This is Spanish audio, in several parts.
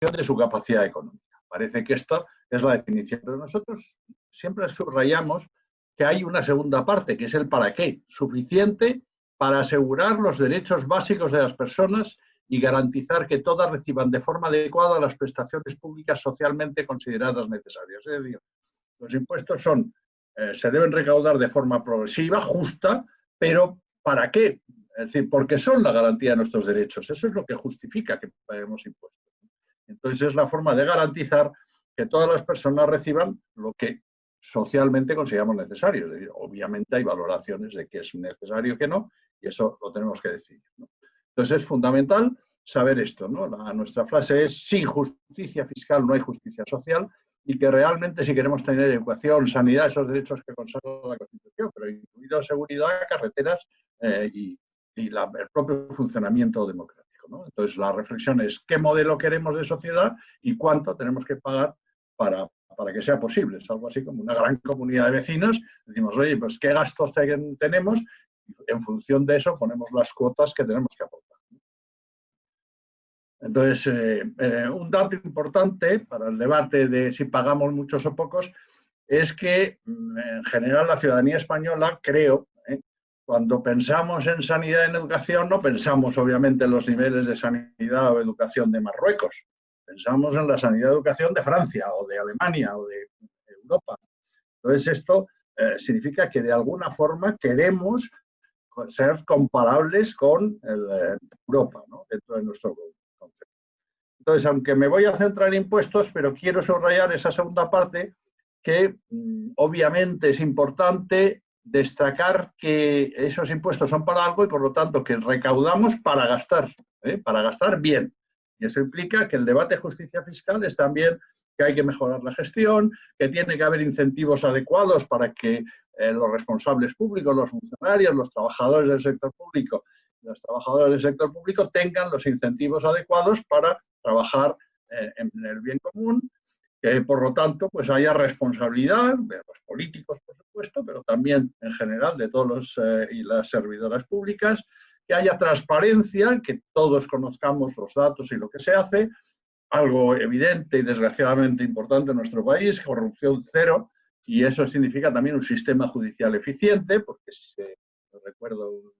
de su capacidad económica. Parece que esta es la definición, pero nosotros siempre subrayamos que hay una segunda parte, que es el para qué, suficiente para asegurar los derechos básicos de las personas y garantizar que todas reciban de forma adecuada las prestaciones públicas socialmente consideradas necesarias. Es decir, los impuestos son, eh, se deben recaudar de forma progresiva, justa, pero ¿para qué? Es decir, porque son la garantía de nuestros derechos. Eso es lo que justifica que paguemos impuestos. Entonces es la forma de garantizar que todas las personas reciban lo que socialmente consideramos necesario. Obviamente hay valoraciones de que es necesario que no, y eso lo tenemos que decidir. Entonces es fundamental saber esto. ¿no? nuestra frase es, sin justicia fiscal no hay justicia social, y que realmente si queremos tener educación, sanidad, esos derechos que consagra la Constitución, pero incluido seguridad, carreteras eh, y, el propio funcionamiento democrático. Entonces la reflexión es qué modelo queremos de sociedad y cuánto tenemos que pagar para, para que sea posible. Es algo así como una gran comunidad de vecinos. Decimos, oye, pues qué gastos tenemos en función de eso ponemos las cuotas que tenemos que aportar. Entonces, eh, eh, un dato importante para el debate de si pagamos muchos o pocos es que mm, en general la ciudadanía española, creo. Cuando pensamos en sanidad en educación, no pensamos obviamente en los niveles de sanidad o educación de Marruecos, pensamos en la sanidad y educación de Francia o de Alemania o de Europa. Entonces esto significa que de alguna forma queremos ser comparables con Europa, ¿no? dentro de nuestro concepto. Entonces, aunque me voy a centrar en impuestos, pero quiero subrayar esa segunda parte, que mm, obviamente es importante destacar que esos impuestos son para algo y por lo tanto que recaudamos para gastar, ¿eh? para gastar bien. Y eso implica que el debate de justicia fiscal es también que hay que mejorar la gestión, que tiene que haber incentivos adecuados para que eh, los responsables públicos, los funcionarios, los trabajadores del sector público, los trabajadores del sector público tengan los incentivos adecuados para trabajar eh, en el bien común, que por lo tanto pues haya responsabilidad de los políticos, por supuesto, pero también en general de todos los eh, y las servidoras públicas, que haya transparencia, que todos conozcamos los datos y lo que se hace, algo evidente y desgraciadamente importante en nuestro país, corrupción cero, y eso significa también un sistema judicial eficiente, porque si recuerdo un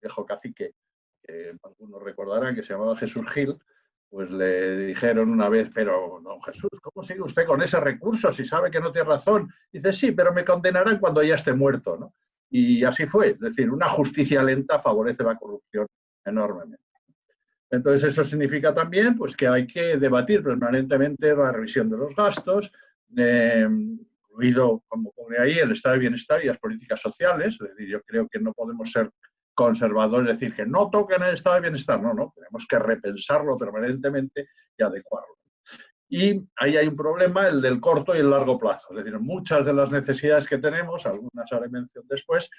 viejo cacique, que algunos recordarán, que se llamaba Jesús Gil, pues le dijeron una vez, pero don Jesús, ¿cómo sigue usted con ese recurso si sabe que no tiene razón? Dice, sí, pero me condenarán cuando ya esté muerto, ¿no? Y así fue, es decir, una justicia lenta favorece la corrupción enormemente. Entonces eso significa también pues, que hay que debatir permanentemente la revisión de los gastos, eh, incluido, como pone ahí, el estado de bienestar y las políticas sociales. Es decir, yo creo que no podemos ser conservadores, decir que no toquen el estado de bienestar. No, no, tenemos que repensarlo permanentemente y adecuarlo. Y ahí hay un problema, el del corto y el largo plazo. Es decir, muchas de las necesidades que tenemos, algunas haré mención después,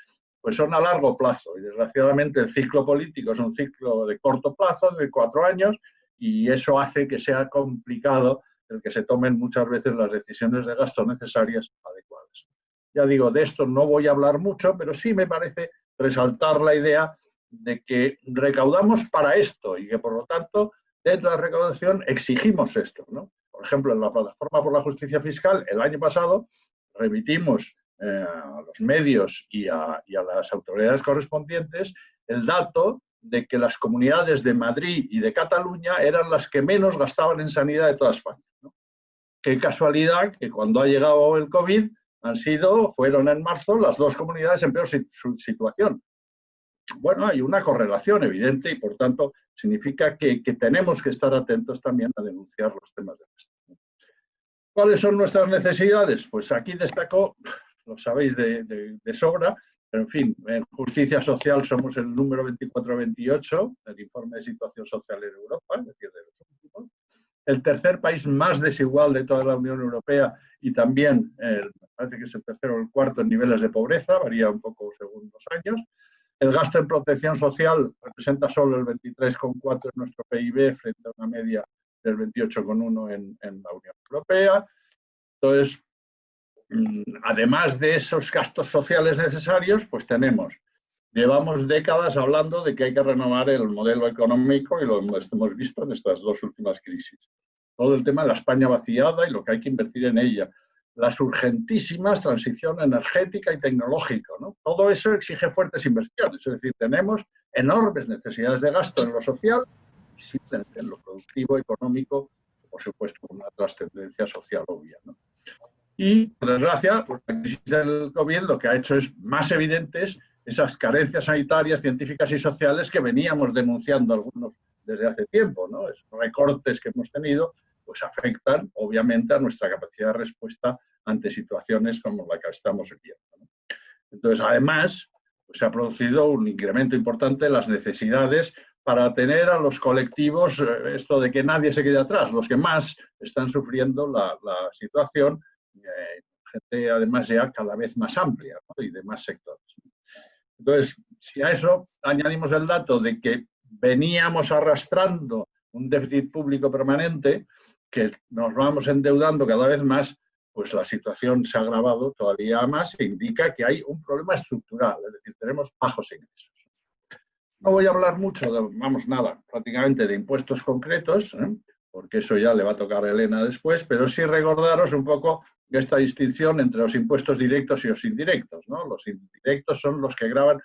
pues son a largo plazo. Y desgraciadamente el ciclo político es un ciclo de corto plazo, de cuatro años, y eso hace que sea complicado el que se tomen muchas veces las decisiones de gasto necesarias adecuadas. Ya digo, de esto no voy a hablar mucho, pero sí me parece resaltar la idea de que recaudamos para esto y que por lo tanto dentro de la recaudación exigimos esto. ¿no? Por ejemplo, en la plataforma por la justicia fiscal el año pasado remitimos eh, a los medios y a, las autoridades correspondientes el dato de que las comunidades de Madrid y de Cataluña eran las que menos gastaban en sanidad de toda España. Qué casualidad que cuando ha llegado el COVID han sido, fueron en marzo las dos comunidades en peor situación. Bueno, hay una correlación evidente y por tanto significa que, tenemos que estar atentos también a denunciar los temas de gasto. ¿Cuáles son nuestras necesidades? Pues aquí destaco lo sabéis de, sobra, pero en fin, en justicia social somos el número 24-28 del informe de situación social en Europa, es decir, de los últimos. El tercer país más desigual de toda la Unión Europea y también, parece que es el tercero o el cuarto en niveles de pobreza, varía un poco según los años. El gasto en protección social representa solo el 23,4 en nuestro PIB frente a una media del 28,1 en, en la Unión Europea. Entonces, Mm, además de esos gastos sociales necesarios, pues tenemos llevamos décadas hablando de que hay que renovar el modelo económico y lo hemos visto en estas dos últimas crisis. Todo el tema de la España vaciada y lo que hay que invertir en ella. Las urgentísimas transición energética y tecnológica. ¿no? Todo eso exige fuertes inversiones. Es decir, tenemos enormes necesidades de gasto en lo social en lo productivo, económico, por supuesto, una trascendencia social obvia. ¿no? Y, por desgracia, la crisis del COVID lo que ha hecho es más evidentes esas carencias sanitarias, científicas y sociales que veníamos denunciando algunos desde hace tiempo. ¿no? Esos recortes que hemos tenido pues afectan, obviamente, a nuestra capacidad de respuesta ante situaciones como la que estamos viviendo. Entonces, además, pues, se ha producido un incremento importante en las necesidades para tener a los colectivos, eh, esto de que nadie se quede atrás, los que más están sufriendo la, situación, eh, gente además ya cada vez más amplia y de más sectores. Entonces, si a eso añadimos el dato de que veníamos arrastrando un déficit público permanente, que nos vamos endeudando cada vez más, pues la situación se ha agravado todavía más e indica que hay un problema estructural, es decir, tenemos bajos ingresos. No voy a hablar mucho, de, vamos, nada, prácticamente de impuestos concretos, ¿eh? Porque eso ya le va a tocar a Elena después, pero sí recordaros un poco esta distinción entre los impuestos directos y los indirectos. ¿no? Los indirectos son los que graban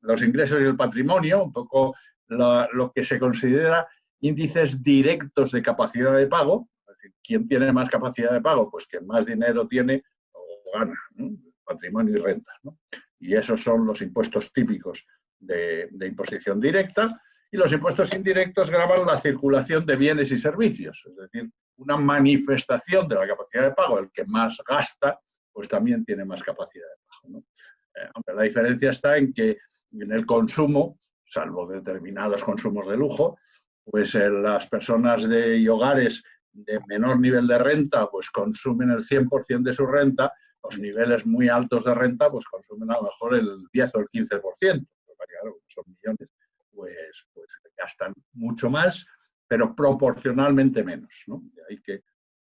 los ingresos y el patrimonio, un poco lo que se considera índices directos de capacidad de pago. Es ¿Quién tiene más capacidad de pago? Pues quien más dinero tiene o gana, patrimonio y renta. Y esos son los impuestos típicos de, imposición directa, y los impuestos indirectos graban la circulación de bienes y servicios, es decir, una manifestación de la capacidad de pago. El que más gasta, pues también tiene más capacidad de pago. Eh, aunque la diferencia está en que en el consumo, salvo determinados consumos de lujo, pues eh, las personas de, y hogares de menor nivel de renta, pues consumen el 100% de su renta, los niveles muy altos de renta, pues consumen a lo mejor el 10 o el 15% claro, son millones, pues, pues gastan mucho más, pero proporcionalmente menos. ¿no? De ahí que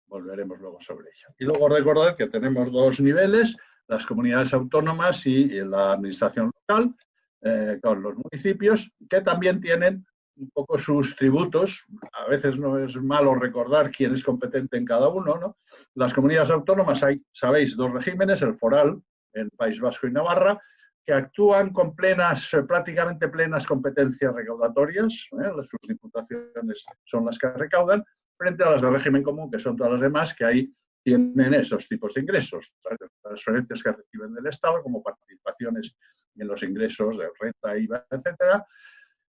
volveremos luego sobre ello. Y luego recordar que tenemos dos niveles, las comunidades autónomas y la administración local, eh, con los municipios, que también tienen un poco sus tributos. A veces no es malo recordar quién es competente en cada uno. ¿no? Las comunidades autónomas hay, sabéis, dos regímenes, el foral en País Vasco y Navarra, que actúan con plenas, eh, prácticamente plenas competencias recaudatorias, ¿eh? sus diputaciones son las que recaudan, frente a las del régimen común, que son todas las demás, que ahí tienen esos tipos de ingresos, transferencias que reciben del Estado, como participaciones en los ingresos de renta, IVA, etcétera.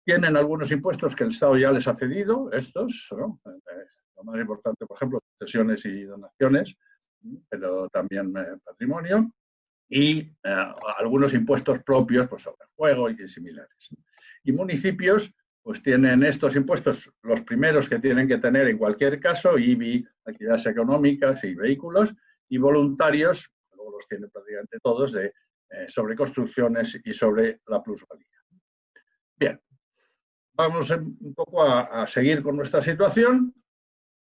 Tienen algunos impuestos que el Estado ya les ha cedido, estos, eh, lo más importante, por ejemplo, cesiones y donaciones, pero también patrimonio y eh, algunos impuestos propios pues, sobre juego y similares. Y municipios pues tienen estos impuestos, los primeros que tienen que tener en cualquier caso, IBI, actividades económicas y vehículos, y voluntarios, luego los tienen prácticamente todos, de, eh, sobre construcciones y sobre la plusvalía. Bien, vamos un poco a seguir con nuestra situación.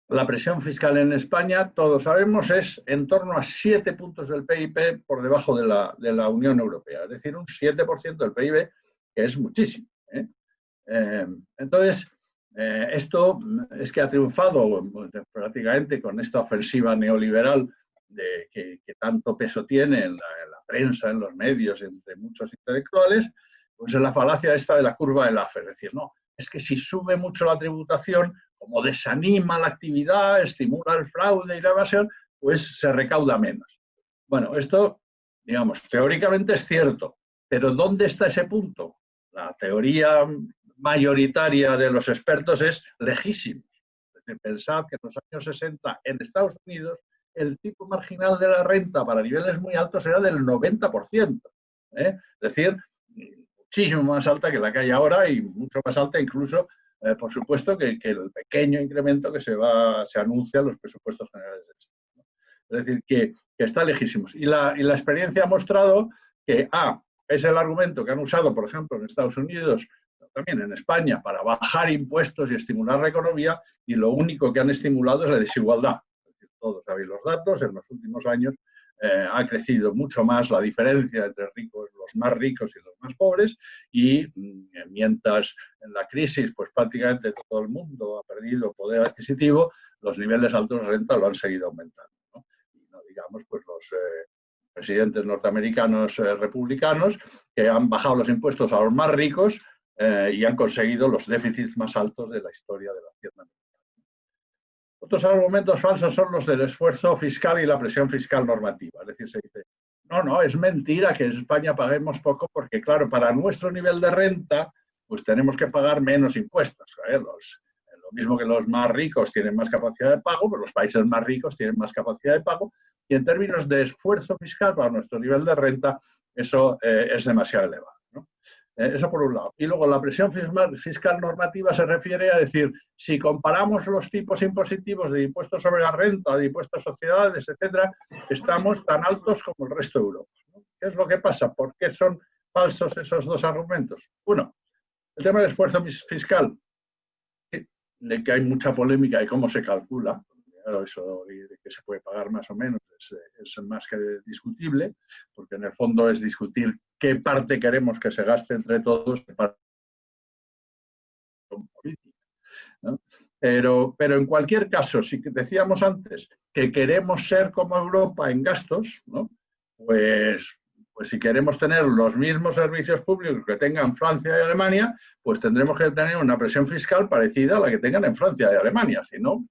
La presión fiscal en España, todos sabemos, es en torno a 7 puntos del PIB por debajo de la, Unión Europea, es decir, un 7% del PIB, que es muchísimo. ¿eh? Eh, entonces, eh, esto es que ha triunfado prácticamente con esta ofensiva neoliberal de, que, tanto peso tiene en la, prensa, en los medios, entre muchos intelectuales, pues es la falacia esta de la curva del Laffer, es decir, no, es que si sube mucho la tributación, como desanima la actividad, estimula el fraude y la evasión, pues se recauda menos. Bueno, esto, digamos, teóricamente es cierto, pero ¿dónde está ese punto? La teoría mayoritaria de los expertos es lejísimo. Pensad que en los años 60 en Estados Unidos el tipo marginal de la renta para niveles muy altos era del 90%. ¿eh? Es decir, muchísimo más alta que la que hay ahora y mucho más alta incluso eh, por supuesto que, el pequeño incremento que se, va, se anuncia en los presupuestos generales del Estado. Es decir, que, está lejísimos. Y la, experiencia ha mostrado que, A, es el argumento que han usado, por ejemplo, en Estados Unidos, también en España, para bajar impuestos y estimular la economía, y lo único que han estimulado es la desigualdad. todos sabéis los datos, en los últimos años eh, ha crecido mucho más la diferencia entre los más ricos y los más pobres, y mm, mientras en la crisis pues prácticamente todo el mundo ha perdido poder adquisitivo, los niveles altos de renta lo han seguido aumentando. Y no digamos pues los eh, presidentes norteamericanos eh, republicanos que han bajado los impuestos a los más ricos y han conseguido los déficits más altos de la historia de la hacienda otros argumentos falsos son los del esfuerzo fiscal y la presión fiscal normativa. Es decir, se dice, no, no, es mentira que en España paguemos poco porque, claro, para nuestro nivel de renta, pues tenemos que pagar menos impuestos. lo mismo que los más ricos tienen más capacidad de pago, pero los países más ricos tienen más capacidad de pago. Y en términos de esfuerzo fiscal para nuestro nivel de renta, eso eh, es demasiado elevado. Eso por un lado. Y luego la presión fiscal normativa se refiere a decir, si comparamos los tipos impositivos de impuestos sobre la renta, de impuestos a sociedades, etcétera, estamos tan altos como el resto de Europa. ¿Qué es lo que pasa? ¿Por qué son falsos esos dos argumentos? Uno, el tema del esfuerzo fiscal, de que hay mucha polémica y cómo se calcula, eso de que se puede pagar más o menos es, más que discutible, porque en el fondo es discutir qué parte queremos que se gaste entre todos Pero, pero en cualquier caso, si decíamos antes que queremos ser como Europa en gastos, pues, pues si queremos tener los mismos servicios públicos que tengan Francia y Alemania, pues tendremos que tener una presión fiscal parecida a la que tengan en Francia y Alemania. Si no,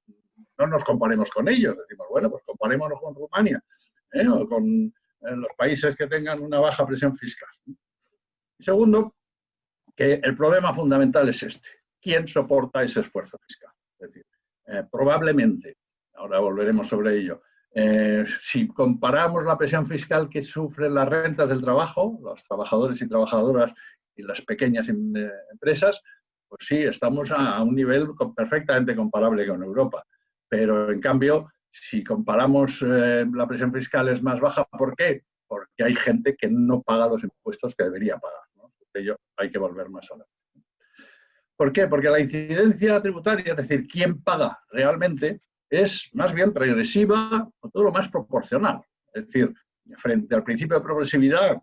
no nos comparemos con ellos. Decimos, bueno, pues comparémonos con Rumania ¿eh? o con eh, los países que tengan una baja presión fiscal. Y segundo, que el problema fundamental es este. ¿Quién soporta ese esfuerzo fiscal? Es decir, eh, probablemente, ahora volveremos sobre ello, si comparamos la presión fiscal que sufren las rentas del trabajo, los trabajadores y trabajadoras y las pequeñas em, empresas, pues sí, estamos a un nivel perfectamente comparable con Europa. Pero en cambio, si comparamos eh, la presión fiscal es más baja, ¿por qué? Porque hay gente que no paga los impuestos que debería pagar. ¿no? ello hay que volver más a la... ¿Por qué? Porque la incidencia tributaria, es decir, quién paga realmente, es más bien regresiva o todo lo más proporcional. Es decir, frente al principio de progresividad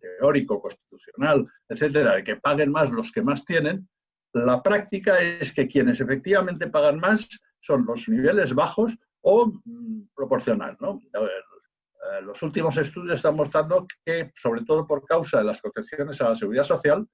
teórico, constitucional, etcétera, de que paguen más los que más tienen, la práctica es que quienes efectivamente pagan más son los niveles bajos o mm, proporcional. Eh, los últimos estudios están mostrando que, sobre todo por causa de las concepciones a la seguridad social,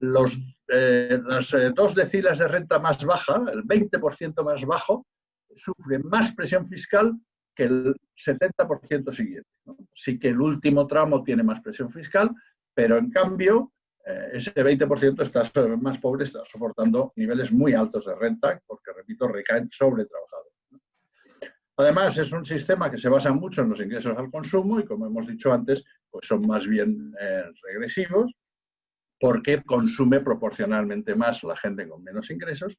los, eh, las eh, dos deciles de renta más baja, el 20% más bajo, sufren más presión fiscal que el 70% siguiente. Sí que el último tramo tiene más presión fiscal, pero en cambio eh, ese 20% está más pobre está soportando niveles muy altos de renta, porque, repito, recaen sobre trabajadores. Además, es un sistema que se basa mucho en los ingresos al consumo y, como hemos dicho antes, pues son más bien eh, regresivos, porque consume proporcionalmente más la gente con menos ingresos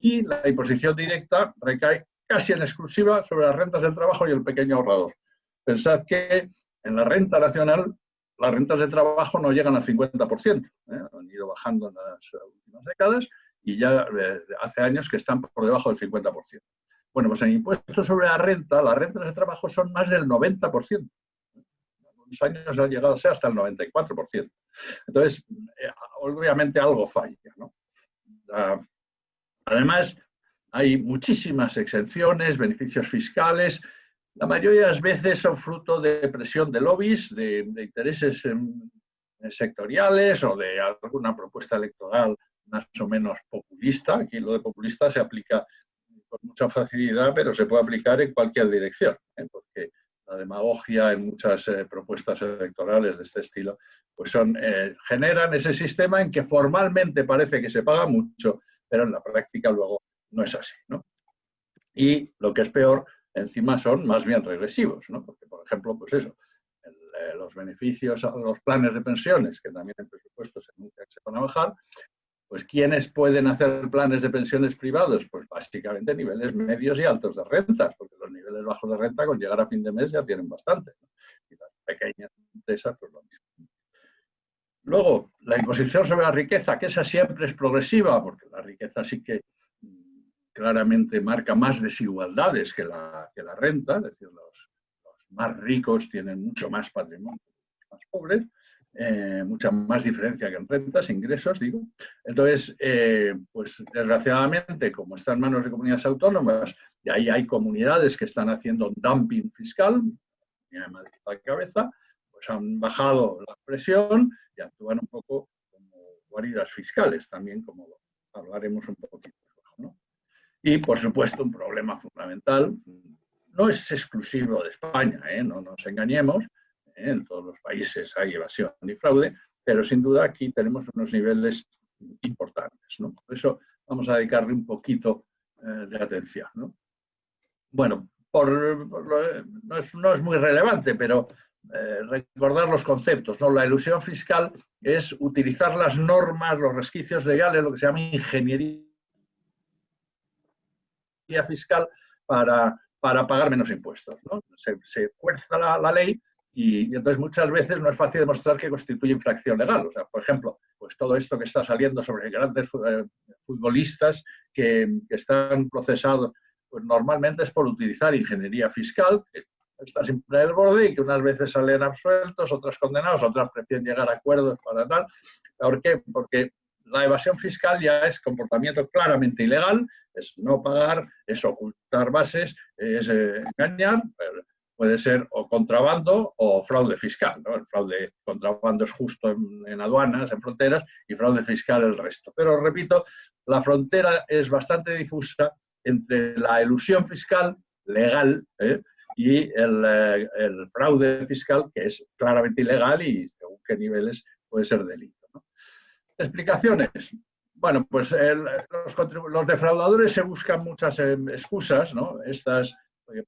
y la imposición directa recae casi en exclusiva sobre las rentas del trabajo y el pequeño ahorrador. Pensad que en la renta nacional las rentas de trabajo no llegan al 50%, ¿eh? han ido bajando en las últimas décadas y ya hace años que están por debajo del 50%. Bueno, pues en impuestos sobre la renta, las rentas de trabajo son más del 90%. En unos años ha llegado a ser hasta el 94%. Entonces, eh, obviamente algo falla. además, hay muchísimas exenciones, beneficios fiscales, la mayoría de las veces son fruto de presión de lobbies, de, intereses sectoriales o de alguna propuesta electoral más o menos populista. Aquí lo de populista se aplica con mucha facilidad, pero se puede aplicar en cualquier dirección, ¿eh? porque la demagogia en muchas eh, propuestas electorales de este estilo, pues son, eh, generan ese sistema en que formalmente parece que se paga mucho, pero en la práctica luego no es así. Y lo que es peor, encima son más bien regresivos, ¿no? Porque, por ejemplo, pues eso, eh, los beneficios a los planes de pensiones, que también en presupuesto se anuncia que se van a bajar, pues ¿quiénes pueden hacer planes de pensiones privados? Pues básicamente niveles medios y altos de rentas, porque los niveles bajos de renta con llegar a fin de mes ya tienen bastante. Y las pequeñas empresas, pues lo mismo. Luego, la imposición sobre la riqueza, que esa siempre es progresiva, porque la riqueza sí que claramente marca más desigualdades que la, que la renta, es decir, los, más ricos tienen mucho más patrimonio, más pobres, eh, mucha más diferencia que en rentas, ingresos, digo. Entonces, eh, pues desgraciadamente, como está en manos de comunidades autónomas, y ahí hay comunidades que están haciendo dumping fiscal, la cabeza, pues han bajado la presión y actúan un poco como guaridas fiscales también, como hablaremos un poquito. Y, por supuesto, un problema fundamental, no es exclusivo de España, ¿eh? no nos engañemos, en todos los países hay evasión y fraude, pero sin duda aquí tenemos unos niveles importantes. ¿no? Por eso vamos a dedicarle un poquito eh, de atención. ¿no? Bueno, por, no, es, no, es, muy relevante, pero eh, recordar los conceptos. ¿no? La ilusión fiscal es utilizar las normas, los resquicios legales, lo que se llama ingeniería fiscal para, para pagar menos impuestos. ¿no? Se, se, fuerza la, la ley y, entonces muchas veces no es fácil demostrar que constituye infracción legal. O sea, por ejemplo, pues todo esto que está saliendo sobre grandes eh, futbolistas que, están procesados, pues normalmente es por utilizar ingeniería fiscal, que está siempre en el borde y que unas veces salen absueltos, otras condenados, otras prefieren llegar a acuerdos para tal. ¿Por qué? Porque la evasión fiscal ya es comportamiento claramente ilegal, es no pagar, es ocultar bases, es eh, engañar, puede ser o contrabando o fraude fiscal. El fraude contrabando es justo en, aduanas, en fronteras, y fraude fiscal el resto. Pero repito, la frontera es bastante difusa entre la ilusión fiscal legal ¿eh? y el, el, fraude fiscal, que es claramente ilegal y según qué niveles puede ser delito. Explicaciones. Bueno, pues los, los, defraudadores se buscan muchas eh, excusas, ¿no? Estas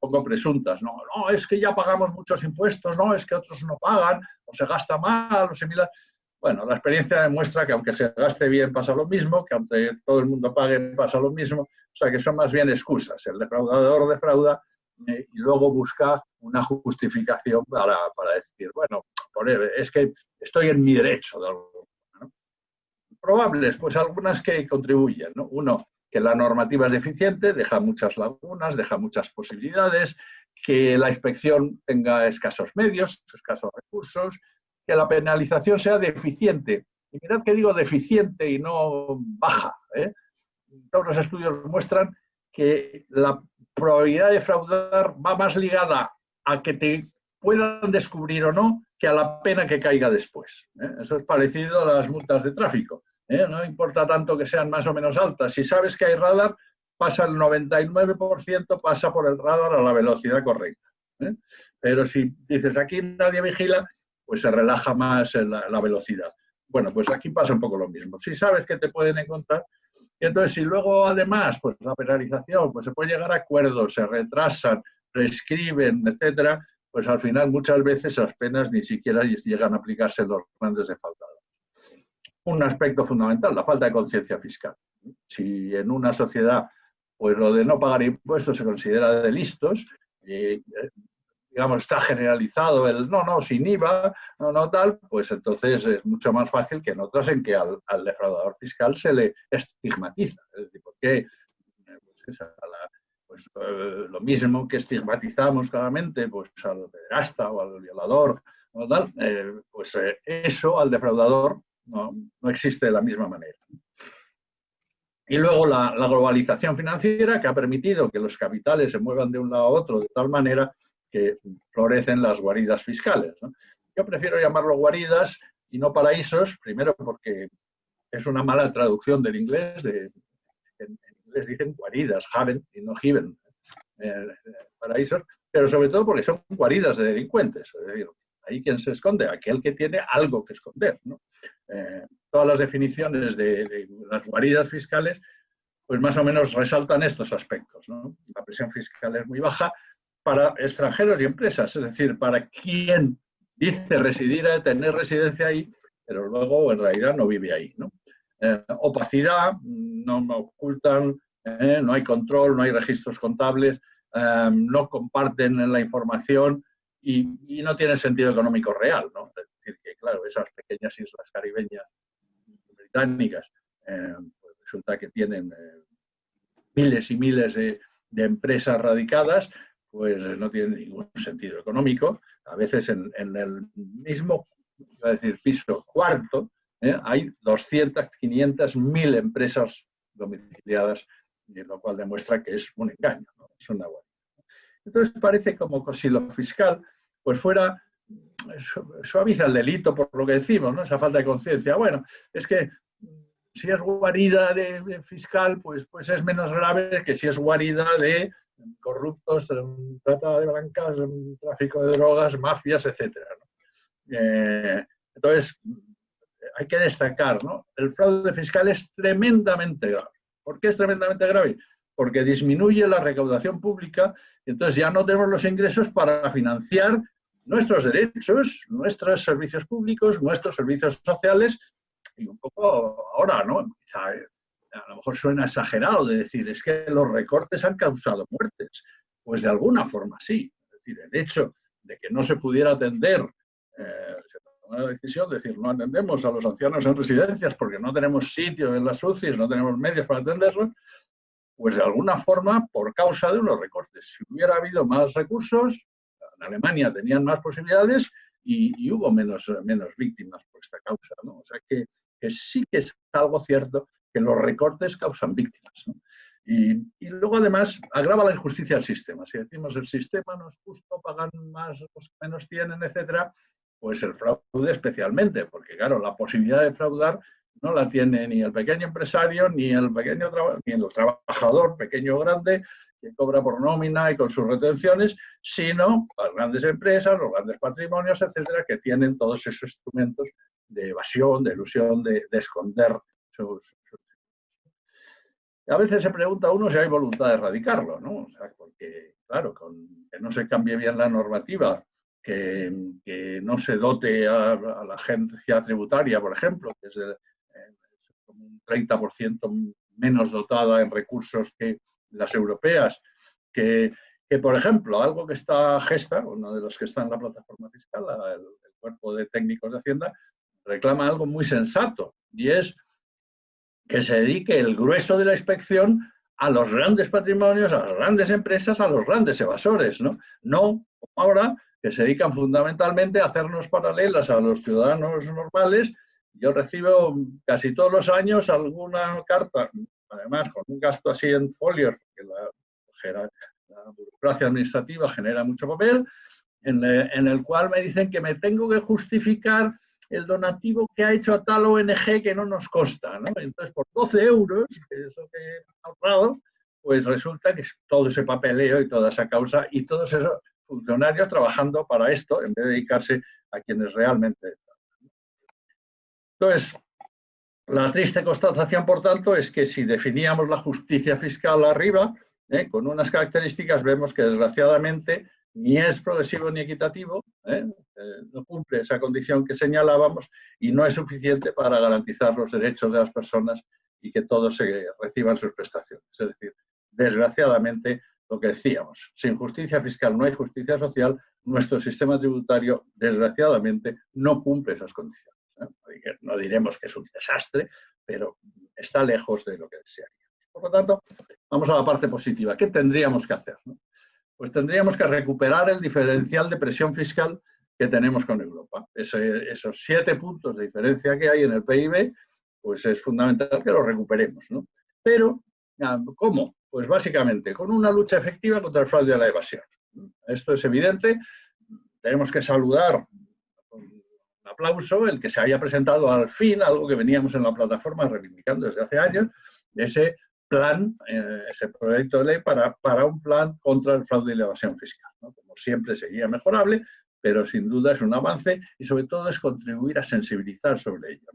pongo presuntas, no, no, es que ya pagamos muchos impuestos, no, es que otros no pagan, o se gasta mal, o se mira... Bueno, la experiencia demuestra que aunque se gaste bien pasa lo mismo, que aunque todo el mundo pague pasa lo mismo, o sea que son más bien excusas. El defraudador defrauda eh, y luego busca una justificación para, para decir, bueno, es que estoy en mi derecho de. Probables, pues algunas que contribuyen. ¿no? Uno, que la normativa es deficiente, deja muchas lagunas, deja muchas posibilidades, que la inspección tenga escasos medios, escasos recursos, que la penalización sea deficiente. Y mirad que digo deficiente y no baja. ¿eh? Todos los estudios muestran que la probabilidad de fraudar va más ligada a que te puedan descubrir o no que a la pena que caiga después. ¿eh? Eso es parecido a las multas de tráfico. ¿Eh? no importa tanto que sean más o menos altas. Si sabes que hay radar, pasa el 99%, pasa por el radar a la velocidad correcta. ¿eh? Pero si dices aquí nadie vigila, pues se relaja más la, velocidad. Bueno, pues aquí pasa un poco lo mismo. Si sabes que te pueden encontrar, y entonces si luego además, pues la penalización, pues se puede llegar a acuerdos, se retrasan, prescriben, etcétera, pues al final muchas veces las penas ni siquiera llegan a aplicarse los grandes defaltados un aspecto fundamental, la falta de conciencia fiscal. Si en una sociedad pues lo de no pagar impuestos se considera de listos, y, digamos, está generalizado el no, no, sin IVA, no, no tal, pues entonces es mucho más fácil que en otras en que al, defraudador fiscal se le estigmatiza. Es decir, porque pues, pues eh, lo mismo que estigmatizamos claramente pues, al gasta o al violador, tal, eh, pues eh, eso al defraudador no, existe de la misma manera. Y luego la, globalización financiera que ha permitido que los capitales se muevan de un lado a otro de tal manera que florecen las guaridas fiscales. Yo prefiero llamarlo guaridas y no paraísos, primero porque es una mala traducción del inglés, en inglés dicen guaridas, haven y no given, eh, paraísos, pero sobre todo porque son guaridas de delincuentes. Es decir, ahí quien se esconde, aquel que tiene algo que esconder. Eh, todas las definiciones de, las guaridas fiscales, pues más o menos resaltan estos aspectos. La presión fiscal es muy baja para extranjeros y empresas, es decir, para quien dice residir, tener residencia ahí, pero luego en realidad no vive ahí. Eh, opacidad, no ocultan, eh, no hay control, no hay registros contables, no comparten la información, y, no tiene sentido económico real. ¿no? Es decir, que claro, esas pequeñas islas caribeñas británicas eh, pues resulta que tienen eh, miles y miles de, empresas radicadas, pues no tiene ningún sentido económico. A veces en, el mismo decir, piso cuarto ¿eh? hay 200, 500, 1000 empresas domiciliadas, lo cual demuestra que es un engaño, es una Entonces parece como si lo fiscal pues fuera suaviza el delito por lo que decimos, ¿no? esa falta de conciencia. Bueno, es que si es guarida de, fiscal, pues, pues es menos grave que si es guarida de corruptos, trata de blancas, tráfico de drogas, mafias, etc. Eh, entonces, hay que destacar, ¿no? el fraude fiscal es tremendamente grave. ¿Por qué es tremendamente grave? Porque disminuye la recaudación pública entonces ya no tenemos los ingresos para financiar nuestros derechos, nuestros servicios públicos, nuestros servicios sociales y un poco ahora, ¿no? a lo mejor suena exagerado de decir, es que los recortes han causado muertes. Pues de alguna forma sí. Es decir, el hecho de que no se pudiera atender, eh, se tomó la decisión de decir, no atendemos a los ancianos en residencias porque no tenemos sitio en las UCIs, no tenemos medios para atenderlos, pues de alguna forma por causa de unos recortes. Si hubiera habido más recursos, en Alemania tenían más posibilidades y, hubo menos, menos víctimas por esta causa. O sea que, sí que es algo cierto que los recortes causan víctimas. Y, luego además agrava la injusticia del sistema. Si decimos el sistema no es justo, pagan más, que menos tienen, etcétera, pues el fraude especialmente, porque claro, la posibilidad de fraudar no la tiene ni el pequeño empresario, ni el pequeño ni el trabajador, pequeño o grande, cobra por nómina y con sus retenciones, sino las grandes empresas, los grandes patrimonios, etcétera, que tienen todos esos instrumentos de evasión, de ilusión, de, esconder sus, A veces se pregunta uno si hay voluntad de erradicarlo, ¿no? O sea, porque, claro, que no se cambie bien la normativa, que, no se dote a, la agencia tributaria, por ejemplo, que es, eh, un 30% menos dotada en recursos que las europeas, que, por ejemplo, algo que está Gesta, uno de los que está en la plataforma fiscal, el, cuerpo de técnicos de Hacienda, reclama algo muy sensato, y es que se dedique el grueso de la inspección a los grandes patrimonios, a las grandes empresas, a los grandes evasores, ¿no? No, ahora, que se dedican fundamentalmente a hacernos paralelas a los ciudadanos normales. Yo recibo casi todos los años alguna carta, además con un gasto así en folios, porque la, burocracia administrativa genera mucho papel, en, eh, en, el cual me dicen que me tengo que justificar el donativo que ha hecho a tal ONG que no nos consta. Entonces, por 12 euros, eso que he ahorrado, pues resulta que es todo ese papeleo y toda esa causa y todos esos funcionarios trabajando para esto en vez de dedicarse a quienes realmente... Entonces, la triste constatación, por tanto, es que si definíamos la justicia fiscal arriba, ¿eh? con unas características, vemos que desgraciadamente ni es progresivo ni equitativo, ¿eh? Eh, no cumple esa condición que señalábamos y no es suficiente para garantizar los derechos de las personas y que todos se reciban sus prestaciones. Es decir, desgraciadamente, lo que decíamos, sin justicia fiscal no hay justicia social, nuestro sistema tributario, desgraciadamente, no cumple esas condiciones. No diremos que es un desastre, pero está lejos de lo que desearíamos. Por lo tanto, vamos a la parte positiva. ¿Qué tendríamos que hacer? Pues tendríamos que recuperar el diferencial de presión fiscal que tenemos con Europa. esos siete puntos de diferencia que hay en el PIB, pues es fundamental que los recuperemos. Pero, ¿cómo? Pues básicamente con una lucha efectiva contra el fraude y la evasión. Esto es evidente. Tenemos que saludar aplauso el que se haya presentado al fin algo que veníamos en la plataforma reivindicando desde hace años, ese plan, eh, ese proyecto de ley para, para, un plan contra el fraude y la evasión fiscal. Como siempre seguía mejorable, pero sin duda es un avance y sobre todo es contribuir a sensibilizar sobre ello.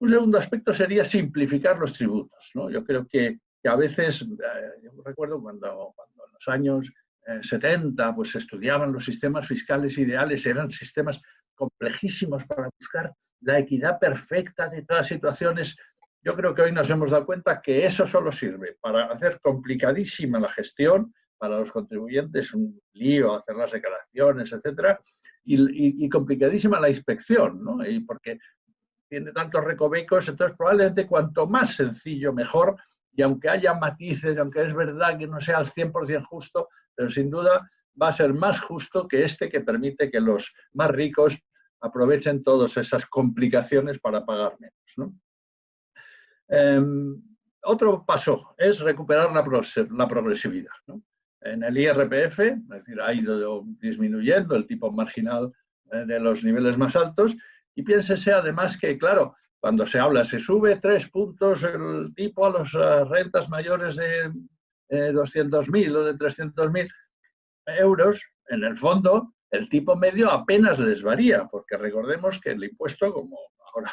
Un segundo aspecto sería simplificar los tributos. Yo creo que, que a veces, eh, yo recuerdo cuando, cuando en los años 70 eh, pues se estudiaban los sistemas fiscales ideales, eran sistemas complejísimos para buscar la equidad perfecta de todas situaciones. Yo creo que hoy nos hemos dado cuenta que eso solo sirve para hacer complicadísima la gestión para los contribuyentes, un lío, hacer las declaraciones, etcétera, y, complicadísima la inspección, ¿no? Y porque tiene tantos recovecos, entonces probablemente cuanto más sencillo, mejor, y aunque haya matices, aunque es verdad que no sea al 100% justo, pero sin duda va a ser más justo que este que permite que los más ricos aprovechen todas esas complicaciones para pagar menos. Em, otro paso es recuperar la, progresividad. En el IRPF, es decir, ha ido disminuyendo el tipo marginal eh, de los niveles más altos y piénsese además que, claro, cuando se habla, se sube tres puntos el tipo a las eh, rentas mayores de 200.000 eh, o de 300.000 euros, en el fondo el tipo medio apenas les varía, porque recordemos que el impuesto, como ahora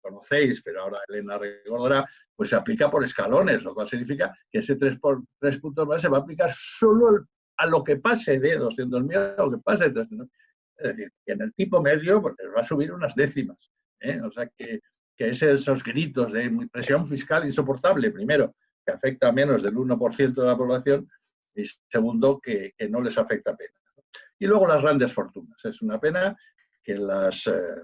conocéis, pero ahora Elena recordará, pues se aplica por escalones, lo cual significa que ese 3, por, 3 puntos más se va a aplicar solo a lo que pase de 200.000 a lo que pase de 300.000. Es decir, que en el tipo medio pues, va a subir unas décimas. ¿eh? O sea que, que esos gritos de presión fiscal insoportable, primero, que afecta a menos del 1% de la población, y segundo, que, que no les afecta apenas. Y luego las grandes fortunas. Es una pena que las, eh,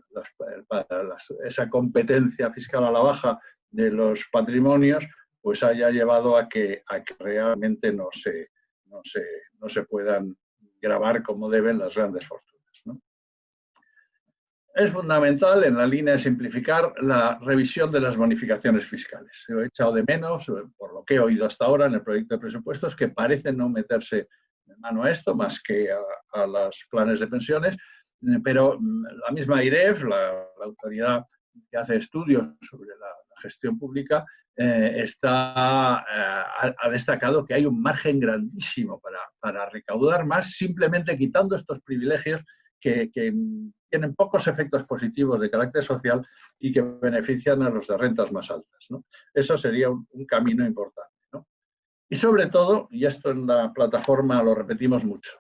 esa competencia fiscal a la baja de los patrimonios pues haya llevado a que, realmente no se, no, se, no se puedan grabar como deben las grandes fortunas. Es fundamental en la línea de simplificar la revisión de las bonificaciones fiscales. He echado de menos, por lo que he oído hasta ahora en el proyecto de presupuestos, que parecen no meterse mano a esto más que a, a los planes de pensiones, eh, pero mm, la misma IREF, la, autoridad que hace estudios sobre la, gestión pública, eh, está, eh, ha, destacado que hay un margen grandísimo para, para recaudar más simplemente quitando estos privilegios que, que, tienen pocos efectos positivos de carácter social y que benefician a los de rentas más altas. Eso sería un camino importante. Y sobre todo, y esto en la plataforma lo repetimos mucho,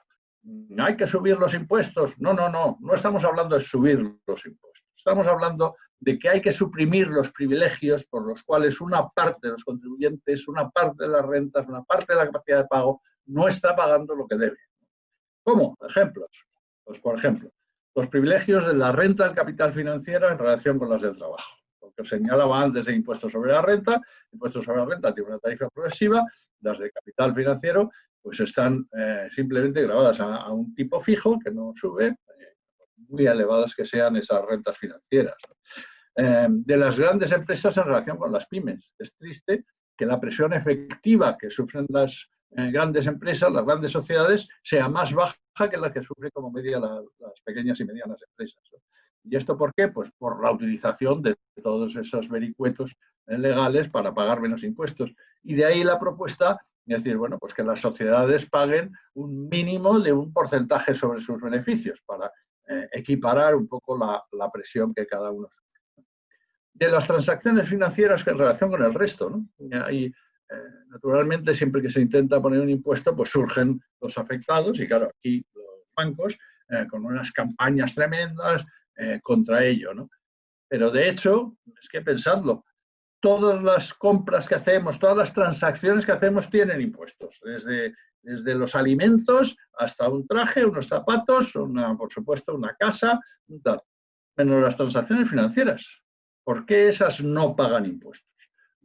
hay que subir los impuestos. No, no, no, no estamos hablando de subir los impuestos. Estamos hablando de que hay que suprimir los privilegios por los cuales una parte de los contribuyentes, una parte de las rentas, una parte de la capacidad de pago no está pagando lo que debe. ¿Cómo? Ejemplos. Pues, por ejemplo, los privilegios de la renta del capital financiero en relación con las del trabajo. Que os señalaba antes de impuestos sobre la renta, impuestos sobre la renta tiene una tarifa progresiva, las de capital financiero pues están eh, simplemente grabadas a, un tipo fijo que no sube, eh, muy elevadas que sean esas rentas financieras. Eh, de las grandes empresas en relación con las pymes. Es triste que la presión efectiva que sufren las grandes empresas, las grandes sociedades, sea más baja que la que sufre como media las pequeñas y medianas empresas. ¿Y esto por qué? Pues por la utilización de todos esos vericuetos legales para pagar menos impuestos. Y de ahí la propuesta es decir, bueno, pues que las sociedades paguen un mínimo de un porcentaje sobre sus beneficios para eh, equiparar un poco la, presión que cada uno sufre. De las transacciones financieras en relación con el resto, ¿no? Eh, naturalmente, siempre que se intenta poner un impuesto, pues surgen los afectados y claro, aquí los bancos eh, con unas campañas tremendas contra ello, ¿no? Pero de hecho, es que pensadlo, todas las compras que hacemos, todas las transacciones que hacemos tienen impuestos, desde, desde los alimentos hasta un traje, unos zapatos, una, por supuesto una casa, tal. menos las transacciones financieras. ¿Por qué esas no pagan impuestos?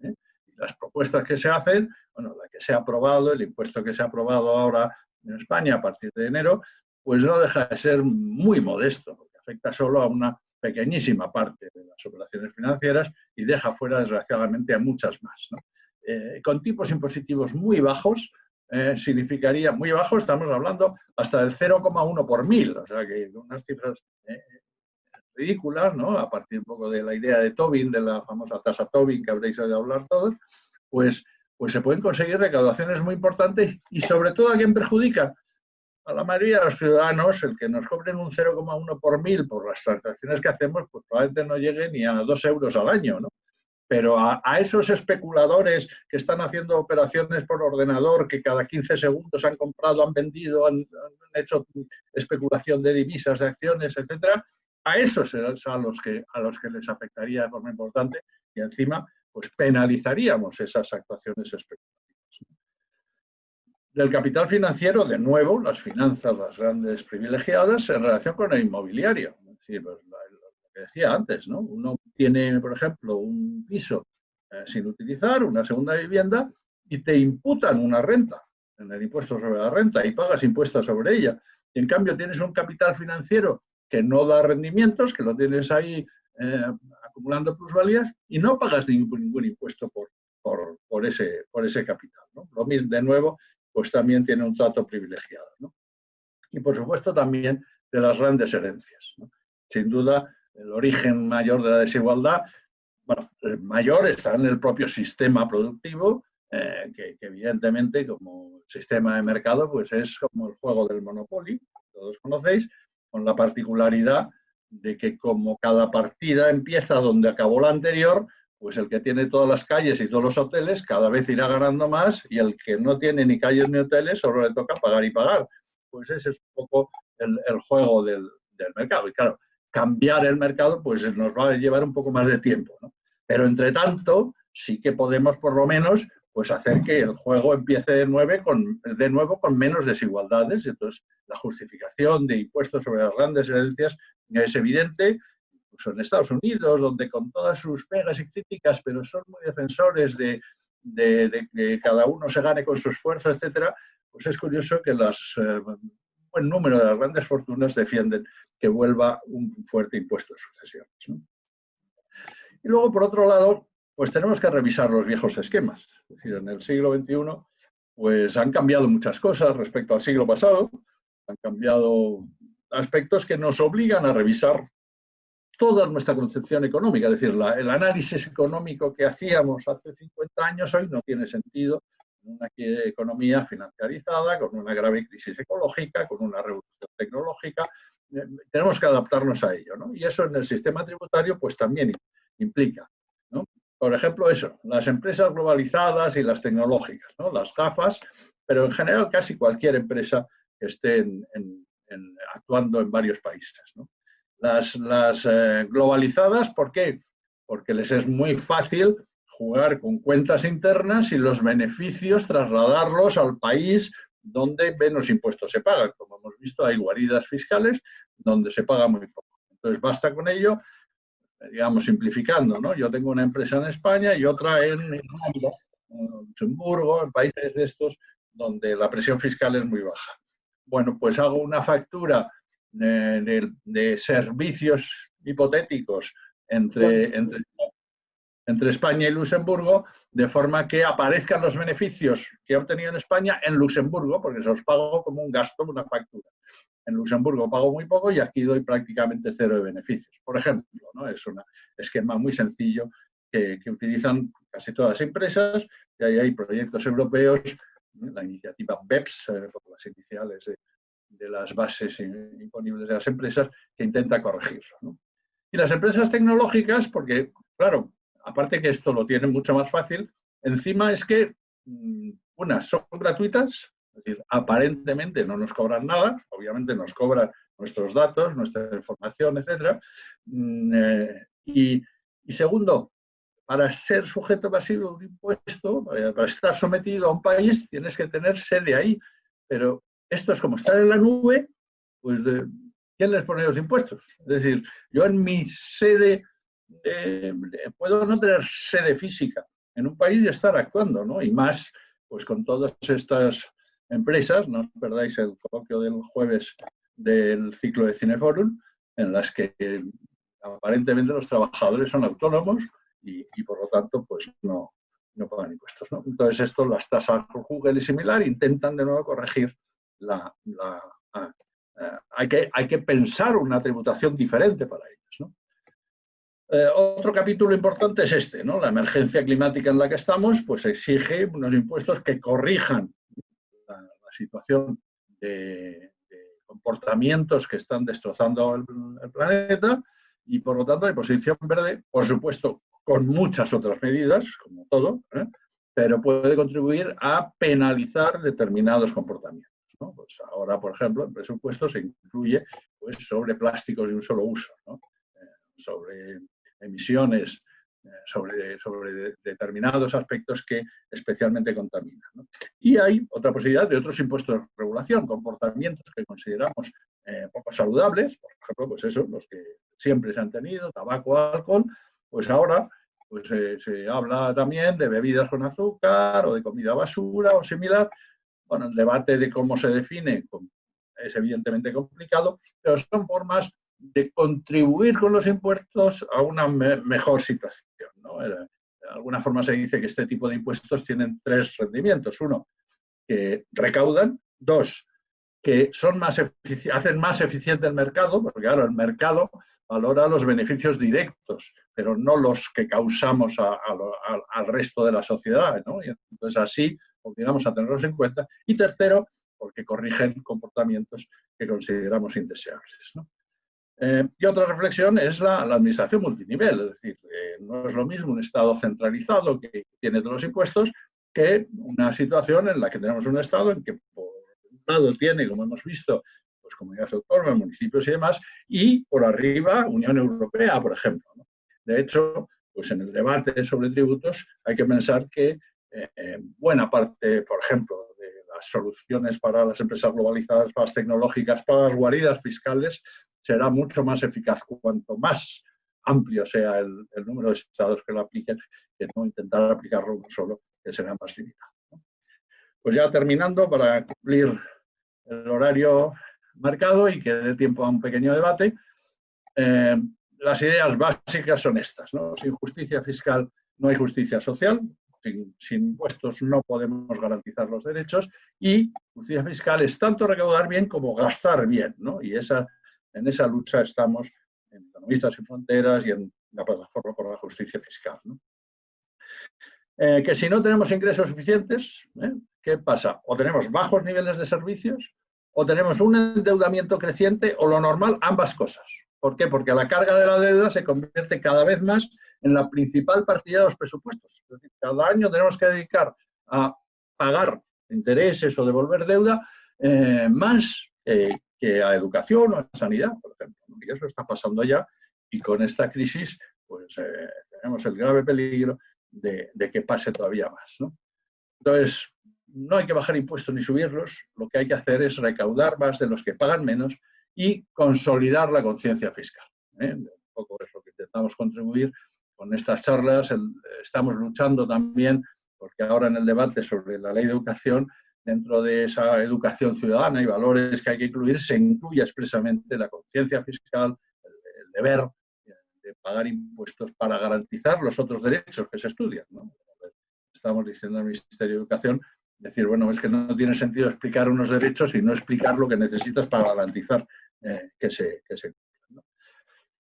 ¿Eh? Las propuestas que se hacen, bueno, la que se ha aprobado, el impuesto que se ha aprobado ahora en España a partir de enero, pues no deja de ser muy modesto, afecta solo a una pequeñísima parte de las operaciones financieras y deja fuera, desgraciadamente, a muchas más. Eh, con tipos impositivos muy bajos, eh, significaría, muy bajos, estamos hablando hasta del 0,1 por mil, o sea que unas cifras eh, ridículas, ¿no? a partir un poco de la idea de Tobin, de la famosa tasa Tobin que habréis oído hablar todos, pues, pues se pueden conseguir recaudaciones muy importantes y sobre todo a quien perjudica a la mayoría de los ciudadanos, el que nos cobren un 0,1 por mil por las transacciones que hacemos, pues probablemente no llegue ni a 2 euros al año, ¿no? Pero a, esos especuladores que están haciendo operaciones por ordenador, que cada 15 segundos han comprado, han vendido, han, hecho especulación de divisas, de acciones, etcétera, a esos es a los que a los que les afectaría de forma importante y encima pues penalizaríamos esas actuaciones especulativas del capital financiero, de nuevo, las finanzas, las grandes privilegiadas, en relación con el inmobiliario. Es pues, lo que decía antes, ¿no? Uno tiene, por ejemplo, un piso eh, sin utilizar, una segunda vivienda, y te imputan una renta en el impuesto sobre la renta y pagas impuestos sobre ella. Y en cambio tienes un capital financiero que no da rendimientos, que lo tienes ahí eh, acumulando plusvalías y no pagas ningún, impuesto por, por, ese, por ese capital. Lo mismo, de nuevo, pues también tiene un trato privilegiado. Y por supuesto también de las grandes herencias. Sin duda, el origen mayor de la desigualdad, bueno, el mayor está en el propio sistema productivo, eh, que, evidentemente como sistema de mercado pues es como el juego del Monopoly, todos conocéis, con la particularidad de que como cada partida empieza donde acabó la anterior, pues el que tiene todas las calles y todos los hoteles cada vez irá ganando más y el que no tiene ni calles ni hoteles solo le toca pagar y pagar. Pues ese es un poco el, juego del, mercado. Y claro, cambiar el mercado pues nos va a llevar un poco más de tiempo. Pero entre tanto, sí que podemos por lo menos pues hacer que el juego empiece de, nueve con, de nuevo con menos desigualdades. Entonces, la justificación de impuestos sobre las grandes herencias es evidente, incluso en Estados Unidos, donde con todas sus pegas y críticas, pero son muy defensores de, que cada uno se gane con su esfuerzo, etcétera, pues es curioso que las, eh, un buen número de las grandes fortunas defienden que vuelva un fuerte impuesto de sucesiones. Y luego, por otro lado, pues tenemos que revisar los viejos esquemas. Es decir, en el siglo XXI pues han cambiado muchas cosas respecto al siglo pasado, han cambiado aspectos que nos obligan a revisar toda nuestra concepción económica. Es decir, el análisis económico que hacíamos hace 50 años hoy no tiene sentido en una economía financiarizada, con una grave crisis ecológica, con una revolución tecnológica. Eh, tenemos que adaptarnos a ello. Y eso en el sistema tributario pues también implica por ejemplo, eso, las empresas globalizadas y las tecnológicas, ¿no? las gafas, pero en general casi cualquier empresa que esté actuando en varios países. Las, eh, globalizadas, ¿por qué? Porque les es muy fácil jugar con cuentas internas y los beneficios trasladarlos al país donde menos impuestos se pagan. Como hemos visto, hay guaridas fiscales donde se paga muy poco. Entonces, basta con ello digamos, simplificando, ¿no? Yo tengo una empresa en España y otra en Irlanda, en Luxemburgo, en países de estos donde la presión fiscal es muy baja. Bueno, pues hago una factura de, de, servicios hipotéticos entre, entre, entre España y Luxemburgo, de forma que aparezcan los beneficios que he obtenido en España en Luxemburgo, porque se los pago como un gasto, una factura en Luxemburgo pago muy poco y aquí doy prácticamente cero de beneficios. Por ejemplo, ¿no? es un esquema muy sencillo que, utilizan casi todas las empresas y ahí hay proyectos europeos, la iniciativa BEPS, eh, por las iniciales de, las bases imponibles de las empresas, que intenta corregirlo. Y las empresas tecnológicas, porque, claro, aparte que esto lo tienen mucho más fácil, encima es que mm, unas son gratuitas es decir, aparentemente no nos cobran nada, obviamente nos cobran nuestros datos, nuestra información, etc. Mm, eh, y, segundo, para ser sujeto pasivo de un impuesto, para, estar sometido a un país, tienes que tener sede ahí. Pero esto es como estar en la nube, pues ¿quién les pone los impuestos? Es decir, yo en mi sede eh, puedo no tener sede física en un país y estar actuando, ¿no? Y más, pues con todas estas empresas, no os perdáis el coloquio del jueves del ciclo de Cineforum, en las que aparentemente los trabajadores son autónomos y, por lo tanto pues no, no pagan impuestos. Entonces esto, las tasas por Google y similar, intentan de nuevo corregir la... Ah, eh, hay, que, pensar una tributación diferente para ellos. Eh, otro capítulo importante es este, ¿no? la emergencia climática en la que estamos, pues exige unos impuestos que corrijan situación de, comportamientos que están destrozando el, planeta y por lo tanto la posición verde, por supuesto, con muchas otras medidas, como todo, ¿eh? pero puede contribuir a penalizar determinados comportamientos. Pues ahora, por ejemplo, el presupuesto se incluye pues, sobre plásticos de un solo uso, eh, sobre emisiones eh, sobre, determinados aspectos que especialmente contaminan. Y hay otra posibilidad de otros impuestos de regulación, comportamientos que consideramos eh, poco saludables, por ejemplo, pues eso, los que siempre se han tenido, tabaco, alcohol, pues ahora pues se habla también de bebidas con azúcar o de comida basura o similar. Bueno, el debate de cómo se define es evidentemente complicado, pero son formas de contribuir con los impuestos a una mejor situación. De alguna forma se dice que este tipo de impuestos tienen tres rendimientos. Uno, que recaudan. Dos, que son más hacen más eficiente el mercado, porque claro, el mercado valora los beneficios directos, pero no los que causamos al resto de la sociedad. ¿no? Y entonces así obligamos a tenerlos en cuenta. Y tercero, porque corrigen comportamientos que consideramos indeseables. Eh, y otra reflexión es la, administración multinivel, es decir, eh, no es lo mismo un Estado centralizado que tiene todos los impuestos que una situación en la que tenemos un Estado en que por tiene, como hemos visto, pues comunidades autónomas, municipios y demás, y por arriba Unión Europea, por ejemplo. De hecho, pues en el debate sobre tributos hay que pensar que eh, buena parte, por ejemplo, soluciones para las empresas globalizadas, para las tecnológicas, para las guaridas fiscales, será mucho más eficaz cuanto más amplio sea el, número de estados que lo apliquen, que no intentar aplicarlo uno solo, que será más limitado. Pues ya terminando, para cumplir el horario marcado y que dé tiempo a un pequeño debate, eh, las ideas básicas son estas. ¿no? Sin justicia fiscal no hay justicia social, sin, impuestos no podemos garantizar los derechos y justicia fiscal es tanto recaudar bien como gastar bien, ¿no? Y esa, en esa lucha estamos en Economistas sin Fronteras y en la Plataforma por la Justicia Fiscal. Eh, que si no tenemos ingresos suficientes, ¿eh? ¿Qué pasa? O tenemos bajos niveles de servicios, o tenemos un endeudamiento creciente, o lo normal, ambas cosas. ¿Por qué? Porque la carga de la deuda se convierte cada vez más en la principal partida de los presupuestos. Es decir, cada año tenemos que dedicar a pagar intereses o devolver deuda eh, más que a educación o a sanidad, por ejemplo. Y eso está pasando ya y con esta crisis pues eh, tenemos el grave peligro de, que pase todavía más. Entonces, no hay que bajar impuestos ni subirlos, lo que hay que hacer es recaudar más de los que pagan menos y consolidar la conciencia fiscal. ¿eh? Un poco es lo que intentamos contribuir con estas charlas. estamos luchando también, porque ahora en el debate sobre la ley de educación, dentro de esa educación ciudadana y valores que hay que incluir, se incluye expresamente la conciencia fiscal, el, deber de pagar impuestos para garantizar los otros derechos que se estudian. Estamos diciendo al Ministerio de Educación decir, bueno, es que no tiene sentido explicar unos derechos y no explicar lo que necesitas para garantizar eh, que se, que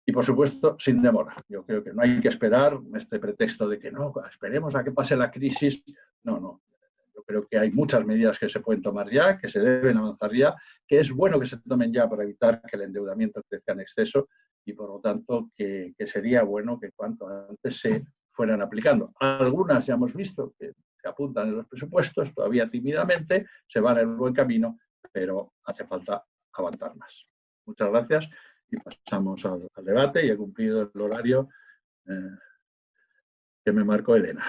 Y por supuesto, sin demora. Yo creo que no hay que esperar este pretexto de que no, esperemos a que pase la crisis. No, no. Yo creo que hay muchas medidas que se pueden tomar ya, que se deben avanzar ya, que es bueno que se tomen ya para evitar que el endeudamiento crezca en exceso y por lo tanto que, que sería bueno que cuanto antes se fueran aplicando. Algunas ya hemos visto que se apuntan en los presupuestos, todavía tímidamente, se van en el buen camino, pero hace falta avanzar más. Muchas gracias y pasamos al, debate y he cumplido el horario eh, que me marcó Elena.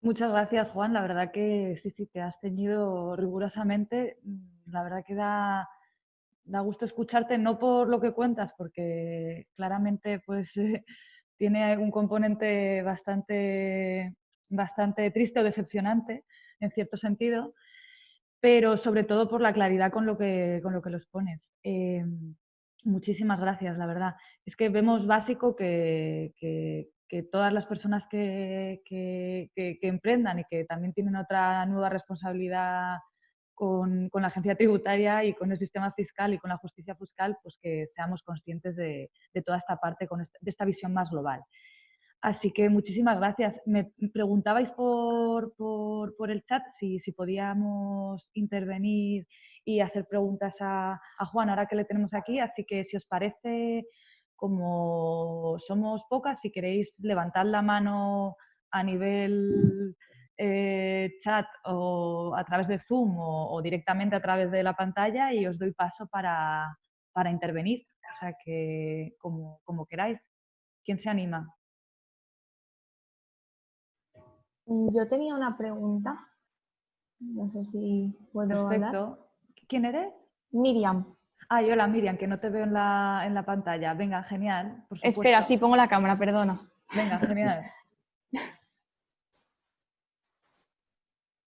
Muchas gracias, Juan. La verdad que sí, sí, te has tenido rigurosamente. La verdad que da, da gusto escucharte, no por lo que cuentas, porque claramente pues tiene un componente bastante, bastante triste o decepcionante, en cierto sentido, pero sobre todo por la claridad con lo que, con lo que los pones. Em, muchísimas gracias, la verdad. Es que vemos básico que, que, todas las personas que, que, emprendan y que también tienen otra nueva responsabilidad con, con, la agencia tributaria y con el sistema fiscal y con la justicia fiscal, pues que seamos conscientes de, de toda esta parte, con de esta visión más global. Así que muchísimas gracias. Me preguntabais por, por, el chat si, si, podíamos intervenir y hacer preguntas a, a, Juan ahora que le tenemos aquí, así que si os parece, como somos pocas, si queréis levantar la mano a nivel eh, chat o a través de Zoom o, directamente a través de la pantalla y os doy paso para, para intervenir. O sea que como, como queráis. ¿Quién se anima? Yo tenía una pregunta. No sé si puedo Perfecto. ¿Quién eres? Miriam. Ah, hola Miriam, que no te veo en la, en la pantalla. Venga, genial. Espera, sí, pongo la cámara, perdona. Venga, genial.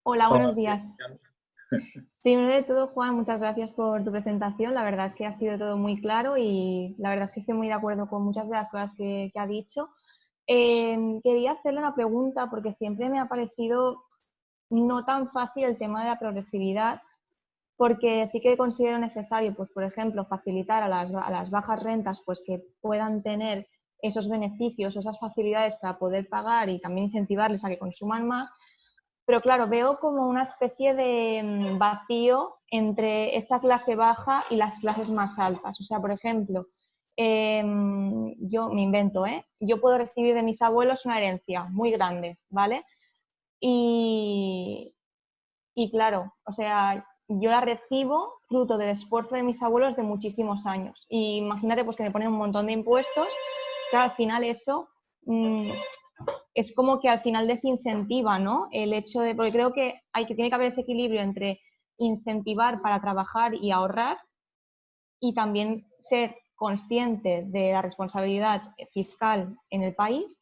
Hola, buenos días. Primero de todo, Juan, muchas gracias por tu presentación. La verdad es que ha sido todo muy claro y la verdad es que estoy muy de acuerdo con muchas de las cosas que, ha dicho. Eh, quería hacerle una pregunta porque siempre me ha parecido no tan fácil el tema de la progresividad porque sí que considero necesario, pues por ejemplo, facilitar a las, a las bajas rentas pues que puedan tener esos beneficios, esas facilidades para poder pagar y también incentivarles a que consuman más, pero claro, veo como una especie de mm, vacío entre esa clase baja y las clases más altas. O sea, por ejemplo, em, yo me invento, ¿eh? Yo puedo recibir de mis abuelos una herencia muy grande, ¿vale? Y, y claro, o sea, yo la recibo fruto del esfuerzo de mis abuelos de muchísimos años. Y imagínate pues que me ponen un montón de impuestos, que al final eso mm, es como que al final desincentiva, ¿no? El hecho de, porque creo que hay que tiene que haber ese equilibrio entre incentivar para trabajar y ahorrar y también ser consciente de la responsabilidad fiscal en el país,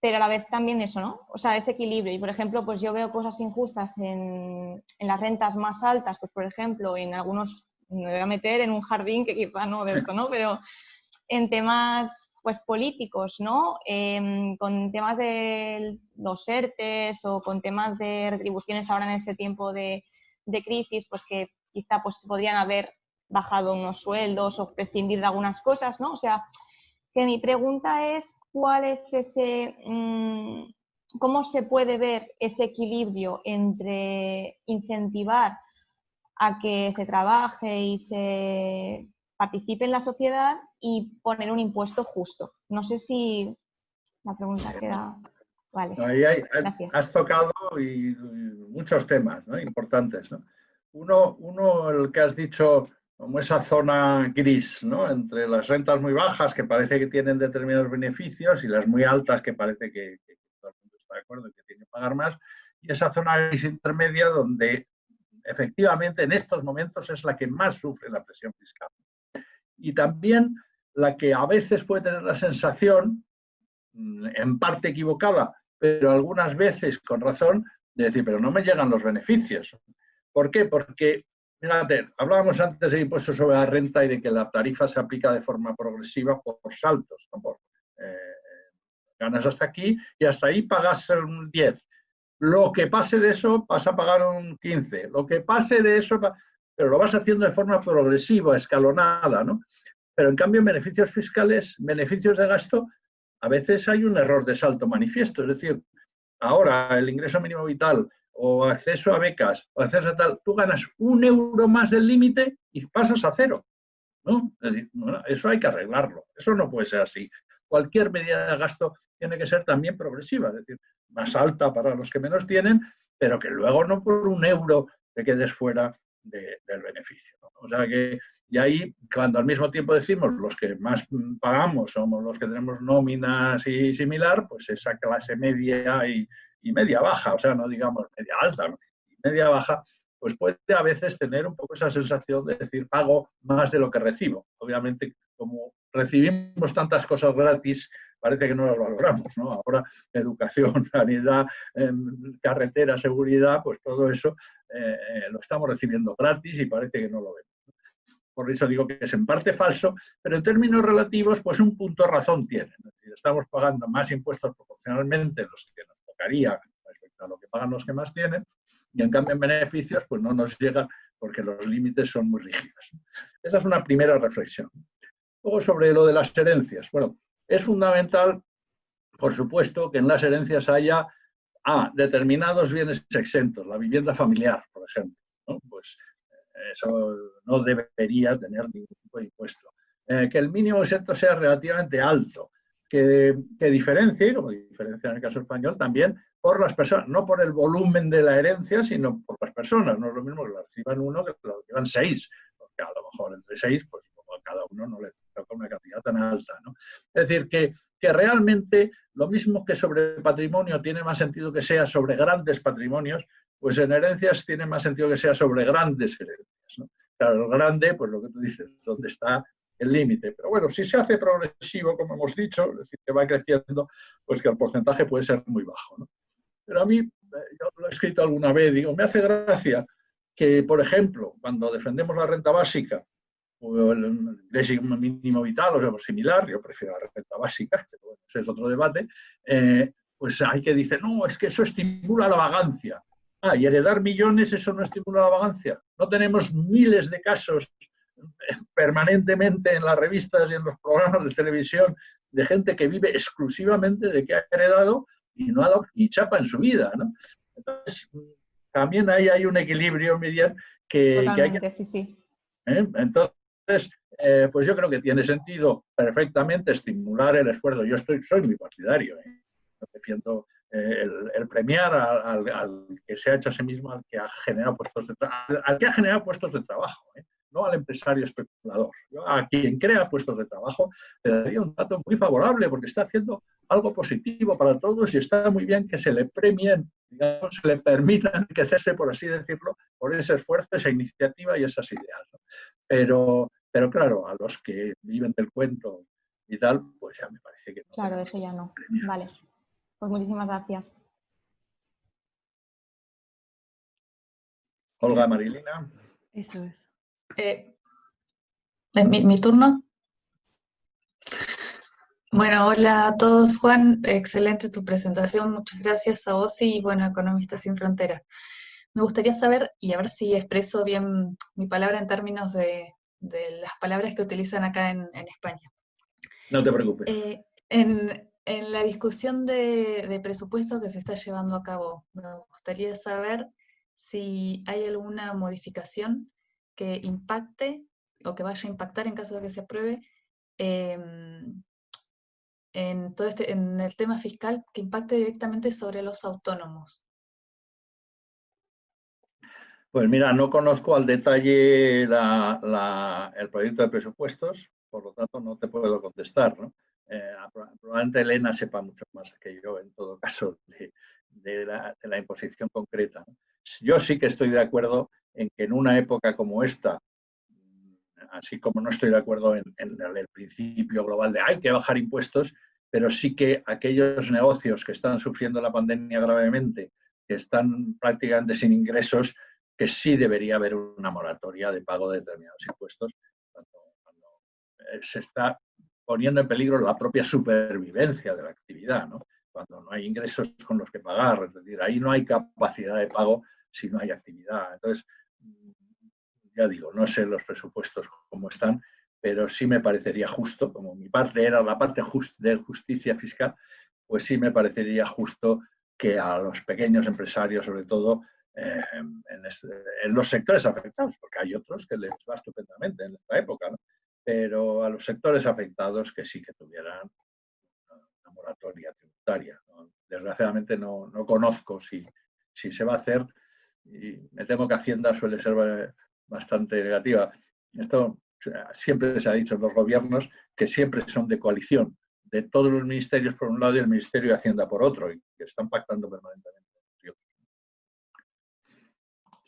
pero a la vez también eso, ¿no? O sea, ese equilibrio. Y por ejemplo, pues yo veo cosas injustas en, las rentas más altas, pues por ejemplo, en algunos, me voy a meter en un jardín que quizá no de esto, ¿no? Pero en temas pues políticos, ¿no? Em, con temas de los ERTES o con temas de retribuciones ahora en este tiempo de, crisis, pues que quizá pues podrían haber bajado unos sueldos o prescindir de algunas cosas, ¿no? O sea, que mi pregunta es cuál es ese, mm, cómo se puede ver ese equilibrio entre incentivar a que se trabaje y se participe en la sociedad y poner un impuesto justo. No sé si la pregunta queda... Vale. Ahí has tocado y, muchos temas importantes. Uno, uno, el que has dicho, como esa zona gris, ¿no? entre las rentas muy bajas que parece que tienen determinados beneficios y las muy altas que parece que, todo el mundo está de acuerdo y que tiene que pagar más, y esa zona gris intermedia donde efectivamente en estos momentos es la que más sufre la presión fiscal y también la que a veces puede tener la sensación, mm, en parte equivocada, pero algunas veces con razón, de decir, pero no me llegan los beneficios. ¿Por qué? Porque, fíjate, hablábamos antes de impuestos sobre la renta y de que la tarifa se aplica de forma progresiva por, saltos, eh, ganas hasta aquí y hasta ahí pagas un 10. Lo que pase de eso vas a pagar un 15. Lo que pase de eso pero lo vas haciendo de forma progresiva, escalonada, ¿no? Pero en cambio en beneficios fiscales, beneficios de gasto, a veces hay un error de salto manifiesto, es decir, ahora el ingreso mínimo vital o acceso a becas o acceso a tal, tú ganas un euro más del límite y pasas a cero. ¿no? Eso hay que arreglarlo, eso no puede ser así. Cualquier medida de gasto tiene que ser también progresiva, es decir, más alta para los que menos tienen, pero que luego no por un euro te quedes fuera del beneficio. O sea que, y ahí, cuando al mismo tiempo decimos los que más pagamos somos los que tenemos nóminas y similar, pues esa clase media y, media baja, o sea, no digamos media alta, media baja, pues puede a veces tener un poco esa sensación de decir, pago más de lo que recibo. Obviamente, como recibimos tantas cosas gratis, parece que no las valoramos, ¿no? Ahora, educación, sanidad, em, carretera, seguridad, pues todo eso eh, lo estamos recibiendo gratis y parece que no lo vemos. Por eso digo que es en parte falso, pero en términos relativos, pues un punto razón tiene. estamos pagando más impuestos proporcionalmente los que nos respecto a lo que pagan los que más tienen, y en cambio en beneficios pues no nos llega porque los límites son muy rígidos. Esa es una primera reflexión. Luego sobre lo de las herencias. Bueno, es fundamental, por supuesto, que en las herencias haya a determinados bienes exentos, la vivienda familiar, por ejemplo. Pues eh, eso no debería tener ningún tipo de impuesto. Eh, que el mínimo exento sea relativamente alto, que, que, diferencie, como diferencia en el caso español, también por las personas, no por el volumen de la herencia, sino por las personas. No es lo mismo que la reciban uno que la reciban seis, porque a lo mejor entre seis, pues a cada uno no le con una cantidad tan alta. ¿no? Es decir, que, que realmente lo mismo que sobre patrimonio tiene más sentido que sea sobre grandes patrimonios, pues en herencias tiene más sentido que sea sobre grandes herencias. Claro, el grande, pues lo que tú dices, donde está el límite. Pero bueno, si se hace progresivo, como hemos dicho, es decir, que va creciendo, pues que el porcentaje puede ser muy bajo. Pero a mí, eh, yo lo he escrito alguna vez, digo, me hace gracia que, por ejemplo, cuando defendemos la renta básica o el ingreso mínimo vital o algo similar, yo prefiero la renta básica, pero ese es otro debate, eh, pues hay que decir, no, es que eso estimula la vagancia. Ah, y heredar millones, eso no estimula la vagancia. No tenemos miles de casos permanentemente en las revistas y en los programas de televisión de gente que vive exclusivamente de que ha heredado y no ha dado ni chapa en su vida. ¿no? Entonces, también ahí hay un equilibrio, Miriam, que, hay que... Sí, sí. ¿eh? Entonces, eh, pues yo creo que tiene sentido perfectamente estimular el esfuerzo. Yo estoy, soy muy partidario. ¿eh? defiendo eh, el, premiar al, que se ha hecho a sí mismo, al que ha generado puestos de, al que ha generado puestos de trabajo. No al empresario especulador. a quien crea puestos de trabajo le daría un dato muy favorable porque está haciendo algo positivo para todos y está muy bien que se le premien, digamos, se le permitan enriquecerse, por así decirlo, por ese esfuerzo, esa iniciativa y esas ideas. Pero, pero claro, a los que viven del cuento y tal, pues ya me parece que no. Claro, eso ya no. Vale. Pues muchísimas gracias. Olga Marilina. Eso es. Eh, ¿Es mi, turno? Bueno, hola a todos. Juan, excelente tu presentación. Muchas gracias a vos y, bueno, Economistas Sin Fronteras. Me gustaría saber, y a ver si expreso bien mi palabra en términos de, las palabras que utilizan acá en, España. No te preocupes. Eh, en, en la discusión de, presupuesto que se está llevando a cabo, me gustaría saber si hay alguna modificación que impacte o que vaya a impactar en caso de que se apruebe em, en, todo este, en el tema fiscal que impacte directamente sobre los autónomos. Pues mira, no conozco al detalle el proyecto de presupuestos, por lo tanto no te puedo contestar. ¿no? Eh, probablemente Elena sepa mucho más que yo, en todo caso, de, la, imposición concreta. Yo sí que estoy de acuerdo en que en una época como esta, así como no estoy de acuerdo en, el principio global de hay que bajar impuestos, pero sí que aquellos negocios que están sufriendo la pandemia gravemente, que están prácticamente sin ingresos, que sí debería haber una moratoria de pago de determinados impuestos cuando, cuando eh, se está poniendo en peligro la propia supervivencia de la actividad, ¿no? cuando no hay ingresos con los que pagar, es decir, ahí no hay capacidad de pago si no hay actividad. Entonces, ya digo, no sé los presupuestos cómo están, pero sí me parecería justo, como mi parte era la parte de justicia fiscal, pues sí me parecería justo que a los pequeños empresarios, sobre todo eh, en, los sectores afectados, porque hay otros que les va estupendamente en esta época, ¿no? pero a los sectores afectados que sí que tuvieran una moratoria tributaria. Desgraciadamente no, conozco si, si se va a hacer y me temo que Hacienda suele ser bastante negativa. Esto siempre se ha dicho en los gobiernos que siempre son de coalición, de todos los ministerios por un lado y el Ministerio de Hacienda por otro, y que están pactando permanentemente.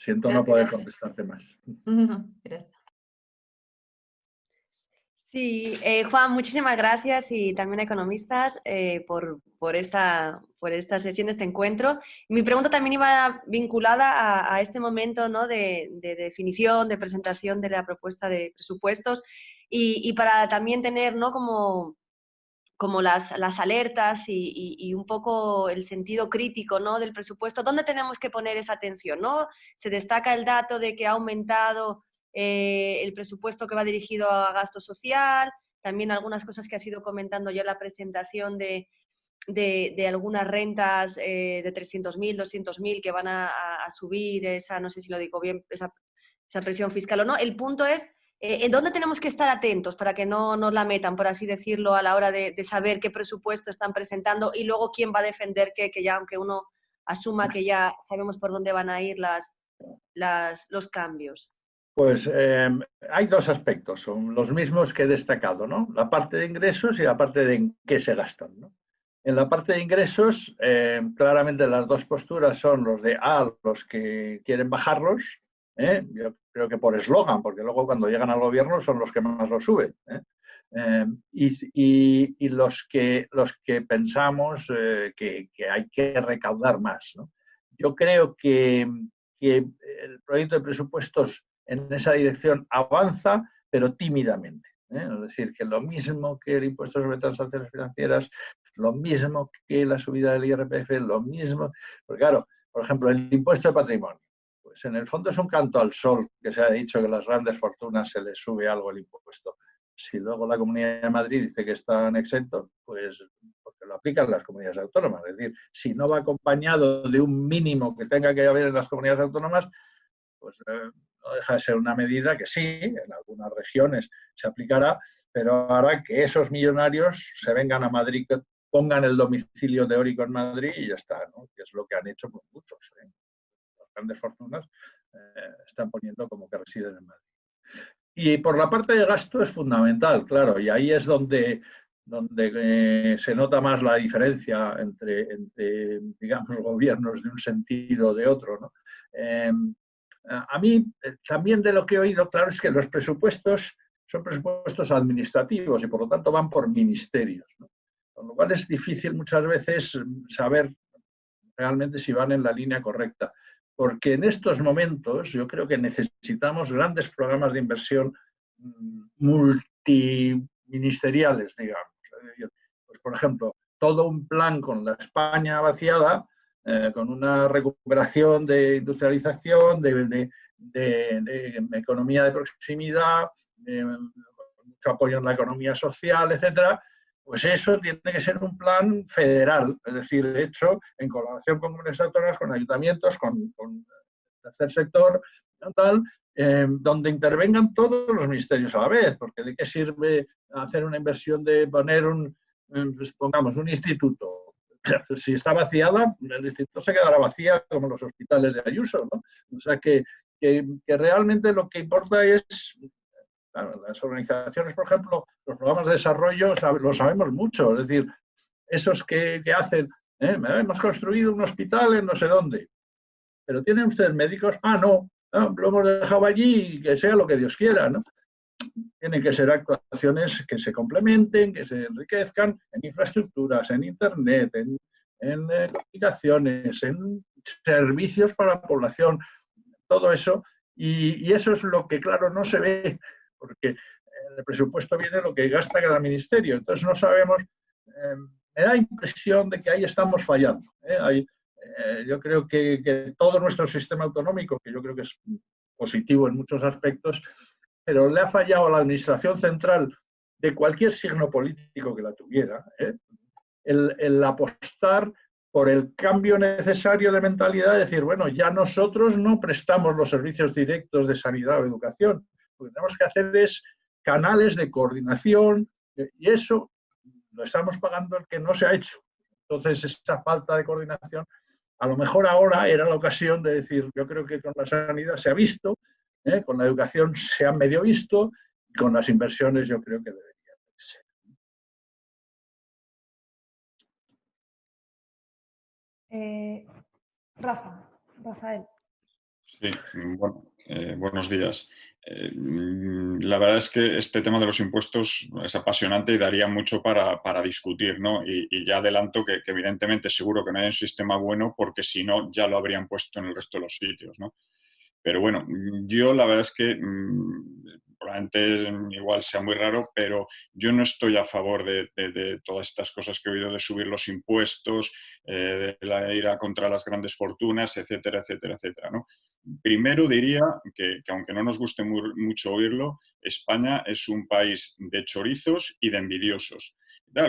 Siento no poder contestarte más. Gracias. Sí, eh, Juan, muchísimas gracias y también a economistas eh, por, por, esta, por esta sesión, este encuentro. Mi pregunta también iba vinculada a, este momento ¿no? de, definición, de presentación de la propuesta de presupuestos y, para también tener ¿no? como, como las, las alertas y, y, un poco el sentido crítico ¿no? del presupuesto. ¿Dónde tenemos que poner esa atención? ¿no? Se destaca el dato de que ha aumentado eh, el presupuesto que va dirigido a gasto social, también algunas cosas que ha sido comentando ya la presentación de, de, algunas rentas eh, de 300.000, 200.000 que van a, subir esa, no sé si lo digo bien, esa, presión fiscal o no. El punto es eh, en dónde tenemos que estar atentos para que no nos la metan, por así decirlo, a la hora de, saber qué presupuesto están presentando y luego quién va a defender que, que ya, aunque uno asuma que ya sabemos por dónde van a ir las, las, los cambios. Pues em, hay dos aspectos, son los mismos que he destacado, ¿no? La parte de ingresos y la parte de en qué se gastan, ¿no? En la parte de ingresos, em, claramente las dos posturas son los de A, los que quieren bajarlos, ¿eh? yo creo que por eslogan, porque luego cuando llegan al gobierno son los que más lo suben. ¿eh? Eh, y, los, que, los que pensamos que, hay que recaudar más. Yo creo que, que el proyecto de presupuestos en esa dirección avanza, pero tímidamente. Es decir, que lo mismo que el impuesto sobre transacciones financieras, lo mismo que la subida del IRPF, lo mismo. Porque claro, por ejemplo, el impuesto de patrimonio. Pues en el fondo es un canto al sol que se ha dicho que a las grandes fortunas se les sube algo el impuesto. Si luego la Comunidad de Madrid dice que están exentos, pues lo aplican las comunidades autónomas. Es decir, si no va acompañado de un mínimo que tenga que haber en las comunidades autónomas, pues eh, no deja de ser una medida que sí, en algunas regiones se aplicará, pero hará que esos millonarios se vengan a Madrid, pongan el domicilio teórico en Madrid y ya está, ¿no? que es lo que han hecho muchos. ¿eh? Las grandes fortunas eh, están poniendo como que residen en Madrid. Y por la parte de gasto es fundamental, claro, y ahí es donde, donde se nota más la diferencia entre, entre, digamos, gobiernos de un sentido o de otro. ¿no? Em, a mí, eh, también de lo que he oído, claro, es que los presupuestos son presupuestos administrativos y por lo tanto van por ministerios. Con lo cual es difícil muchas veces mm, saber realmente si van en la línea correcta. Porque en estos momentos yo creo que necesitamos grandes programas de inversión mm, multiministeriales, digamos. Pues, por ejemplo, todo un plan con la España vaciada eh, con una recuperación de industrialización, de, economía de proximidad, mucho apoyo en la economía social, etcétera, pues eso tiene que ser un plan federal, es decir, hecho en colaboración con comunidades autónomas, con ayuntamientos, con, el tercer sector, tal, eh, donde intervengan todos los ministerios a la vez, porque ¿de qué sirve hacer una inversión de poner un, pues pongamos, un instituto si está vaciada, el instituto se quedará vacía como los hospitales de Ayuso. ¿no? O sea que, que, realmente lo que importa es, las organizaciones, por ejemplo, los programas de desarrollo, lo sabemos mucho, es decir, esos que, que hacen, ¿eh? hemos construido un hospital en no sé dónde, pero ¿tienen ustedes médicos? Ah, no, lo hemos dejado allí y que sea lo que Dios quiera, ¿no? Tienen que ser actuaciones que se complementen, que se enriquezcan en infraestructuras, en Internet, en, en eh, comunicaciones, en servicios para la población, todo eso. Y, eso es lo que, claro, no se ve, porque el presupuesto viene lo que gasta cada ministerio. Entonces no sabemos, eh, me da impresión de que ahí estamos fallando. ¿eh? yo creo que, que todo nuestro sistema autonómico, que yo creo que es positivo en muchos aspectos, pero le ha fallado a la administración central de cualquier signo político que la tuviera, ¿eh? el, apostar por el cambio necesario de mentalidad, de decir, bueno, ya nosotros no prestamos los servicios directos de sanidad o educación, lo que tenemos que hacer es canales de coordinación eh, y eso lo estamos pagando el que no se ha hecho. Entonces, esa falta de coordinación, a lo mejor ahora era la ocasión de decir, yo creo que con la sanidad se ha visto, ¿eh? Con la educación se ha medio visto y con las inversiones yo creo que debería ser. Eh, Rafa, Rafael. Sí, bueno, eh, buenos días. la verdad es que este tema de los impuestos es apasionante y daría mucho para, discutir, ¿no? Y, ya adelanto que, que, evidentemente seguro que no hay un sistema bueno porque si no ya lo habrían puesto en el resto de los sitios, ¿no? Pero bueno, yo la verdad es que mm, probablemente igual sea muy raro, pero yo no estoy a favor de, todas estas cosas que he oído de subir los impuestos, eh, de la ira contra las grandes fortunas, etcétera, etcétera, etcétera. ¿no? Primero diría que, aunque no nos guste mucho oírlo, España es un país de chorizos y de envidiosos.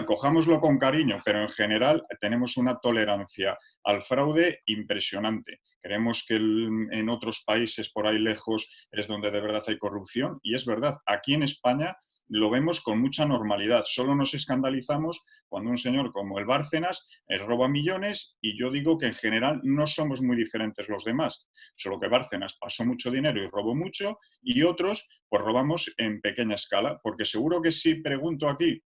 Cojámoslo con cariño, pero en general tenemos una tolerancia al fraude impresionante. Creemos que en otros países por ahí lejos es donde de verdad hay corrupción y es verdad, aquí en España lo vemos con mucha normalidad. Solo nos escandalizamos cuando un señor como el Bárcenas eh, roba millones y yo digo que en general no somos muy diferentes los demás. Solo que Bárcenas pasó mucho dinero y robó mucho y otros pues robamos en pequeña escala. Porque seguro que si pregunto aquí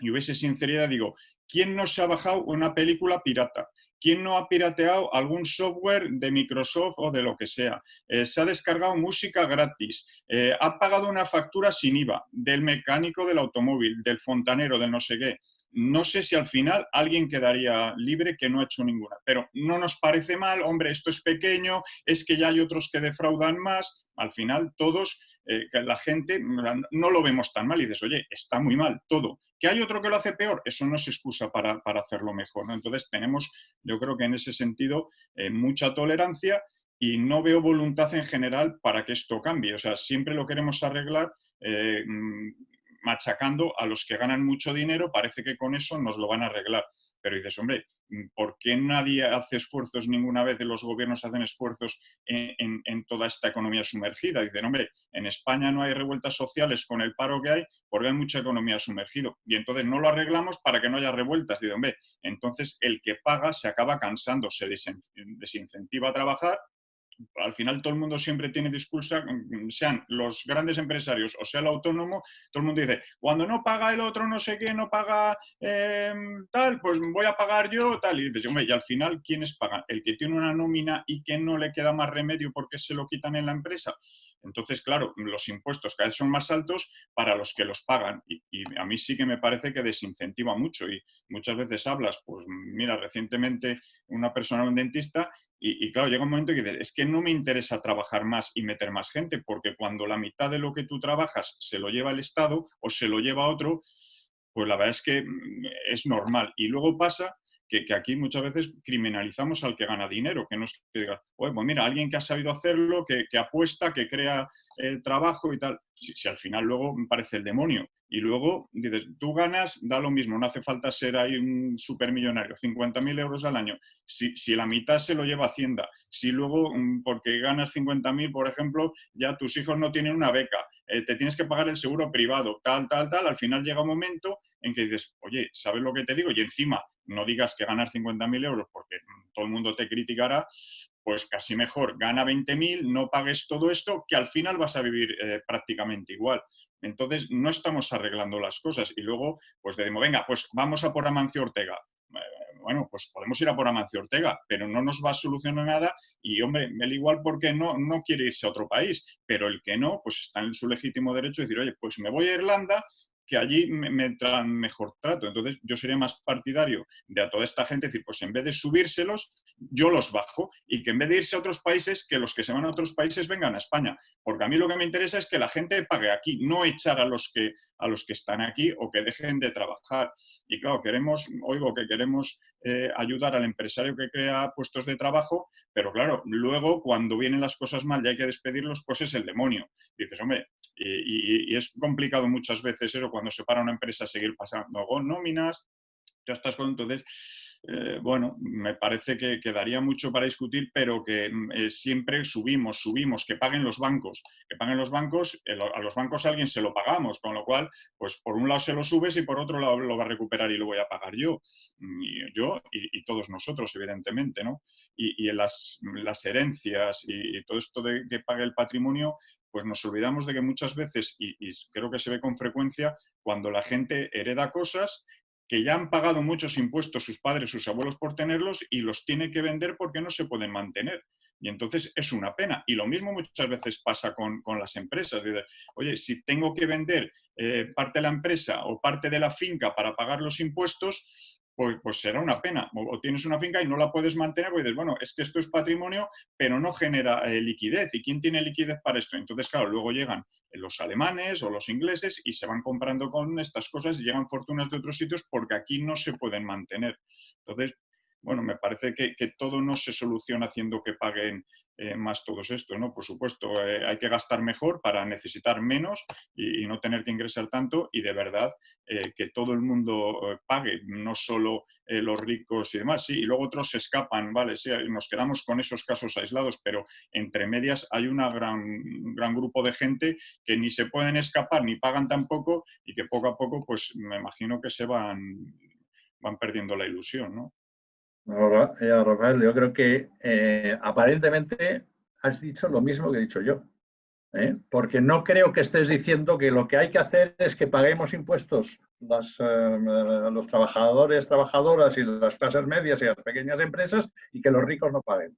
y hubiese sinceridad, digo, ¿quién no se ha bajado una película pirata? ¿quién no ha pirateado algún software de Microsoft o de lo que sea? Eh, se ha descargado música gratis, eh, ha pagado una factura sin IVA del mecánico del automóvil, del fontanero, del no sé qué no sé si al final alguien quedaría libre que no ha hecho ninguna, pero no nos parece mal, hombre, esto es pequeño, es que ya hay otros que defraudan más, al final todos, eh, la gente no lo vemos tan mal y dices, oye, está muy mal todo. ¿Que hay otro que lo hace peor? Eso no es excusa para, hacerlo mejor. ¿no? Entonces tenemos, yo creo que en ese sentido, eh, mucha tolerancia y no veo voluntad en general para que esto cambie. O sea, siempre lo queremos arreglar eh, machacando a los que ganan mucho dinero, parece que con eso nos lo van a arreglar. Pero dices, hombre, ¿por qué nadie hace esfuerzos, ninguna vez de los gobiernos hacen esfuerzos en, toda esta economía sumergida? Dicen, hombre, en España no hay revueltas sociales con el paro que hay porque hay mucha economía sumergida. Y entonces no lo arreglamos para que no haya revueltas. Dicen, hombre, entonces el que paga se acaba cansando, se desincentiva a trabajar al final todo el mundo siempre tiene discurso, mm, sean los grandes empresarios o sea el autónomo, todo el mundo dice, cuando no paga el otro no sé qué, no paga em, tal, pues voy a pagar yo tal. Y dices, hombre, y al final, ¿quiénes pagan? El que tiene una nómina y que no le queda más remedio porque se lo quitan en la empresa. Entonces, claro, los impuestos cada vez son más altos para los que los pagan y, y, a mí sí que me parece que desincentiva mucho y muchas veces hablas, pues mira, recientemente una persona, un dentista, y, claro, llega un momento que dices, es que no me interesa trabajar más y meter más gente, porque cuando la mitad de lo que tú trabajas se lo lleva el Estado o se lo lleva otro, pues la verdad es que mm, es normal. Y luego pasa que, aquí muchas veces criminalizamos al que gana dinero, que no es que diga, pues mira, alguien que ha sabido hacerlo, que, apuesta, que crea eh, trabajo y tal. Si, al final luego parece el demonio. Y luego dices, tú ganas, da lo mismo, no hace falta ser ahí un supermillonario, 50.000 euros al año. Si, si, la mitad se lo lleva Hacienda, si luego, mm, porque ganas 50.000, por ejemplo, ya tus hijos no tienen una beca, eh, te tienes que pagar el seguro privado, tal, tal, tal, al final llega un momento en que dices, oye, ¿sabes lo que te digo? Y encima no digas que ganas 50.000 euros porque todo el mundo te criticará, pues casi mejor, gana 20.000, no pagues todo esto, que al final vas a vivir eh, prácticamente igual. Entonces, no estamos arreglando las cosas. Y luego, pues decimos, venga, pues vamos a por Amancio Ortega. Eh, bueno, pues podemos ir a por Amancio Ortega, pero no nos va a solucionar nada y, hombre, él igual porque no, no quiere irse a otro país, pero el que no, pues está en su legítimo derecho de decir, oye, pues me voy a Irlanda que allí me, me, traen mejor trato. Entonces, yo sería más partidario de a toda esta gente decir, pues en vez de subírselos, yo los bajo y que en vez de irse a otros países, que los que se van a otros países vengan a España. Porque a mí lo que me interesa es que la gente pague aquí, no echar a los que, a los que están aquí o que dejen de trabajar. Y claro, queremos, oigo que queremos eh, ayudar al empresario que crea puestos de trabajo, pero claro, luego cuando vienen las cosas mal y hay que despedirlos, pues es el demonio. Dices, hombre, y, y es complicado muchas veces eso cuando se para una empresa seguir pasando nóminas, ya estás con... Entonces, eh, bueno, me parece que quedaría mucho para discutir, pero que mm, eh, siempre subimos, subimos, que paguen los bancos, que paguen los bancos, eh, a los bancos a alguien se lo pagamos, con lo cual, pues por un lado se lo subes y por otro lado lo va a recuperar y lo voy a pagar yo, mm, y yo y, todos nosotros, evidentemente, ¿no? Y, en las, herencias y, todo esto de que pague el patrimonio, pues nos olvidamos de que muchas veces, y, creo que se ve con frecuencia, cuando la gente hereda cosas que ya han pagado muchos impuestos sus padres, sus abuelos por tenerlos y los tiene que vender porque no se pueden mantener. Y entonces es una pena. Y lo mismo muchas veces pasa con, las empresas. Oye, si tengo que vender eh, parte de la empresa o parte de la finca para pagar los impuestos, pues, pues, será una pena. O, tienes una finca y no la puedes mantener, pues dices, bueno, es que esto es patrimonio, pero no genera eh, liquidez. ¿Y quién tiene liquidez para esto? Entonces, claro, luego llegan los alemanes o los ingleses y se van comprando con estas cosas y llegan fortunas de otros sitios porque aquí no se pueden mantener. Entonces, bueno, me parece que, todo no se soluciona haciendo que paguen eh, más todos esto, ¿no? Por supuesto, eh, hay que gastar mejor para necesitar menos y, no tener que ingresar tanto y de verdad eh, que todo el mundo pague, no solo los ricos y demás, sí, y luego otros se escapan, ¿vale? Sí, nos quedamos con esos casos aislados, pero entre medias hay un gran, gran grupo de gente que ni se pueden escapar ni pagan tampoco y que poco a poco, pues me imagino que se van, van perdiendo la ilusión, ¿no? Eh, Rafael, yo creo que eh, aparentemente has dicho lo mismo que he dicho yo. ¿eh? porque no creo que estés diciendo que lo que hay que hacer es que paguemos impuestos las, eh, los trabajadores, trabajadoras y las clases medias y las pequeñas empresas y que los ricos no paguen.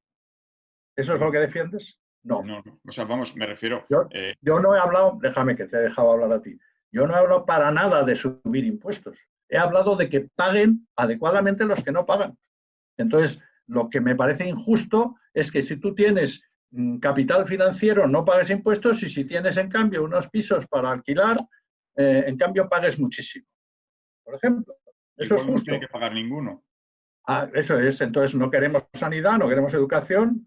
¿Eso es lo que defiendes? No. No, o sea, vamos, me refiero... Yo, eh, yo no he hablado, déjame que te he dejado hablar a ti, yo no he hablado para nada de subir impuestos. He hablado de que paguen adecuadamente los que no pagan. Entonces, lo que me parece injusto es que si tú tienes mm, capital financiero no pagues impuestos y si tienes en cambio unos pisos para alquilar, eh, en cambio pagues muchísimo. Por ejemplo, eso es igual no justo. tiene que pagar ninguno. Ah, eso es, entonces no queremos sanidad, no queremos educación.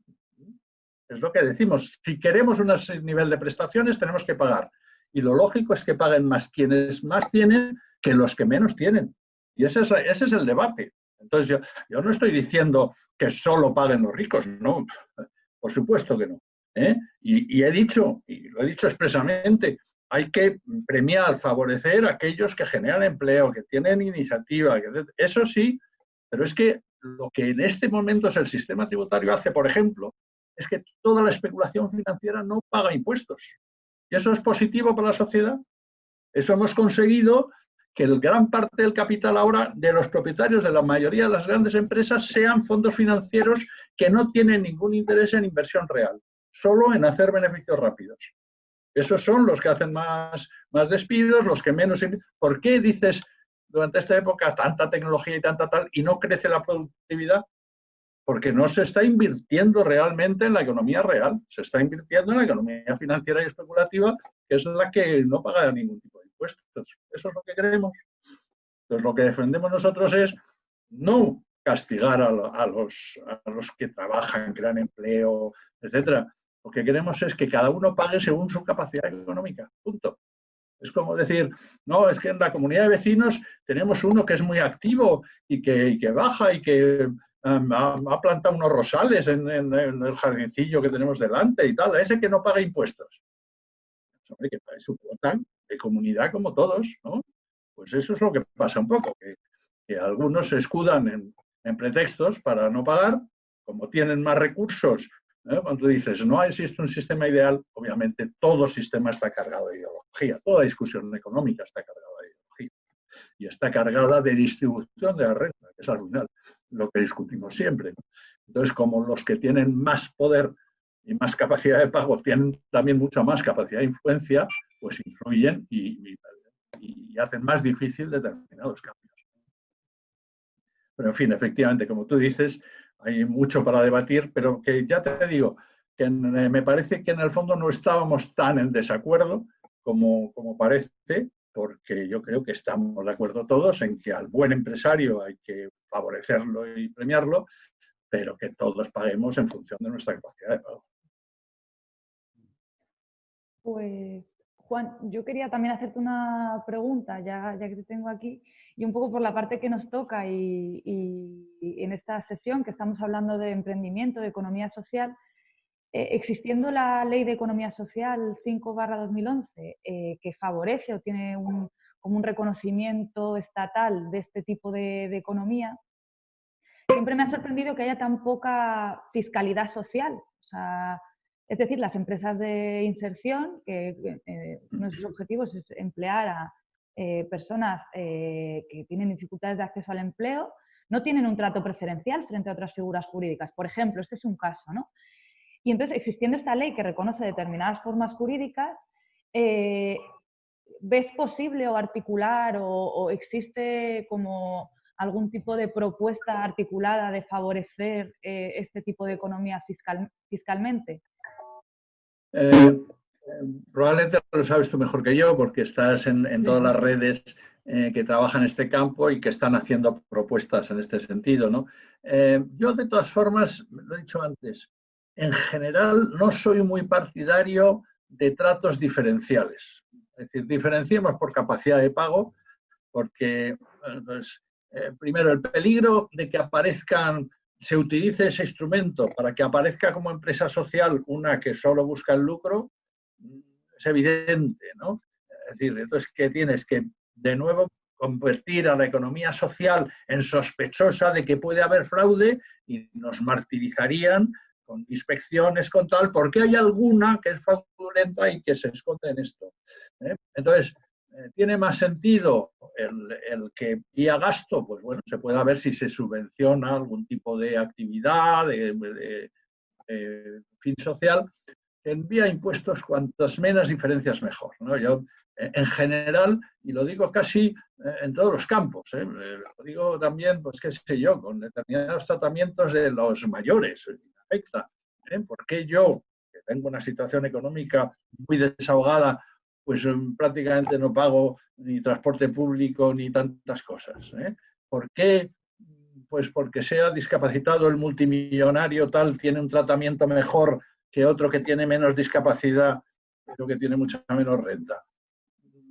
Es lo que decimos. Si queremos un nivel de prestaciones, tenemos que pagar. Y lo lógico es que paguen más quienes más tienen que los que menos tienen. Y ese es, ese es el debate. Entonces, yo, yo, no estoy diciendo que solo paguen los ricos, no, por supuesto que no. ¿eh? Y, he dicho, y lo he dicho expresamente, hay que premiar, favorecer a aquellos que generan empleo, que tienen iniciativa, que, eso sí, pero es que lo que en este momento es el sistema tributario hace, por ejemplo, es que toda la especulación financiera no paga impuestos. ¿Y eso es positivo para la sociedad? Eso hemos conseguido que gran parte del capital ahora de los propietarios de la mayoría de las grandes empresas sean fondos financieros que no tienen ningún interés en inversión real, solo en hacer beneficios rápidos. Esos son los que hacen más, más despidos, los que menos... ¿Por qué dices durante esta época tanta tecnología y tanta tal y no crece la productividad? Porque no se está invirtiendo realmente en la economía real, se está invirtiendo en la economía financiera y especulativa, que es la que no paga ningún tipo impuestos. Eso es lo que queremos. Entonces, lo que defendemos nosotros es no castigar a, los, a los que trabajan, crean empleo, etcétera. Lo que queremos es que cada uno pague según su capacidad económica. Punto. Es como decir, no, es que en la comunidad de vecinos tenemos uno que es muy activo y que, baja y que um, ha, plantado unos rosales en, el jardincillo que tenemos delante y tal, a ese que no paga impuestos. Pues, hombre, que pague su cuota de comunidad como todos, ¿no? Pues eso es lo que pasa un poco, que, algunos se escudan en, en, pretextos para no pagar, como tienen más recursos. ¿eh? Cuando dices, no existe un sistema ideal, obviamente todo sistema está cargado de ideología, toda discusión económica está cargada de ideología y está cargada de distribución de la renta, que es al final lo que discutimos siempre. Entonces, como los que tienen más poder y más capacidad de pago tienen también mucha más capacidad de influencia, pues influyen y, hacen más difícil determinados cambios. Pero en fin, efectivamente, como tú dices, hay mucho para debatir, pero que ya te digo, que eh, me parece que en el fondo no estábamos tan en desacuerdo como, como parece, porque yo creo que estamos de acuerdo todos en que al buen empresario hay que favorecerlo y premiarlo, pero que todos paguemos en función de nuestra capacidad de pago. Pues, Juan, yo quería también hacerte una pregunta, ya, que te tengo aquí, y un poco por la parte que nos toca y en esta sesión que estamos hablando de emprendimiento, de economía social, eh, existiendo la Ley de Economía Social 5-2011, eh, que favorece o tiene un, como un reconocimiento estatal de este tipo de, de economía, siempre me ha sorprendido que haya tan poca fiscalidad social. O sea, es decir, las empresas de inserción, que eh, uno de sus objetivos es emplear a eh, personas eh, que tienen dificultades de acceso al empleo, no tienen un trato preferencial frente a otras figuras jurídicas. Por ejemplo, este es un caso, ¿no? Y entonces, existiendo esta ley que reconoce determinadas formas jurídicas, eh, ¿ves posible o articular o, o existe como algún tipo de propuesta articulada de favorecer eh, este tipo de economía fiscal, fiscalmente? Eh, probablemente lo sabes tú mejor que yo porque estás en, en todas las redes eh, que trabajan en este campo y que están haciendo propuestas en este sentido. ¿no? Eh, yo, de todas formas, lo he dicho antes, en general no soy muy partidario de tratos diferenciales. Es decir, diferenciemos por capacidad de pago, porque, pues, eh, primero, el peligro de que aparezcan se utilice ese instrumento para que aparezca como empresa social una que solo busca el lucro, es evidente, ¿no? Es decir, entonces, ¿qué tienes? Que de nuevo convertir a la economía social en sospechosa de que puede haber fraude y nos martirizarían con inspecciones, con tal, porque hay alguna que es fraudulenta y que se esconde en esto. ¿eh? Entonces, ¿tiene más sentido el, que vía gasto? Pues bueno, se puede ver si se subvenciona algún tipo de actividad, de, fin social, en vía impuestos cuantas menos diferencias mejor. ¿no? Yo, en general, y lo digo casi eh, en todos los campos, ¿eh? Eh, lo digo también, pues qué sé yo, con determinados tratamientos de los mayores, afecta. Porque yo, que tengo una situación económica muy desahogada, pues prácticamente no pago ni transporte público ni tantas cosas. ¿Por qué? Pues porque sea discapacitado el multimillonario tal, tiene un tratamiento mejor que otro que tiene menos discapacidad, pero que tiene mucha menos renta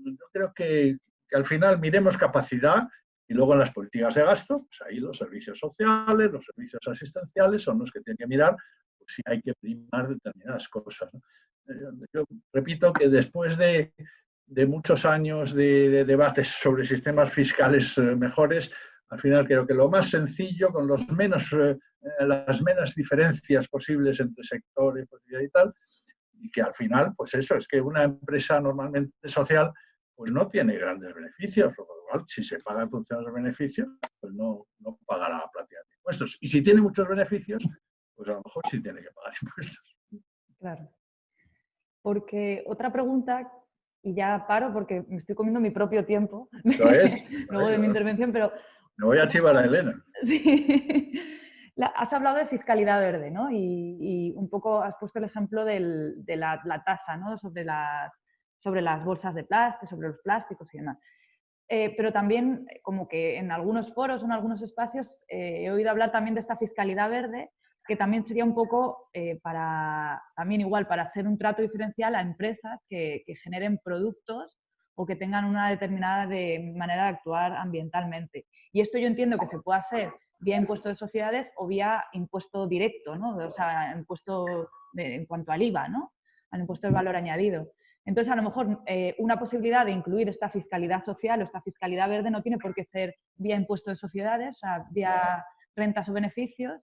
yo creo que, al final miremos capacidad y luego en las políticas de gasto, pues ahí los servicios sociales, los servicios asistenciales son los que tienen que mirar si hay que primar determinadas cosas. Eh, yo repito que después de, muchos años de, debates sobre sistemas fiscales eh, mejores, al final creo que lo más sencillo, con los menos, eh, las menos diferencias posibles entre sectores y tal, y que al final, pues eso, es que una empresa normalmente social pues no tiene grandes beneficios, lo cual si se paga en función de los beneficios, pues no, no pagará prácticamente impuestos. Y si tiene muchos beneficios, pues a lo mejor sí tiene que pagar impuestos. Claro. Porque otra pregunta, y ya paro porque me estoy comiendo mi propio tiempo, Eso es. luego de mi intervención, pero... Me voy a chivar a Elena. Sí. has hablado de fiscalidad verde, ¿no? Y, un poco has puesto el ejemplo de la, la, tasa, ¿no? Sobre las sobre las bolsas de plástico, sobre los plásticos y demás. Eh, pero también, eh, como que en algunos foros, en algunos espacios, eh, he oído hablar también de esta fiscalidad verde, que también sería un poco para, también igual, para hacer un trato diferencial a empresas que, generen productos o que tengan una determinada de manera de actuar ambientalmente. Y esto yo entiendo que se puede hacer vía impuesto de sociedades o vía impuesto directo, ¿no? o sea, impuesto en cuanto al IVA, ¿no? al impuesto del valor añadido. Entonces, a lo mejor eh, una posibilidad de incluir esta fiscalidad social o esta fiscalidad verde no tiene por qué ser vía impuesto de sociedades, o vía rentas o beneficios,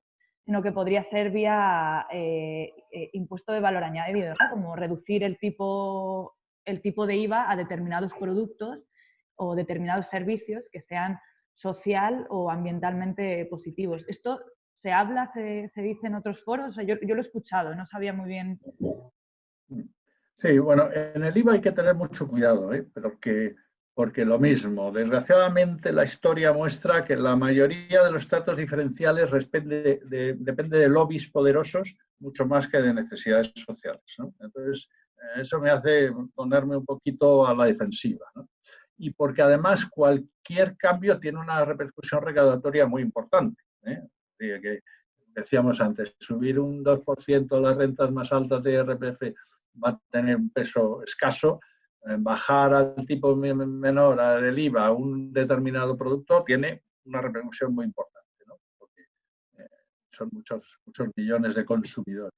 sino que podría ser vía eh, eh, impuesto de valor añadido, como reducir el tipo, el tipo de IVA a determinados productos o determinados servicios que sean social o ambientalmente positivos. Esto se habla, se, dice en otros foros, yo, yo, lo he escuchado, no sabía muy bien Sí, bueno, en el IVA hay que tener mucho cuidado, ¿eh? porque, porque lo mismo, desgraciadamente la historia muestra que la mayoría de los tratos diferenciales depende de, depende de lobbies poderosos mucho más que de necesidades sociales. Entonces, eso me hace ponerme un poquito a la defensiva. Y porque además cualquier cambio tiene una repercusión recaudatoria muy importante. ¿eh? Que decíamos antes, subir un 2% las rentas más altas de IRPF va a tener un peso escaso, bajar al tipo menor del IVA un determinado producto tiene una repercusión muy importante, ¿no? porque eh, son muchos, muchos millones de consumidores.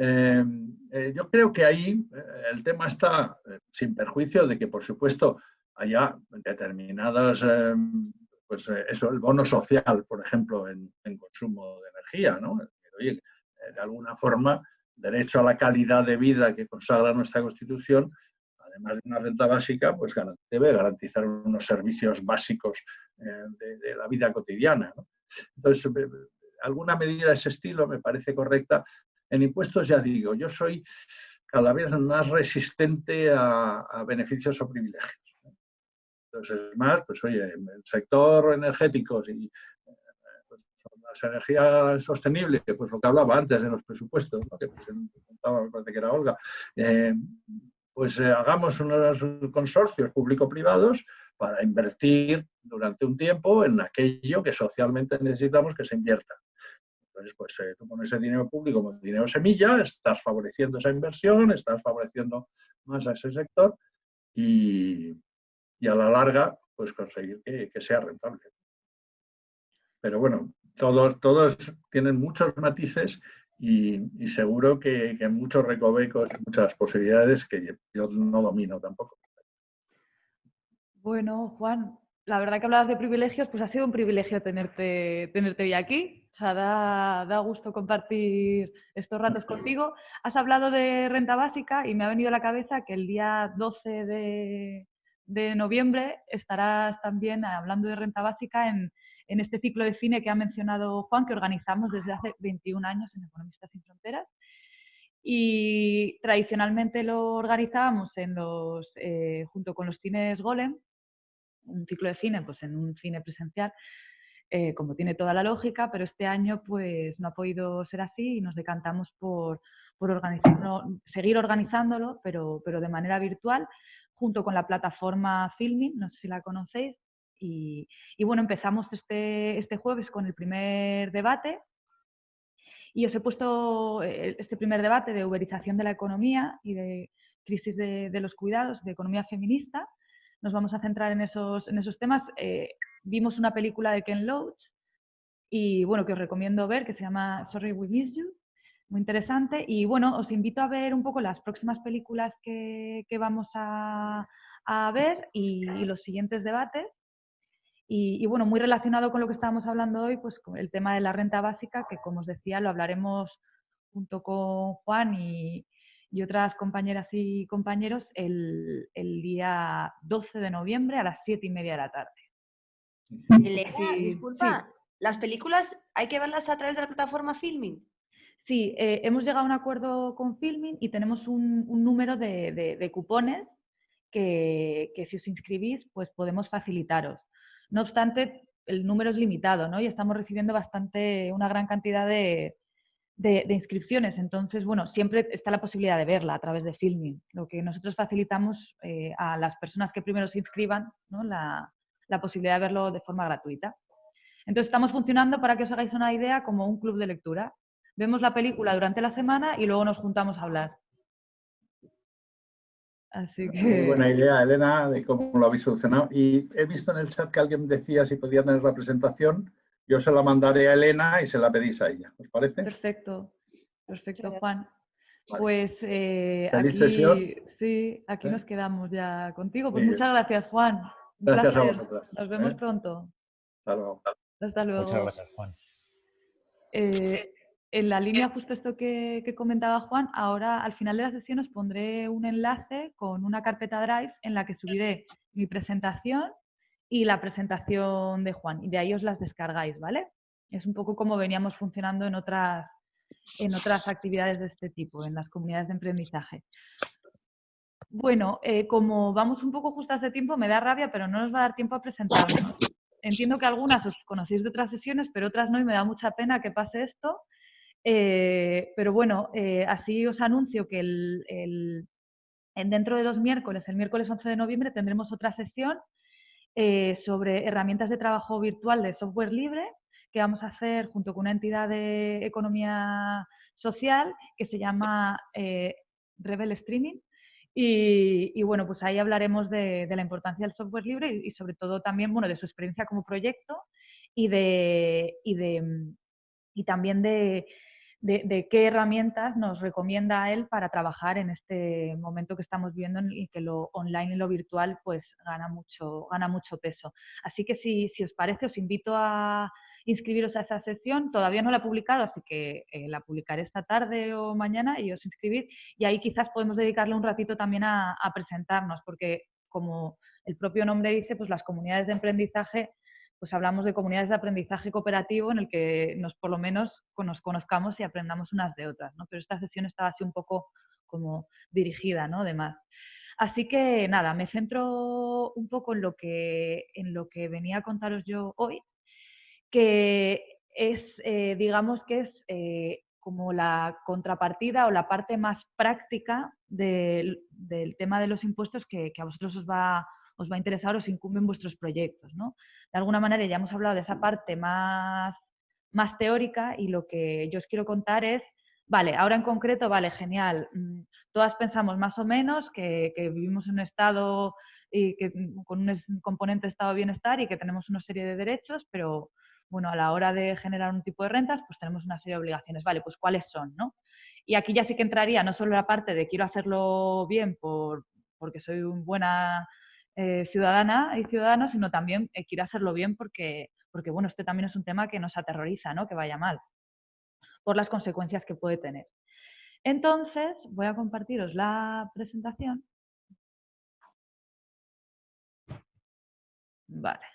Eh, eh, yo creo que ahí el tema está sin perjuicio de que, por supuesto, haya determinadas, pues eso, el bono social, por ejemplo, en, consumo de energía, ¿no? De alguna forma derecho a la calidad de vida que consagra nuestra Constitución, además de una renta básica, pues debe garantizar unos servicios básicos eh, de, la vida cotidiana. Entonces, eh, alguna medida de ese estilo me parece correcta. En impuestos, ya digo, yo soy cada vez más resistente a, beneficios o privilegios. Entonces, es más, pues oye, el sector energético y las energías sostenibles, pues lo que hablaba antes de los presupuestos, que presentaba, me parece que era Olga, eh, pues eh, hagamos unos consorcios público-privados para invertir durante un tiempo en aquello que socialmente necesitamos que se invierta. Entonces, pues eh, tú con ese dinero público como dinero semilla, estás favoreciendo esa inversión, estás favoreciendo más a ese sector y, a la larga, pues conseguir que, que sea rentable. Pero bueno, todos, todos tienen muchos matices y, seguro que, que, muchos recovecos, muchas posibilidades que yo no domino tampoco. Bueno, Juan, la verdad que hablabas de privilegios, pues ha sido un privilegio tenerte, tenerte hoy aquí. O sea, da, gusto compartir estos ratos contigo. Has hablado de renta básica y me ha venido a la cabeza que el día 12 de, noviembre estarás también hablando de renta básica en, este ciclo de cine que ha mencionado Juan, que organizamos desde hace 21 años en Economistas Sin Fronteras. Y tradicionalmente lo organizábamos en los, eh, junto con los cines Golem, un ciclo de cine pues en un cine presencial eh, como tiene toda la lógica, pero este año pues no ha podido ser así y nos decantamos por, por seguir organizándolo, pero, pero de manera virtual, junto con la plataforma Filming, no sé si la conocéis. Y, bueno, empezamos este, este jueves con el primer debate, y os he puesto eh, este primer debate de uberización de la economía y de crisis de, los cuidados, de economía feminista. Nos vamos a centrar en esos, en esos temas. Eh, vimos una película de Ken Loach y bueno, que os recomiendo ver, que se llama Sorry We Miss You, muy interesante. Y bueno, os invito a ver un poco las próximas películas que, vamos a, ver y, los siguientes debates. Y, bueno, muy relacionado con lo que estábamos hablando hoy, pues con el tema de la renta básica, que como os decía, lo hablaremos junto con Juan y, otras compañeras y compañeros el, el, día 12 de noviembre a las 7 y media de la tarde. Elena, disculpa, ¿las películas hay que verlas a través de la plataforma Filming? Sí, eh, hemos llegado a un acuerdo con Filming y tenemos un, número de, cupones que, si os inscribís, pues podemos facilitaros. No obstante, el número es limitado, ¿no? Y estamos recibiendo bastante, una gran cantidad de, inscripciones. Entonces, bueno, siempre está la posibilidad de verla a través de Filming. Lo que nosotros facilitamos eh, a las personas que primero se inscriban, ¿no? La, la posibilidad de verlo de forma gratuita. Entonces estamos funcionando, para que os hagáis una idea, como un club de lectura. Vemos la película durante la semana y luego nos juntamos a hablar. Así que... Muy buena idea, Elena, de cómo lo habéis solucionado. Y he visto en el chat que alguien decía si podía tener la presentación. Yo se la mandaré a Elena y se la pedís a ella. ¿Os parece? Perfecto, perfecto, Juan. Pues eh, aquí, sesión? sí, aquí ¿Eh? nos quedamos ya contigo. Pues muchas gracias, Juan. Gracias a vosotras. Nos vemos ¿eh? pronto. Hasta luego. Hasta luego. Muchas gracias, Juan. Eh, en la línea justo esto que, comentaba Juan, ahora al final de la sesión os pondré un enlace con una carpeta Drive en la que subiré mi presentación y la presentación de Juan. Y de ahí os las descargáis, ¿vale? Es un poco como veníamos funcionando en otras, en otras actividades de este tipo, en las comunidades de emprendizaje. Bueno, eh, como vamos un poco justas de tiempo, me da rabia, pero no nos va a dar tiempo a presentarnos. Entiendo que algunas os conocéis de otras sesiones, pero otras no, y me da mucha pena que pase esto. Eh, pero bueno, eh, así os anuncio que el, dentro de dos miércoles, el miércoles 11 de noviembre, tendremos otra sesión sobre herramientas de trabajo virtual de software libre que vamos a hacer junto con una entidad de economía social que se llama Rebel Streaming. Y, bueno, pues ahí hablaremos de, la importancia del software libre y, sobre todo también, bueno, de su experiencia como proyecto y, de, y, de, y también de, de, qué herramientas nos recomienda a él para trabajar en este momento que estamos viviendo y que lo online y lo virtual pues gana mucho, gana mucho peso. Así que si, si os parece, os invito a, inscribiros a esa sesión. Todavía no la he publicado, así que eh, la publicaré esta tarde o mañana y os inscribís. Y ahí quizás podemos dedicarle un ratito también a, presentarnos, porque como el propio nombre dice, pues las comunidades de aprendizaje, pues hablamos de comunidades de aprendizaje cooperativo en el que nos por lo menos nos conozcamos y aprendamos unas de otras, ¿no? Pero esta sesión estaba así un poco como dirigida, ¿no? Además. Así que nada, me centro un poco en lo que, en lo que venía a contaros yo hoy que es, eh, digamos que es eh, como la contrapartida o la parte más práctica del, tema de los impuestos que, a vosotros os va, os va a interesar, os incumben vuestros proyectos. ¿no? De alguna manera ya hemos hablado de esa parte más, más teórica y lo que yo os quiero contar es, vale, ahora en concreto, vale, genial, mm, todas pensamos más o menos que, que vivimos en un estado y que, mm, con un componente de estado de bienestar y que tenemos una serie de derechos, pero bueno, a la hora de generar un tipo de rentas, pues tenemos una serie de obligaciones. Vale, pues ¿cuáles son? ¿no? Y aquí ya sí que entraría no solo la parte de quiero hacerlo bien por, porque soy una buena eh, ciudadana y ciudadano, sino también eh, quiero hacerlo bien porque, porque bueno, este también es un tema que nos aterroriza, ¿no? Que vaya mal, por las consecuencias que puede tener. Entonces, voy a compartiros la presentación. Vale.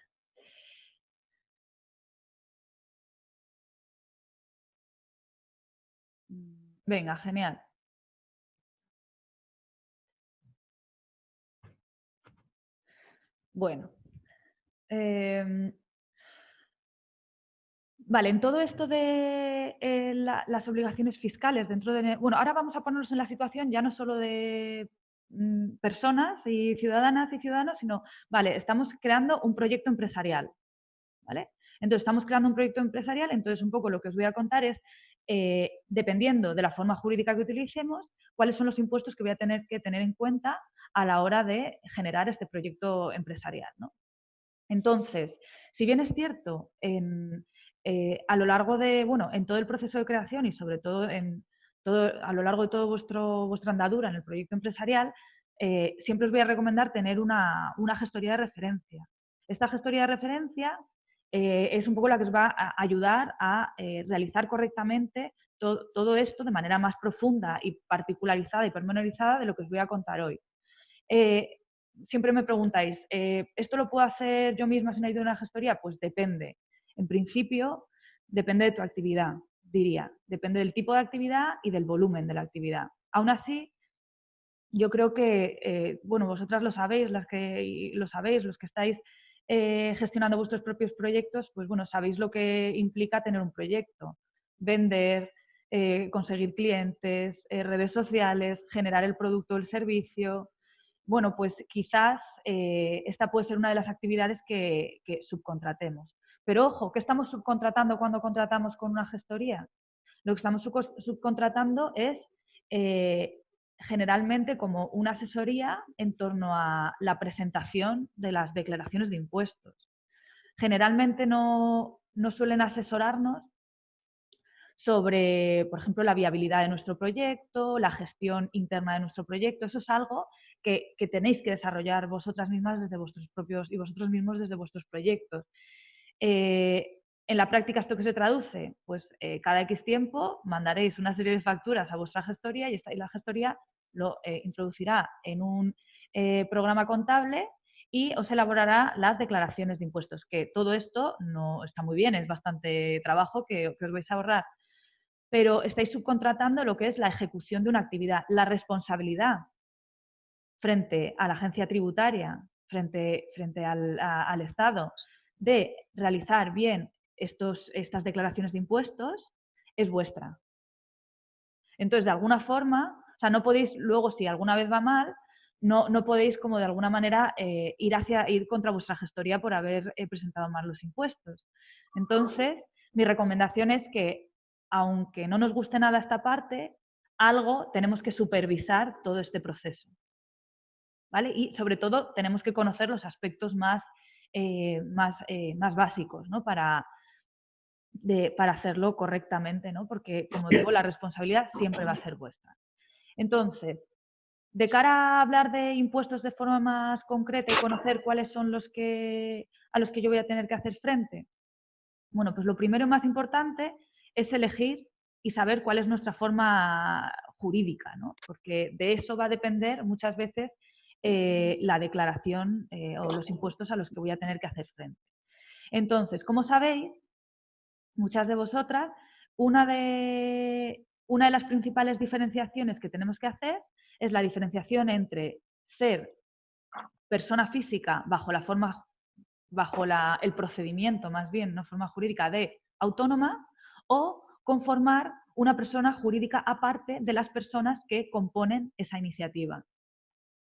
Venga, genial. Bueno. Em, vale, en todo esto de eh, las obligaciones fiscales dentro de... Bueno, ahora vamos a ponernos en la situación ya no solo de mm, personas y ciudadanas y ciudadanos, sino, vale, estamos creando un proyecto empresarial, ¿vale? Entonces, estamos creando un proyecto empresarial, entonces un poco lo que os voy a contar es eh, dependiendo de la forma jurídica que utilicemos, cuáles son los impuestos que voy a tener que tener en cuenta a la hora de generar este proyecto empresarial. Entonces, si bien es cierto, eh, a lo largo de, bueno, en todo el proceso de creación y sobre todo a lo largo de toda vuestra andadura en el proyecto empresarial, eh, siempre os voy a recomendar tener una, una gestoría de referencia. Esta gestoría de referencia eh, es un poco la que os va a ayudar a eh, realizar correctamente todo, esto de manera más profunda y particularizada y pormenorizada de lo que os voy a contar hoy. Eh, siempre me preguntáis, ¿esto lo puedo hacer yo misma sin ayuda de una gestoría? Pues depende. En principio, depende de tu actividad, diría. Depende del tipo de actividad y del volumen de la actividad. Aún así, yo creo que, bueno, vosotras lo sabéis, las que lo sabéis, los que estáis eh, gestionando vuestros propios proyectos, pues bueno, sabéis lo que implica tener un proyecto, vender, eh, conseguir clientes, eh, redes sociales, generar el producto o el servicio. Bueno, pues quizás esta puede ser una de las actividades que, que subcontratemos. Pero ojo, ¿qué estamos subcontratando cuando contratamos con una gestoría? Lo que estamos subcontratando es generalmente como una asesoría en torno a la presentación de las declaraciones de impuestos. Generalmente no, suelen asesorarnos sobre, por ejemplo, la viabilidad de nuestro proyecto, la gestión interna de nuestro proyecto. Eso es algo que, tenéis que desarrollar vosotras mismas desde vuestros propios y vosotros mismos desde vuestros proyectos. Eh, en la práctica, ¿esto que se traduce? Pues eh, cada X tiempo mandaréis una serie de facturas a vuestra gestoría y, esta, y la gestoría lo eh, introducirá en un eh, programa contable y os elaborará las declaraciones de impuestos, que todo esto no está muy bien, es bastante trabajo que, os vais a ahorrar, pero estáis subcontratando lo que es la ejecución de una actividad, la responsabilidad frente a la agencia tributaria, frente, frente al, al Estado, de realizar bien estos, estas declaraciones de impuestos, es vuestra. Entonces, de alguna forma, sea, no podéis, luego si alguna vez va mal, no, no podéis como de alguna manera eh, ir, hacia, ir contra vuestra gestoría por haber eh, presentado mal los impuestos. Entonces, mi recomendación es que, aunque no nos guste nada esta parte, algo tenemos que supervisar todo este proceso. ¿Vale? Y sobre todo tenemos que conocer los aspectos más, eh, más, más básicos ¿no? para, para hacerlo correctamente, ¿no? porque, como digo, la responsabilidad siempre va a ser vuestra. Entonces, de cara a hablar de impuestos de forma más concreta y conocer cuáles son los que, a los que yo voy a tener que hacer frente, bueno, pues lo primero y más importante es elegir y saber cuál es nuestra forma jurídica, ¿no? porque de eso va a depender muchas veces eh, la declaración eh, o los impuestos a los que voy a tener que hacer frente. Entonces, como sabéis, muchas de vosotras, una de, una de las principales diferenciaciones que tenemos que hacer es la diferenciación entre ser persona física bajo la forma, bajo el procedimiento más bien, una forma jurídica de autónoma o conformar una persona jurídica aparte de las personas que componen esa iniciativa.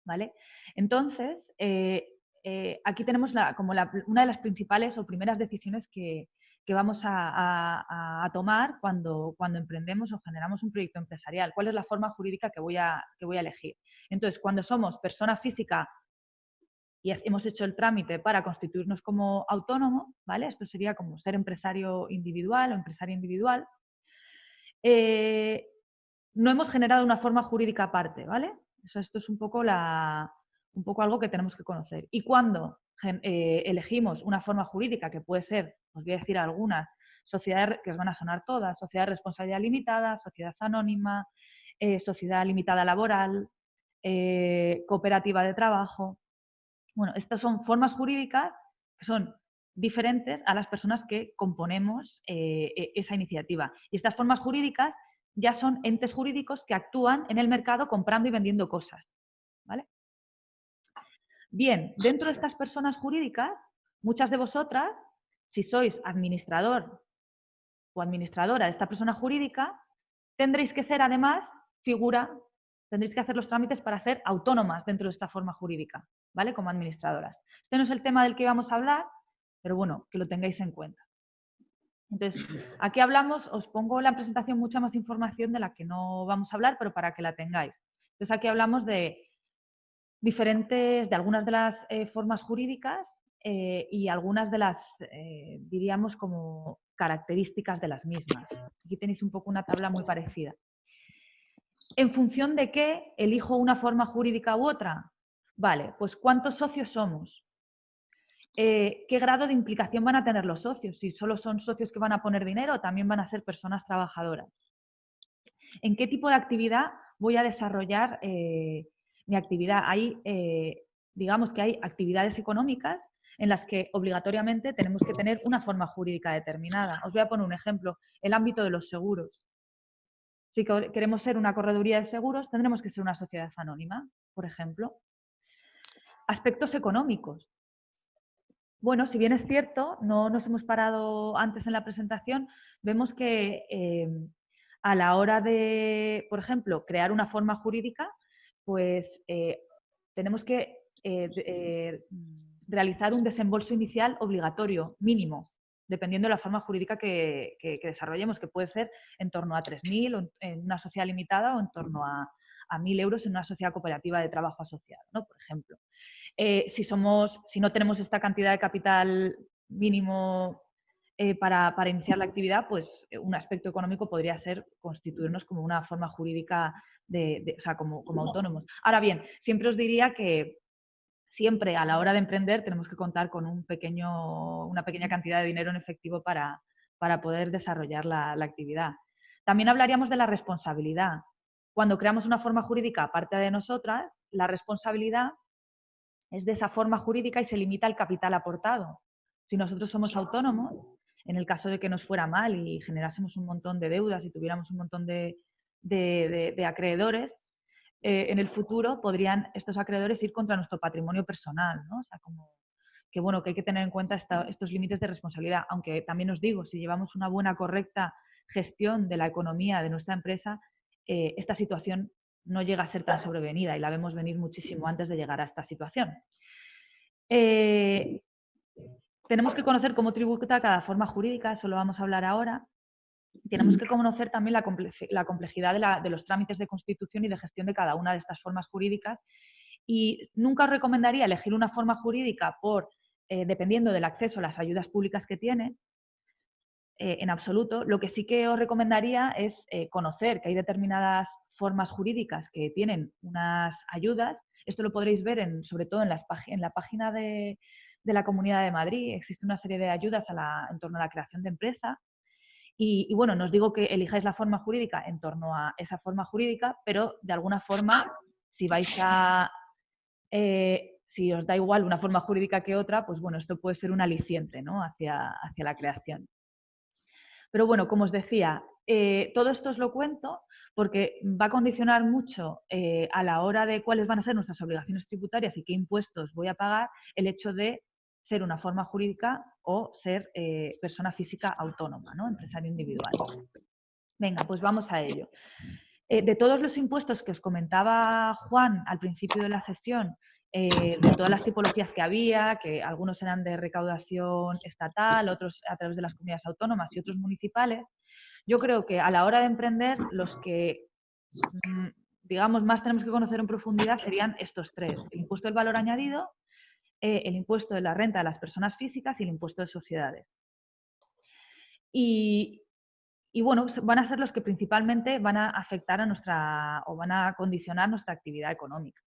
¿Vale? Entonces, eh, eh, aquí tenemos como una de las principales o primeras decisiones que, que vamos a, tomar cuando, cuando emprendemos o generamos un proyecto empresarial. ¿Cuál es la forma jurídica que voy a, que voy a elegir? Entonces, cuando somos persona física y hemos hecho el trámite para constituirnos como autónomo, ¿vale? Esto sería como ser empresario individual o empresario individual. Eh, no hemos generado una forma jurídica aparte, ¿vale? esto es un poco la, un poco algo que tenemos que conocer. Y cuando eh, elegimos una forma jurídica que puede ser, os voy a decir algunas, sociedades que os van a sonar todas, sociedad de responsabilidad limitada, sociedad anónima, eh, sociedad limitada laboral, eh, cooperativa de trabajo. Bueno, estas son formas jurídicas que son diferentes a las personas que componemos e, esa iniciativa. Y estas formas jurídicas ya son entes jurídicos que actúan en el mercado comprando y vendiendo cosas. ¿vale? Bien, dentro de estas personas jurídicas, muchas de vosotras, si sois administrador o administradora de esta persona jurídica, tendréis que ser además figura, tendréis que hacer los trámites para ser autónomas dentro de esta forma jurídica, ¿vale? Como administradoras. Este no es el tema del que vamos a hablar, pero bueno, que lo tengáis en cuenta. Entonces, aquí hablamos, os pongo en la presentación mucha más información de la que no vamos a hablar, pero para que la tengáis. Entonces, aquí hablamos de diferentes, de algunas de las eh, formas jurídicas eh, y algunas de las, eh, diríamos, como características de las mismas. Aquí tenéis un poco una tabla muy parecida. ¿En función de qué elijo una forma jurídica u otra? Vale, pues ¿cuántos socios somos? ¿Qué grado de implicación van a tener los socios? Si solo son socios que van a poner dinero, también van a ser personas trabajadoras. ¿En qué tipo de actividad voy a desarrollar mi actividad. Hay, eh, digamos que hay actividades económicas en las que obligatoriamente tenemos que tener una forma jurídica determinada. Os voy a poner un ejemplo, el ámbito de los seguros. Si queremos ser una correduría de seguros, tendremos que ser una sociedad anónima, por ejemplo. Aspectos económicos. Bueno, si bien es cierto, no nos hemos parado antes en la presentación, vemos que eh, a la hora de, por ejemplo, crear una forma jurídica, pues eh, tenemos que eh, eh, realizar un desembolso inicial obligatorio, mínimo, dependiendo de la forma jurídica que, desarrollemos, que puede ser en torno a 3.000 en una sociedad limitada o en torno a, a 1.000 euros en una sociedad cooperativa de trabajo asociado, ¿no? por ejemplo. si, somos, si no tenemos esta cantidad de capital mínimo para, para, iniciar la actividad, pues un aspecto económico podría ser constituirnos como una forma jurídica de, o sea, como, como autónomos. Ahora bien, siempre os diría que siempre a la hora de emprender tenemos que contar con un pequeño, una pequeña cantidad de dinero en efectivo para, para poder desarrollar la, la, actividad. También hablaríamos de la responsabilidad. Cuando creamos una forma jurídica aparte de nosotras, la responsabilidad es de esa forma jurídica y se limita al capital aportado. Si nosotros somos autónomos, en el caso de que nos fuera mal y generásemos un montón de deudas y tuviéramos un montón de, de, acreedores, eh, en el futuro podrían estos acreedores ir contra nuestro patrimonio personal, ¿no? O sea, como que bueno, que hay que tener en cuenta estos límites de responsabilidad, aunque también os digo, si llevamos una buena, correcta gestión de la economía de nuestra empresa, eh, esta situación no llega a ser tan sobrevenida y la vemos venir muchísimo antes de llegar a esta situación. Eh, tenemos que conocer cómo tributa cada forma jurídica, eso lo vamos a hablar ahora, tenemos que conocer también la, complejidad de, los trámites de constitución y de gestión de cada una de estas formas jurídicas. Y nunca os recomendaría elegir una forma jurídica por, eh, dependiendo del acceso a las ayudas públicas que tiene, eh, en absoluto. Lo que sí que os recomendaría es eh, conocer que hay determinadas formas jurídicas que tienen unas ayudas. Esto lo podréis ver en, sobre todo en, en la página de, la Comunidad de Madrid. Existe una serie de ayudas en torno a la creación de empresa y, bueno, no os digo que elijáis la forma jurídica en torno a esa forma jurídica, pero de alguna forma, si vais a... Eh, si os da igual una forma jurídica que otra, pues bueno, esto puede ser un aliciente ¿no? hacia, hacia la creación. Pero bueno, como os decía, eh, todo esto os lo cuento porque va a condicionar mucho eh, a la hora de cuáles van a ser nuestras obligaciones tributarias y qué impuestos voy a pagar el hecho de ser una forma jurídica o ser eh, persona física autónoma, ¿no? empresario individual. Venga, pues vamos a ello. Eh, de todos los impuestos que os comentaba Juan al principio de la sesión, eh, de todas las tipologías que había, que algunos eran de recaudación estatal, otros a través de las comunidades autónomas y otros municipales, yo creo que a la hora de emprender, los que, mm, digamos, más tenemos que conocer en profundidad serían estos tres. El impuesto del valor añadido, eh, el impuesto de la renta de las personas físicas y el impuesto de sociedades. Y, bueno, van a ser los que principalmente van a afectar a nuestra o van a condicionar nuestra actividad económica.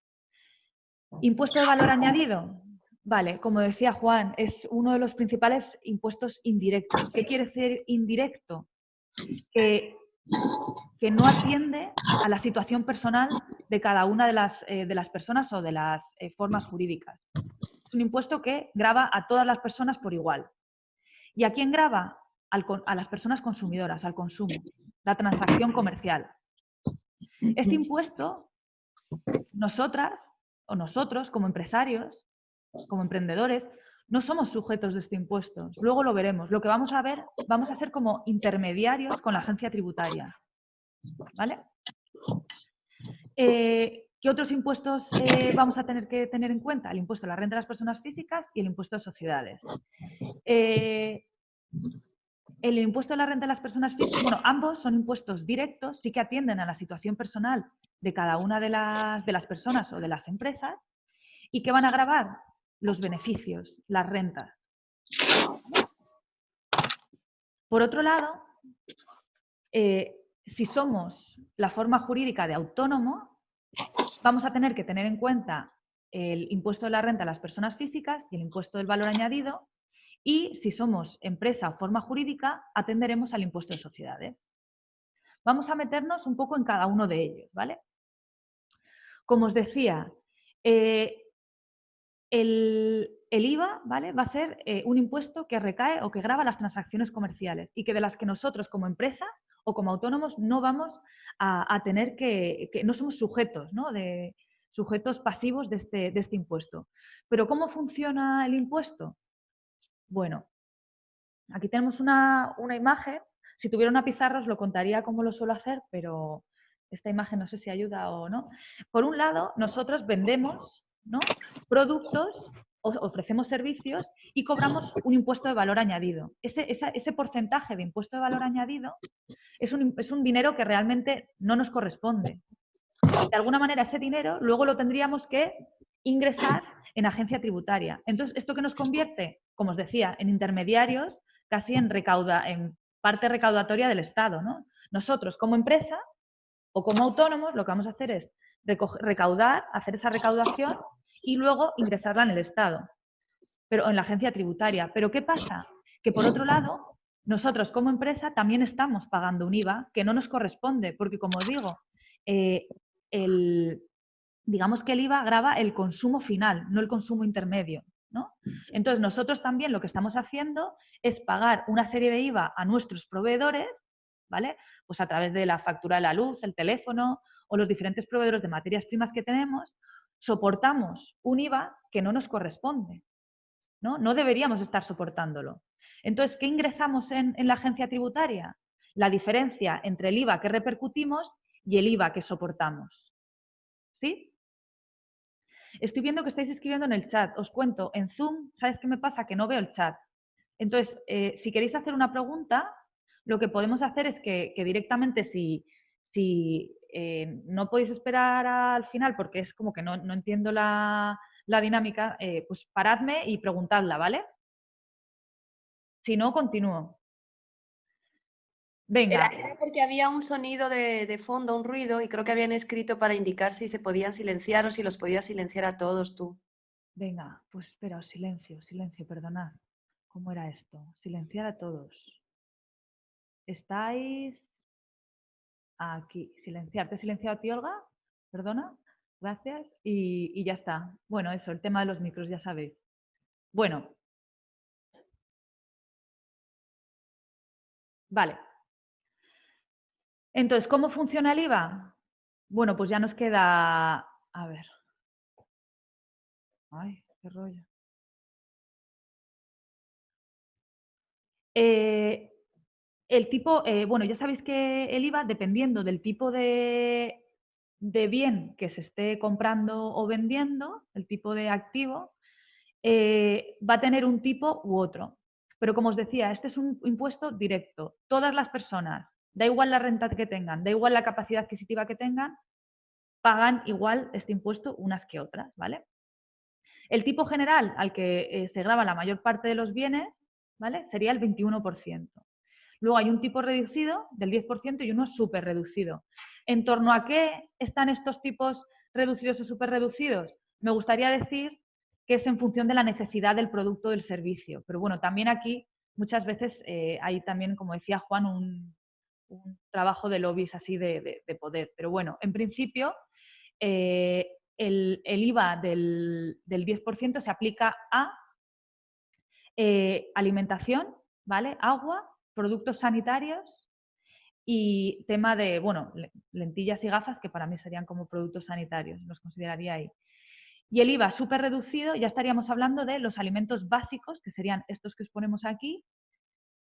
Impuesto de valor añadido. Vale, como decía Juan, es uno de los principales impuestos indirectos. ¿Qué quiere decir indirecto? Que, que no atiende a la situación personal de cada una de las, eh, de las personas o de las eh, formas jurídicas. Es un impuesto que grava a todas las personas por igual. ¿Y a quién grava? a las personas consumidoras, al consumo, la transacción comercial. Este impuesto, nosotras o nosotros como empresarios, como emprendedores, no somos sujetos de este impuesto. Luego lo veremos. Lo que vamos a ver, vamos a ser como intermediarios con la agencia tributaria. ¿Vale? Eh, ¿Qué otros impuestos eh, vamos a tener que tener en cuenta? El impuesto a la renta de las personas físicas y el impuesto de sociedades. Eh, el impuesto a la renta de las personas físicas, bueno, ambos son impuestos directos, sí que atienden a la situación personal de cada una de las, de las personas o de las empresas y que van a grabar los beneficios, las rentas. Por otro lado, eh, si somos la forma jurídica de autónomo, vamos a tener que tener en cuenta el impuesto de la renta a las personas físicas y el impuesto del valor añadido y si somos empresa o forma jurídica, atenderemos al impuesto de sociedades. Vamos a meternos un poco en cada uno de ellos, ¿vale? Como os decía, eh, el, IVA ¿vale? va a ser eh, un impuesto que recae o que graba las transacciones comerciales y que de las que nosotros como empresa o como autónomos no vamos a, tener que, no somos sujetos, ¿no? De, sujetos pasivos de este, de este impuesto. Pero ¿cómo funciona el impuesto? Bueno, aquí tenemos una, imagen. Si tuviera una pizarra os lo contaría como lo suelo hacer, pero esta imagen no sé si ayuda o no. Por un lado, nosotros vendemos ¿no? productos, ofrecemos servicios y cobramos un impuesto de valor añadido. Ese, porcentaje de impuesto de valor añadido es un, es un dinero que realmente no nos corresponde. De alguna manera ese dinero luego lo tendríamos que ingresar en agencia tributaria. Entonces, ¿esto qué nos convierte? como os decía, en intermediarios, casi en, recauda, en parte recaudatoria del Estado. ¿no? Nosotros, como empresa o como autónomos, lo que vamos a hacer es recaudar, hacer esa recaudación y luego ingresarla en el Estado, pero en la agencia tributaria. Pero ¿qué pasa? Que por otro lado, nosotros como empresa también estamos pagando un IVA que no nos corresponde, porque como digo, eh, digamos que el IVA graba el consumo final, no el consumo intermedio. Entonces, nosotros también lo que estamos haciendo es pagar una serie de IVA a nuestros proveedores, ¿vale? Pues a través de la factura de la luz, el teléfono o los diferentes proveedores de materias primas que tenemos, soportamos un IVA que no nos corresponde, ¿no? No deberíamos estar soportándolo. Entonces, ¿qué ingresamos en, la agencia tributaria? La diferencia entre el IVA que repercutimos y el IVA que soportamos. ¿Sí? Estoy viendo que estáis escribiendo en el chat. Os cuento, en Zoom, ¿sabes qué me pasa? Que no veo el chat. Entonces, eh, si queréis hacer una pregunta, lo que podemos hacer es que, directamente si, si eh, no podéis esperar al final porque es como que no, entiendo la, dinámica, eh, pues paradme y preguntadla, ¿vale? Si no, continúo. Venga. Era, porque había un sonido de, fondo, un ruido, y creo que habían escrito para indicar si se podían silenciar o si los podías silenciar a todos tú. Venga, pues espera, silencio, silencio, perdonad. ¿Cómo era esto? Silenciar a todos. Estáis aquí. Silenciar. ¿Te he silenciado a ti, Olga? Perdona. Gracias. Y, y ya está. Bueno, eso, el tema de los micros, ya sabéis. Bueno. Vale. Entonces, ¿cómo funciona el IVA? Bueno, pues ya nos queda... A ver. Ay, qué rollo. Eh, el tipo, eh, bueno, ya sabéis que el IVA, dependiendo del tipo de, bien que se esté comprando o vendiendo, el tipo de activo, eh, va a tener un tipo u otro. Pero como os decía, este es un impuesto directo. Todas las personas Da igual la renta que tengan, da igual la capacidad adquisitiva que tengan, pagan igual este impuesto unas que otras, ¿vale? El tipo general al que eh, se graba la mayor parte de los bienes, ¿vale? Sería el 21%. Luego hay un tipo reducido del 10% y uno súper reducido. ¿En torno a qué están estos tipos reducidos o súper reducidos? me gustaría decir que es en función de la necesidad del producto o del servicio. Pero bueno, también aquí muchas veces eh, hay también, como decía Juan, un, trabajo de lobbies así de, poder. Pero bueno, en principio, eh, el, IVA del, 10% se aplica a eh, alimentación, ¿vale? Agua, productos sanitarios y tema de, bueno, lentillas y gafas, que para mí serían como productos sanitarios, los consideraría ahí. Y el IVA súper reducido, ya estaríamos hablando de los alimentos básicos, que serían estos que os ponemos aquí.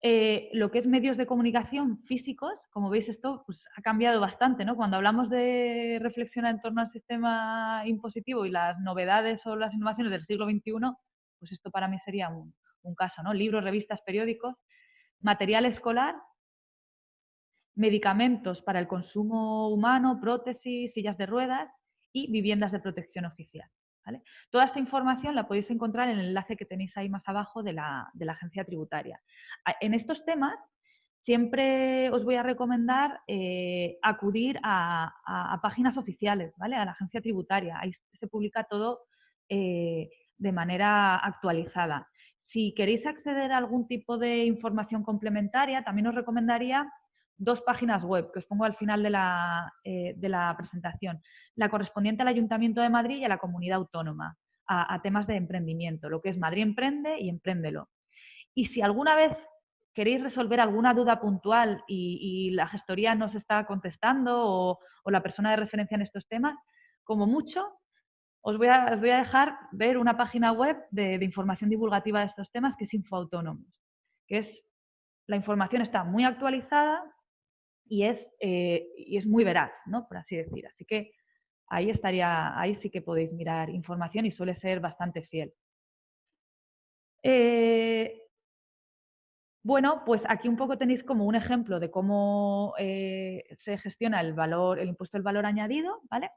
Eh, lo que es medios de comunicación físicos, como veis esto pues, ha cambiado bastante, ¿no? Cuando hablamos de reflexionar en torno al sistema impositivo y las novedades o las innovaciones del siglo XXI, pues esto para mí sería un, un caso, ¿no? Libros, revistas, periódicos, material escolar, medicamentos para el consumo humano, prótesis, sillas de ruedas y viviendas de protección oficial. Toda esta información la podéis encontrar en el enlace que tenéis ahí más abajo de la, agencia tributaria. En estos temas siempre os voy a recomendar eh, acudir a, páginas oficiales, ¿vale? a la agencia tributaria. Ahí se publica todo eh, de manera actualizada. Si queréis acceder a algún tipo de información complementaria, también os recomendaría dos páginas web que os pongo al final de la, eh, presentación. La correspondiente al Ayuntamiento de Madrid y a la Comunidad Autónoma, a, temas de emprendimiento, lo que es Madrid Emprende y Empréndelo. Y si alguna vez queréis resolver alguna duda puntual y, la gestoría no se está contestando o, la persona de referencia en estos temas, como mucho, os voy a, dejar ver una página web de, de, información divulgativa de estos temas que es Infoautónomos, que es la información está muy actualizada, y es, eh, y es muy veraz, ¿no? por así decir. Así que ahí estaría, ahí sí que podéis mirar información y suele ser bastante fiel. Eh, bueno, pues aquí un poco tenéis como un ejemplo de cómo eh, se gestiona el valor, el impuesto del valor añadido, ¿vale?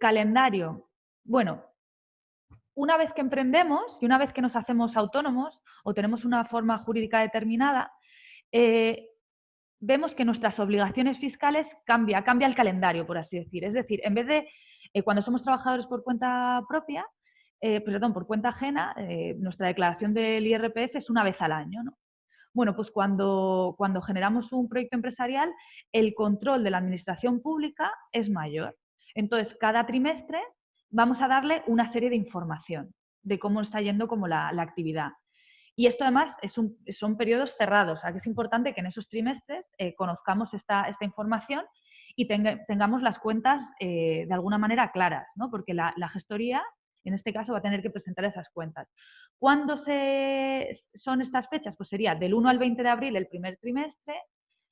Calendario. Bueno, una vez que emprendemos y una vez que nos hacemos autónomos o tenemos una forma jurídica determinada, vemos que nuestras obligaciones fiscales cambia, cambia el calendario, por así decir. Es decir, en vez de eh, cuando somos trabajadores por cuenta propia, eh, perdón, por cuenta ajena, eh, nuestra declaración del IRPF es una vez al año. ¿no? Bueno, pues cuando, cuando generamos un proyecto empresarial, el control de la administración pública es mayor. Entonces, cada trimestre vamos a darle una serie de información de cómo está yendo como la actividad. Y esto además es son periodos cerrados, o que es importante que en esos trimestres eh, conozcamos esta, esta, información y tengamos las cuentas eh, de alguna manera claras, ¿no? porque la, gestoría en este caso va a tener que presentar esas cuentas. ¿Cuándo se, son estas fechas? Pues sería del 1 al 20 de abril el primer trimestre,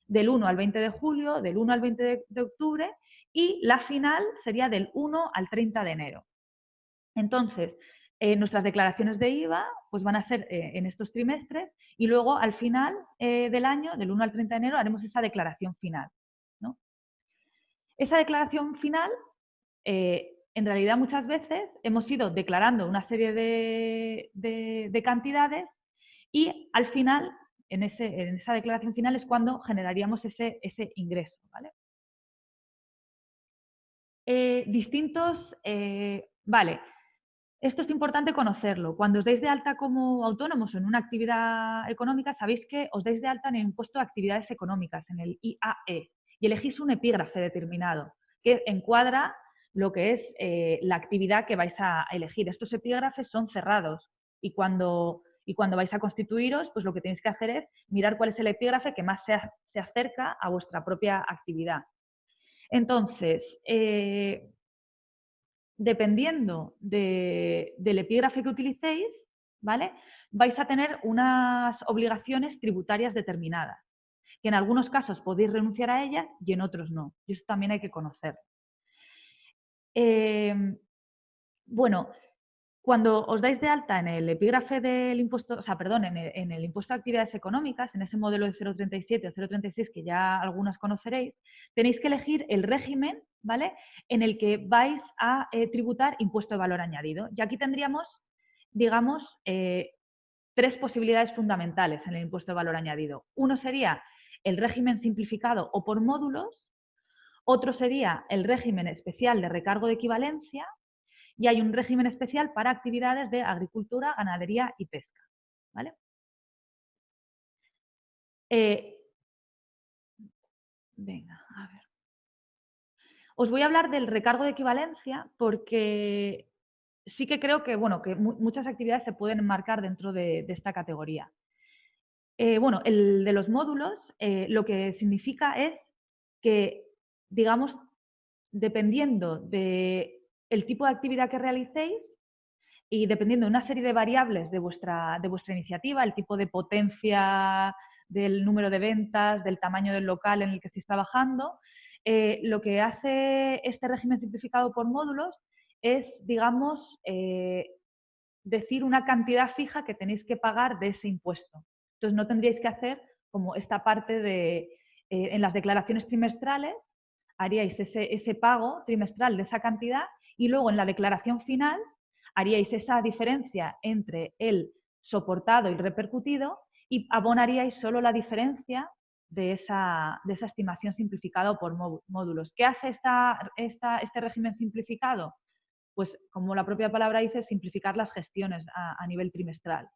del 1 al 20 de julio, del 1 al 20 de, de octubre y la final sería del 1 al 30 de enero. Entonces, eh, nuestras declaraciones de IVA pues van a ser eh, en estos trimestres y luego al final eh, del año, del 1 al 30 de enero, haremos esa declaración final. Esa declaración final, en realidad muchas veces hemos ido declarando una serie de, cantidades y al final, en, esa declaración final es cuando generaríamos ese, ese ingreso. Distintos, vale, esto es importante conocerlo. Cuando os dais de alta como autónomos en una actividad económica, sabéis que os dais de alta en el impuesto de actividades económicas, en el IAE, y elegís un epígrafe determinado que encuadra lo que es eh, la actividad que vais a elegir. Estos epígrafes son cerrados y cuando, y cuando vais a constituiros, pues lo que tenéis que hacer es mirar cuál es el epígrafe que más se, se acerca a vuestra propia actividad. Entonces, eh, dependiendo del epígrafe que utilicéis, ¿vale? vais a tener unas obligaciones tributarias determinadas, que en algunos casos podéis renunciar a ellas y en otros no. Y eso también hay que conocer. Eh, bueno, cuando os dais de alta en el epígrafe del impuesto, o sea, perdón, en el, impuesto de actividades económicas, en ese modelo de 037 o 036 que ya algunas conoceréis, tenéis que elegir el régimen, ¿vale? En el que vais a eh, tributar impuesto de valor añadido. Y aquí tendríamos, digamos, eh, tres posibilidades fundamentales en el impuesto de valor añadido. Uno sería el régimen simplificado o por módulos, otro sería el régimen especial de recargo de equivalencia y hay un régimen especial para actividades de agricultura, ganadería y pesca. ¿vale? Eh, venga, a ver. Os voy a hablar del recargo de equivalencia porque sí que creo que, bueno, que muchas actividades se pueden enmarcar dentro de, esta categoría. Eh, bueno, el de los módulos eh, lo que significa es que, digamos, dependiendo del el tipo de actividad que realicéis y dependiendo de una serie de variables de vuestra, de vuestra iniciativa, el tipo de potencia del número de ventas, del tamaño del local en el que estéis trabajando, eh, lo que hace este régimen simplificado por módulos es, digamos, eh, decir una cantidad fija que tenéis que pagar de ese impuesto. Entonces no tendríais que hacer como esta parte de, eh, en las declaraciones trimestrales, haríais ese, ese pago trimestral de esa cantidad y luego en la declaración final haríais esa diferencia entre el soportado y el repercutido y abonaríais solo la diferencia de esa, de esa estimación simplificada por módulos. ¿Qué hace esta, este régimen simplificado? Pues como la propia palabra dice, simplificar las gestiones a, nivel trimestral.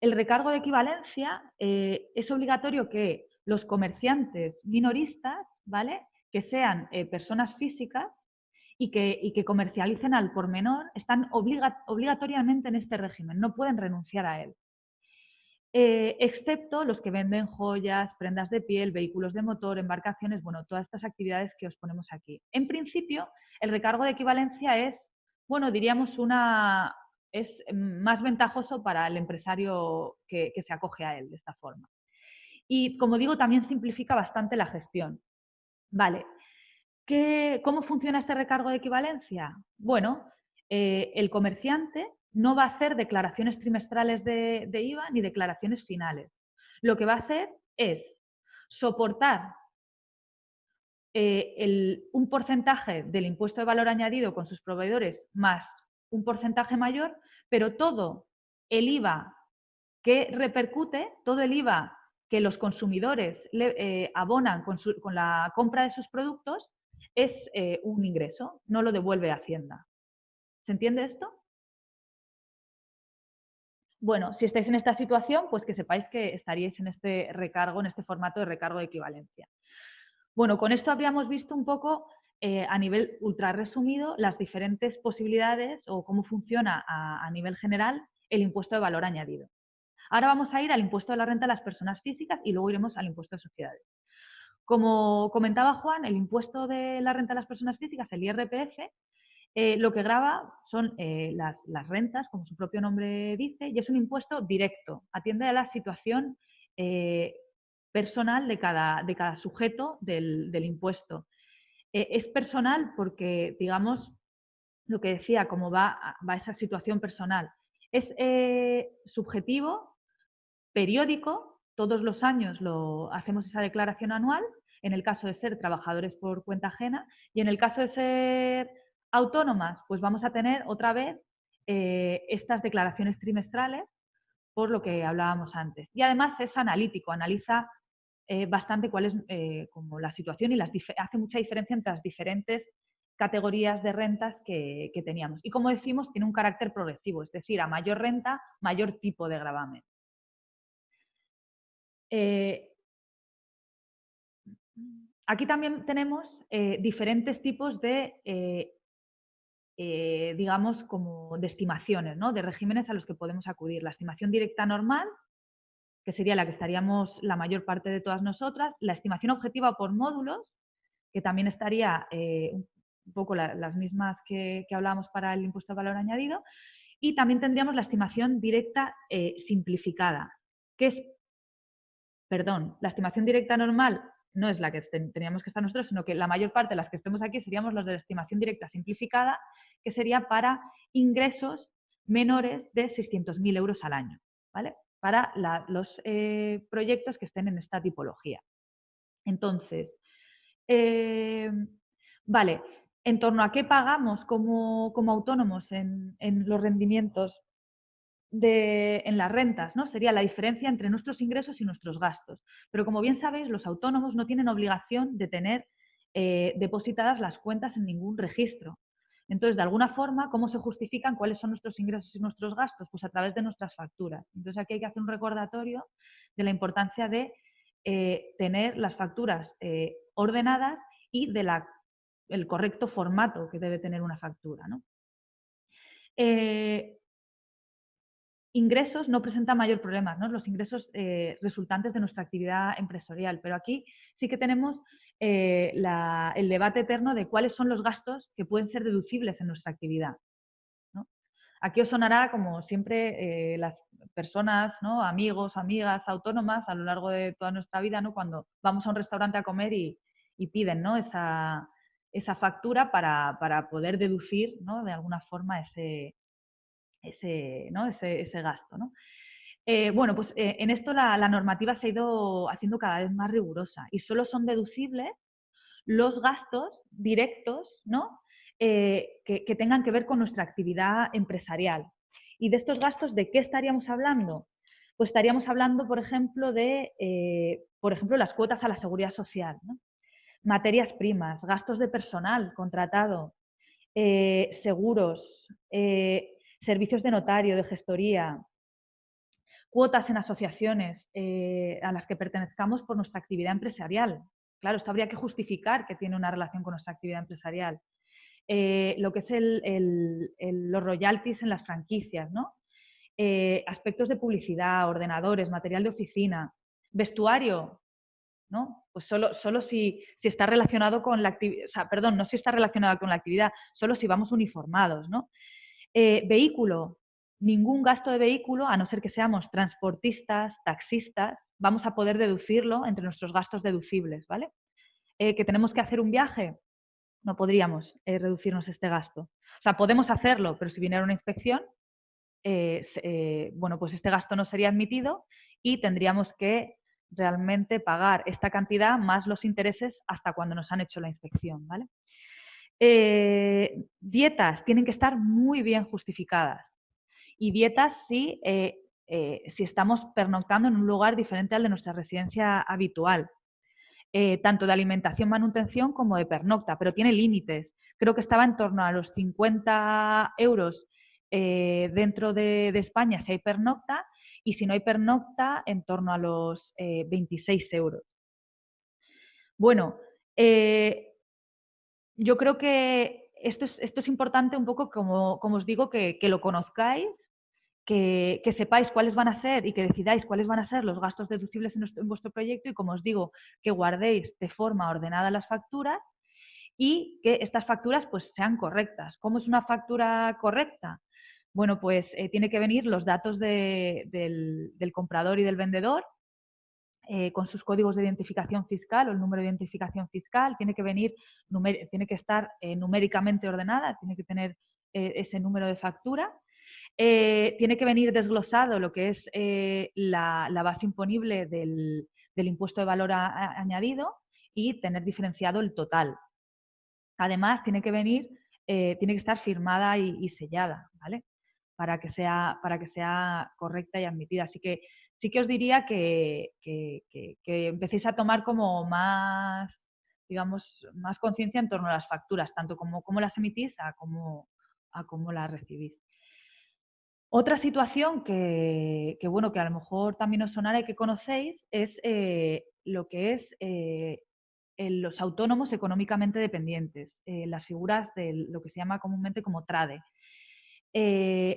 El recargo de equivalencia eh, es obligatorio que los comerciantes minoristas, ¿vale? que sean eh, personas físicas y que, que, comercialicen al por menor, están obligatoriamente en este régimen, no pueden renunciar a él. Eh, excepto los que venden joyas, prendas de piel, vehículos de motor, embarcaciones, bueno, todas estas actividades que os ponemos aquí. En principio, el recargo de equivalencia es, bueno, diríamos una, es más ventajoso para el empresario que, se acoge a él de esta forma. Y como digo, también simplifica bastante la gestión. Vale, ¿cómo funciona este recargo de equivalencia? Bueno, eh, el comerciante no va a hacer declaraciones trimestrales de, IVA ni declaraciones finales. Lo que va a hacer es soportar eh, un porcentaje del impuesto de valor añadido con sus proveedores más un porcentaje mayor, pero todo el IVA que repercute, todo el IVA que los consumidores eh, abonan con, la compra de sus productos es eh, un ingreso, no lo devuelve Hacienda. ¿Se entiende esto? Bueno, si estáis en esta situación, pues que sepáis que estaríais en este recargo, en este formato de recargo de equivalencia. Bueno, con esto habíamos visto un poco eh, a nivel ultra resumido las diferentes posibilidades o cómo funciona a, nivel general el impuesto de valor añadido. Ahora vamos a ir al impuesto de la renta de las personas físicas y luego iremos al impuesto de sociedades. Como comentaba Juan, el impuesto de la renta de las personas físicas, el IRPF, eh, lo que graba son eh, las, rentas, como su propio nombre dice, y es un impuesto directo, atiende a la situación eh, personal de cada, de cada sujeto del, impuesto. es personal porque, digamos, lo que decía, cómo va, va esa situación personal. Es subjetivo, periódico, todos los años lo, hacemos esa declaración anual, en el caso de ser trabajadores por cuenta ajena, y en el caso de ser autónomas, pues vamos a tener otra vez eh, estas declaraciones trimestrales por lo que hablábamos antes. Y además es analítico, analiza eh, bastante cuál es eh, como la situación y hace mucha diferencia entre las diferentes categorías de rentas que, teníamos. Y como decimos, tiene un carácter progresivo, es decir, a mayor renta, mayor tipo de gravamen. Aquí también tenemos diferentes tipos de eh, digamos, como de estimaciones, ¿no? de regímenes a los que podemos acudir. La estimación directa normal, que sería la que estaríamos la mayor parte de todas nosotras, la estimación objetiva por módulos, que también estaría eh, un poco las mismas que, hablábamos para el impuesto de valor añadido, y también tendríamos la estimación directa eh, simplificada, que es, perdón, la estimación directa normal no es la que teníamos que estar nosotros, sino que la mayor parte de las que estemos aquí seríamos los de estimación directa simplificada, que sería para ingresos menores de 600.000 euros al año, ¿vale? Para los eh, proyectos que estén en esta tipología. Entonces, eh, vale, en torno a qué pagamos como, autónomos en, los rendimientos de, en las rentas, ¿no? Sería la diferencia entre nuestros ingresos y nuestros gastos. Pero como bien sabéis, los autónomos no tienen obligación de tener eh, depositadas las cuentas en ningún registro. Entonces, de alguna forma, ¿cómo se justifican cuáles son nuestros ingresos y nuestros gastos? Pues a través de nuestras facturas. Entonces, aquí hay que hacer un recordatorio de la importancia de eh, tener las facturas eh, ordenadas y del el correcto formato que debe tener una factura. Eh, ingresos no presentan mayor problema, ¿no? los ingresos resultantes de nuestra actividad empresarial, pero aquí sí que tenemos eh, el debate eterno de cuáles son los gastos que pueden ser deducibles en nuestra actividad. Aquí os sonará, como siempre, eh, las personas, amigos, amigas, autónomas, a lo largo de toda nuestra vida, cuando vamos a un restaurante a comer y, piden esa, factura para, poder deducir de alguna forma ese, ese, ¿no? ese, gasto. Eh, bueno, pues eh, en esto la, normativa se ha ido haciendo cada vez más rigurosa y solo son deducibles los gastos directos ¿no? Eh, que, tengan que ver con nuestra actividad empresarial. ¿Y de estos gastos de qué estaríamos hablando? Pues estaríamos hablando, por ejemplo, de por ejemplo, las cuotas a la seguridad social, materias primas, gastos de personal contratado, seguros, servicios de notario, de gestoría, cuotas en asociaciones eh, a las que pertenezcamos por nuestra actividad empresarial. Claro, esto habría que justificar que tiene una relación con nuestra actividad empresarial. Eh, lo que es los royalties en las franquicias, ¿no? Eh, aspectos de publicidad, ordenadores, material de oficina, vestuario, ¿no? Pues solo, solo si, está relacionado con la actividad, perdón, no si está relacionado con la actividad, solo si vamos uniformados, ¿no? Vehículo, ningún gasto de vehículo, a no ser que seamos transportistas, taxistas, vamos a poder deducirlo entre nuestros gastos deducibles, ¿vale? Eh, que tenemos que hacer un viaje, no podríamos eh, reducirnos este gasto. O sea, podemos hacerlo, pero si viniera una inspección, eh, bueno, pues este gasto no sería admitido y tendríamos que realmente pagar esta cantidad más los intereses hasta cuando nos han hecho la inspección, ¿vale? Dietas tienen que estar muy bien justificadas y dietas si, eh, eh, si estamos pernoctando en un lugar diferente al de nuestra residencia habitual, eh, tanto de alimentación, manutención como de pernocta, pero tiene límites. Creo que estaba en torno a los 50 euros dentro de, España si hay pernocta y si no hay pernocta en torno a los 26 euros. Bueno, yo creo que esto es, importante un poco, como, os digo, que, que, lo conozcáis que, sepáis cuáles van a ser y que decidáis cuáles van a ser los gastos deducibles en, vuestro proyecto y, como os digo, que guardéis de forma ordenada las facturas y que estas facturas pues, sean correctas. ¿Cómo es una factura correcta? Bueno, pues eh, tiene que venir los datos del, comprador y del vendedor eh, con sus códigos de identificación fiscal o el número de identificación fiscal, tiene que venir, tiene que estar eh, numéricamente ordenada, tiene que tener ese número de factura eh, tiene que venir desglosado lo que es eh, la, base imponible del, impuesto de valor añadido y tener diferenciado el total. Además, tiene que venir, eh, tiene que estar firmada y, sellada, ¿vale? Para que, sea, para que sea correcta y admitida. Así que sí que os diría que, empecéis a tomar como más, digamos, más conciencia en torno a las facturas, tanto como cómo las emitís a cómo, a cómo las recibís. Otra situación que, bueno, que a lo mejor también os sonará y que conocéis es eh, lo que es eh, los autónomos económicamente dependientes, eh, las figuras de lo que se llama comúnmente como TRADE.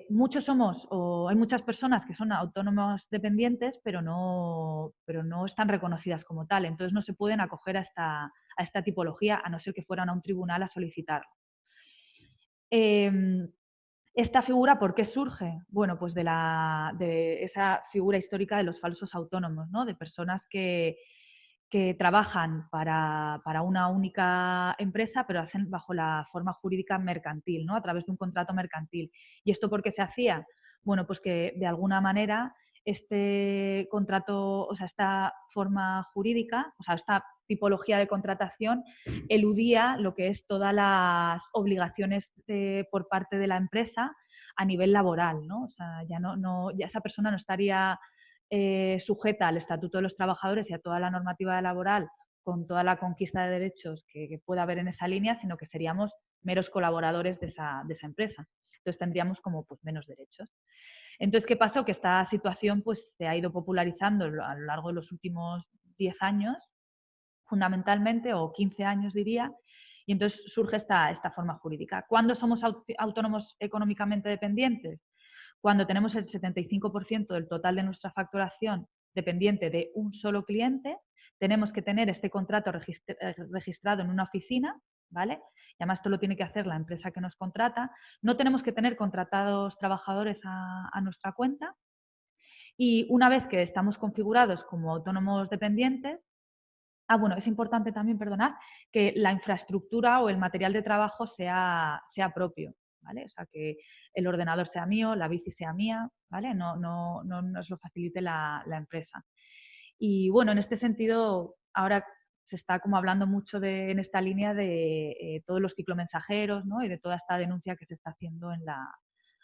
Muchos somos, o hay muchas personas que son autónomos dependientes, pero no, pero no están reconocidas como tal, entonces no se pueden acoger a esta, a esta tipología a no ser que fueran a un tribunal a solicitarlo. Em, esta figura, ¿por qué surge? Bueno, pues de, la, de esa figura histórica de los falsos autónomos, ¿no? de personas que, trabajan para, una única empresa, pero hacen bajo la forma jurídica mercantil, ¿no? a través de un contrato mercantil. ¿Y esto por qué se hacía? Bueno, pues que de alguna manera este contrato, o sea, esta forma jurídica, o sea, esta tipología de contratación eludía lo que es todas las obligaciones por parte de la empresa a nivel laboral, ¿no? O sea, ya no, no ya esa persona no estaría eh, sujeta al Estatuto de los Trabajadores y a toda la normativa laboral con toda la conquista de derechos que, pueda haber en esa línea, sino que seríamos meros colaboradores de esa, de esa empresa. Entonces tendríamos como pues, menos derechos. Entonces, ¿qué pasó? Que esta situación pues, se ha ido popularizando a lo largo de los últimos 10 años, fundamentalmente, o 15 años diría, y entonces surge esta, esta forma jurídica. ¿Cuándo somos autónomos económicamente dependientes? Cuando tenemos el 75% del total de nuestra facturación dependiente de un solo cliente, tenemos que tener este contrato eh, registrado en una oficina, ¿vale? Y además esto lo tiene que hacer la empresa que nos contrata. No tenemos que tener contratados trabajadores a, nuestra cuenta. Y una vez que estamos configurados como autónomos dependientes, Ah, bueno, es importante también, perdonad, que la infraestructura o el material de trabajo sea, sea propio, O sea, que el ordenador sea mío, la bici sea mía, ¿vale? No, no, no nos lo facilite la, empresa. Y bueno, en este sentido, ahora se está como hablando mucho de, en esta línea de eh, todos los ciclomensajeros ¿no? y de toda esta denuncia que se está haciendo en la,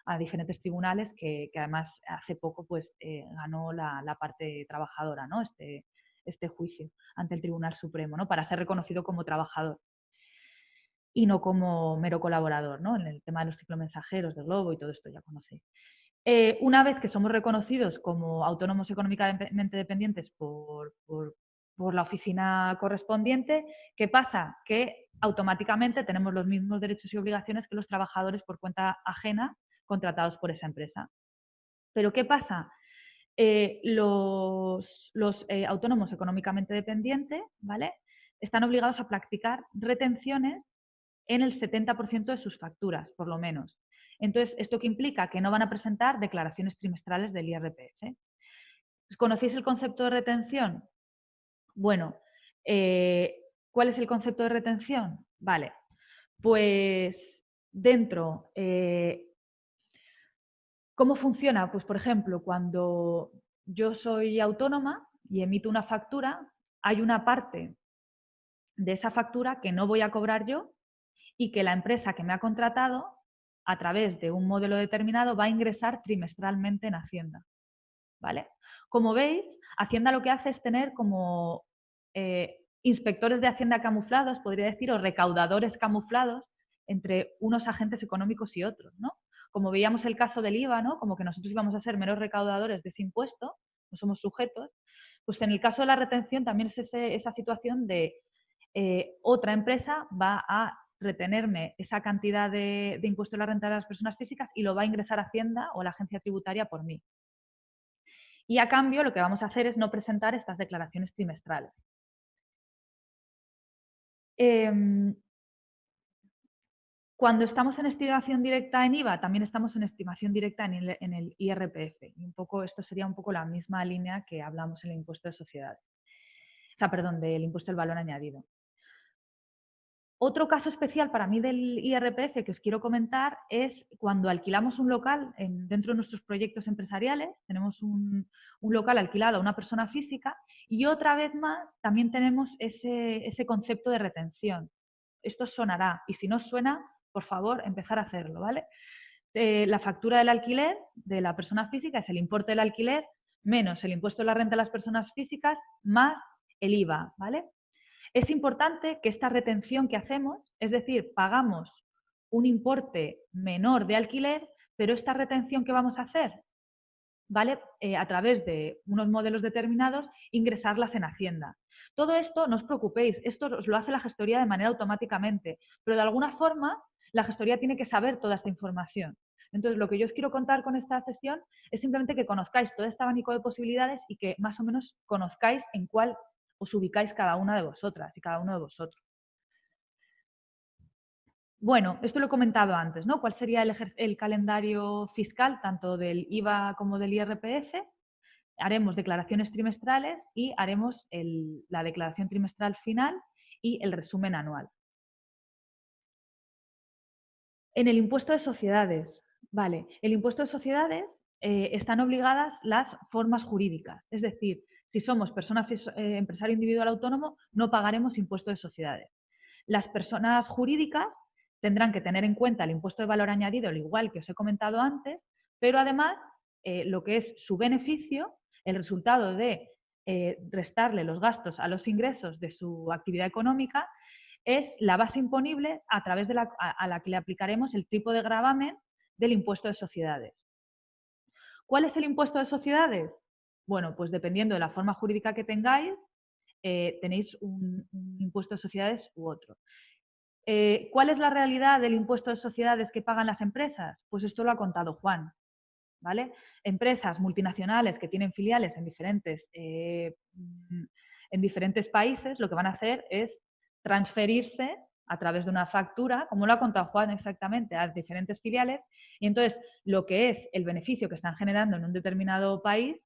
a diferentes tribunales que, además hace poco pues eh, ganó la, la, parte trabajadora, ¿no? Este, este juicio ante el Tribunal Supremo, ¿no? para ser reconocido como trabajador y no como mero colaborador, ¿no? en el tema de los ciclomensajeros, del globo y todo esto ya conocéis. Eh, una vez que somos reconocidos como autónomos económicamente dependientes por, por la oficina correspondiente, ¿qué pasa? Que automáticamente tenemos los mismos derechos y obligaciones que los trabajadores por cuenta ajena contratados por esa empresa. Pero ¿qué pasa? Eh, los, eh, autónomos económicamente dependientes ¿vale? están obligados a practicar retenciones en el 70% de sus facturas, por lo menos. Entonces, ¿esto qué implica? Que no van a presentar declaraciones trimestrales del IRPF. ¿Conocéis el concepto de retención? Bueno, eh, ¿cuál es el concepto de retención? Vale, pues dentro ¿Cómo funciona? Pues, por ejemplo, cuando yo soy autónoma y emito una factura, hay una parte de esa factura que no voy a cobrar yo y que la empresa que me ha contratado, a través de un modelo determinado, va a ingresar trimestralmente en Hacienda. ¿Vale? Como veis, Hacienda lo que hace es tener como eh, inspectores de Hacienda camuflados, podría decir, o recaudadores camuflados entre unos agentes económicos y otros, ¿no? como veíamos el caso del IVA, ¿no? como que nosotros íbamos a ser meros recaudadores de ese impuesto, no somos sujetos, pues en el caso de la retención también es esa situación de eh, otra empresa va a retenerme esa cantidad de, impuesto a la renta de las personas físicas y lo va a ingresar Hacienda o la agencia tributaria por mí. Y a cambio lo que vamos a hacer es no presentar estas declaraciones trimestrales. Em, cuando estamos en estimación directa en IVA, también estamos en estimación directa en el, IRPF. Y un poco, esto sería un poco la misma línea que hablamos en el impuesto de sociedades. O sea, perdón, del impuesto del valor añadido. Otro caso especial para mí del IRPF que os quiero comentar es cuando alquilamos un local dentro de nuestros proyectos empresariales, tenemos un, local alquilado a una persona física y otra vez más también tenemos ese, concepto de retención. Esto sonará y si no suena, por favor, empezar a hacerlo, ¿vale? Eh, la factura del alquiler de la persona física es el importe del alquiler menos el impuesto de la renta de las personas físicas más el IVA, ¿vale? Es importante que esta retención que hacemos, es decir, pagamos un importe menor de alquiler, pero esta retención que vamos a hacer, ¿vale? Eh, a través de unos modelos determinados, ingresarlas en Hacienda. Todo esto, no os preocupéis, esto os lo hace la gestoría de manera automáticamente, pero de alguna forma la gestoría tiene que saber toda esta información. Entonces, lo que yo os quiero contar con esta sesión es simplemente que conozcáis todo este abanico de posibilidades y que más o menos conozcáis en cuál os ubicáis cada una de vosotras y cada uno de vosotros. Bueno, esto lo he comentado antes, ¿no? ¿Cuál sería el, calendario fiscal tanto del IVA como del IRPF? Haremos declaraciones trimestrales y haremos la declaración trimestral final y el resumen anual. En el impuesto de sociedades, vale, el impuesto de sociedades eh, están obligadas las formas jurídicas, es decir, si somos persona eh, empresario individual autónomo, no pagaremos impuesto de sociedades. Las personas jurídicas tendrán que tener en cuenta el impuesto de valor añadido, al igual que os he comentado antes, pero además eh, lo que es su beneficio, el resultado de restarle los gastos a los ingresos de su actividad económica, es la base imponible a través de la, a la que le aplicaremos el tipo de gravamen del impuesto de sociedades. ¿Cuál es el impuesto de sociedades? Bueno, pues dependiendo de la forma jurídica que tengáis, eh, tenéis un, impuesto de sociedades u otro. Eh, ¿Cuál es la realidad del impuesto de sociedades que pagan las empresas? Pues esto lo ha contado Juan. ¿vale? Empresas multinacionales que tienen filiales en diferentes, eh, en diferentes países, lo que van a hacer es transferirse a través de una factura, como lo ha contado Juan exactamente, a diferentes filiales, y entonces lo que es el beneficio que están generando en un determinado país,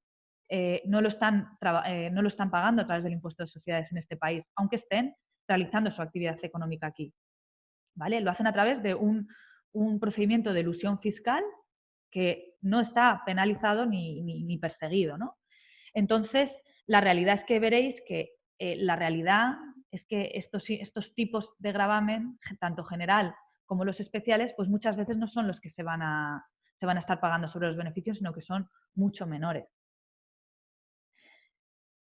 eh, no, lo están, eh, no lo están pagando a través del impuesto de sociedades en este país, aunque estén realizando su actividad económica aquí. ¿Vale? Lo hacen a través de un, procedimiento de ilusión fiscal que no está penalizado ni, perseguido. ¿no? Entonces, la realidad es que veréis que eh, la realidad es que estos, estos tipos de gravamen, tanto general como los especiales, pues muchas veces no son los que se van a, se van a estar pagando sobre los beneficios, sino que son mucho menores.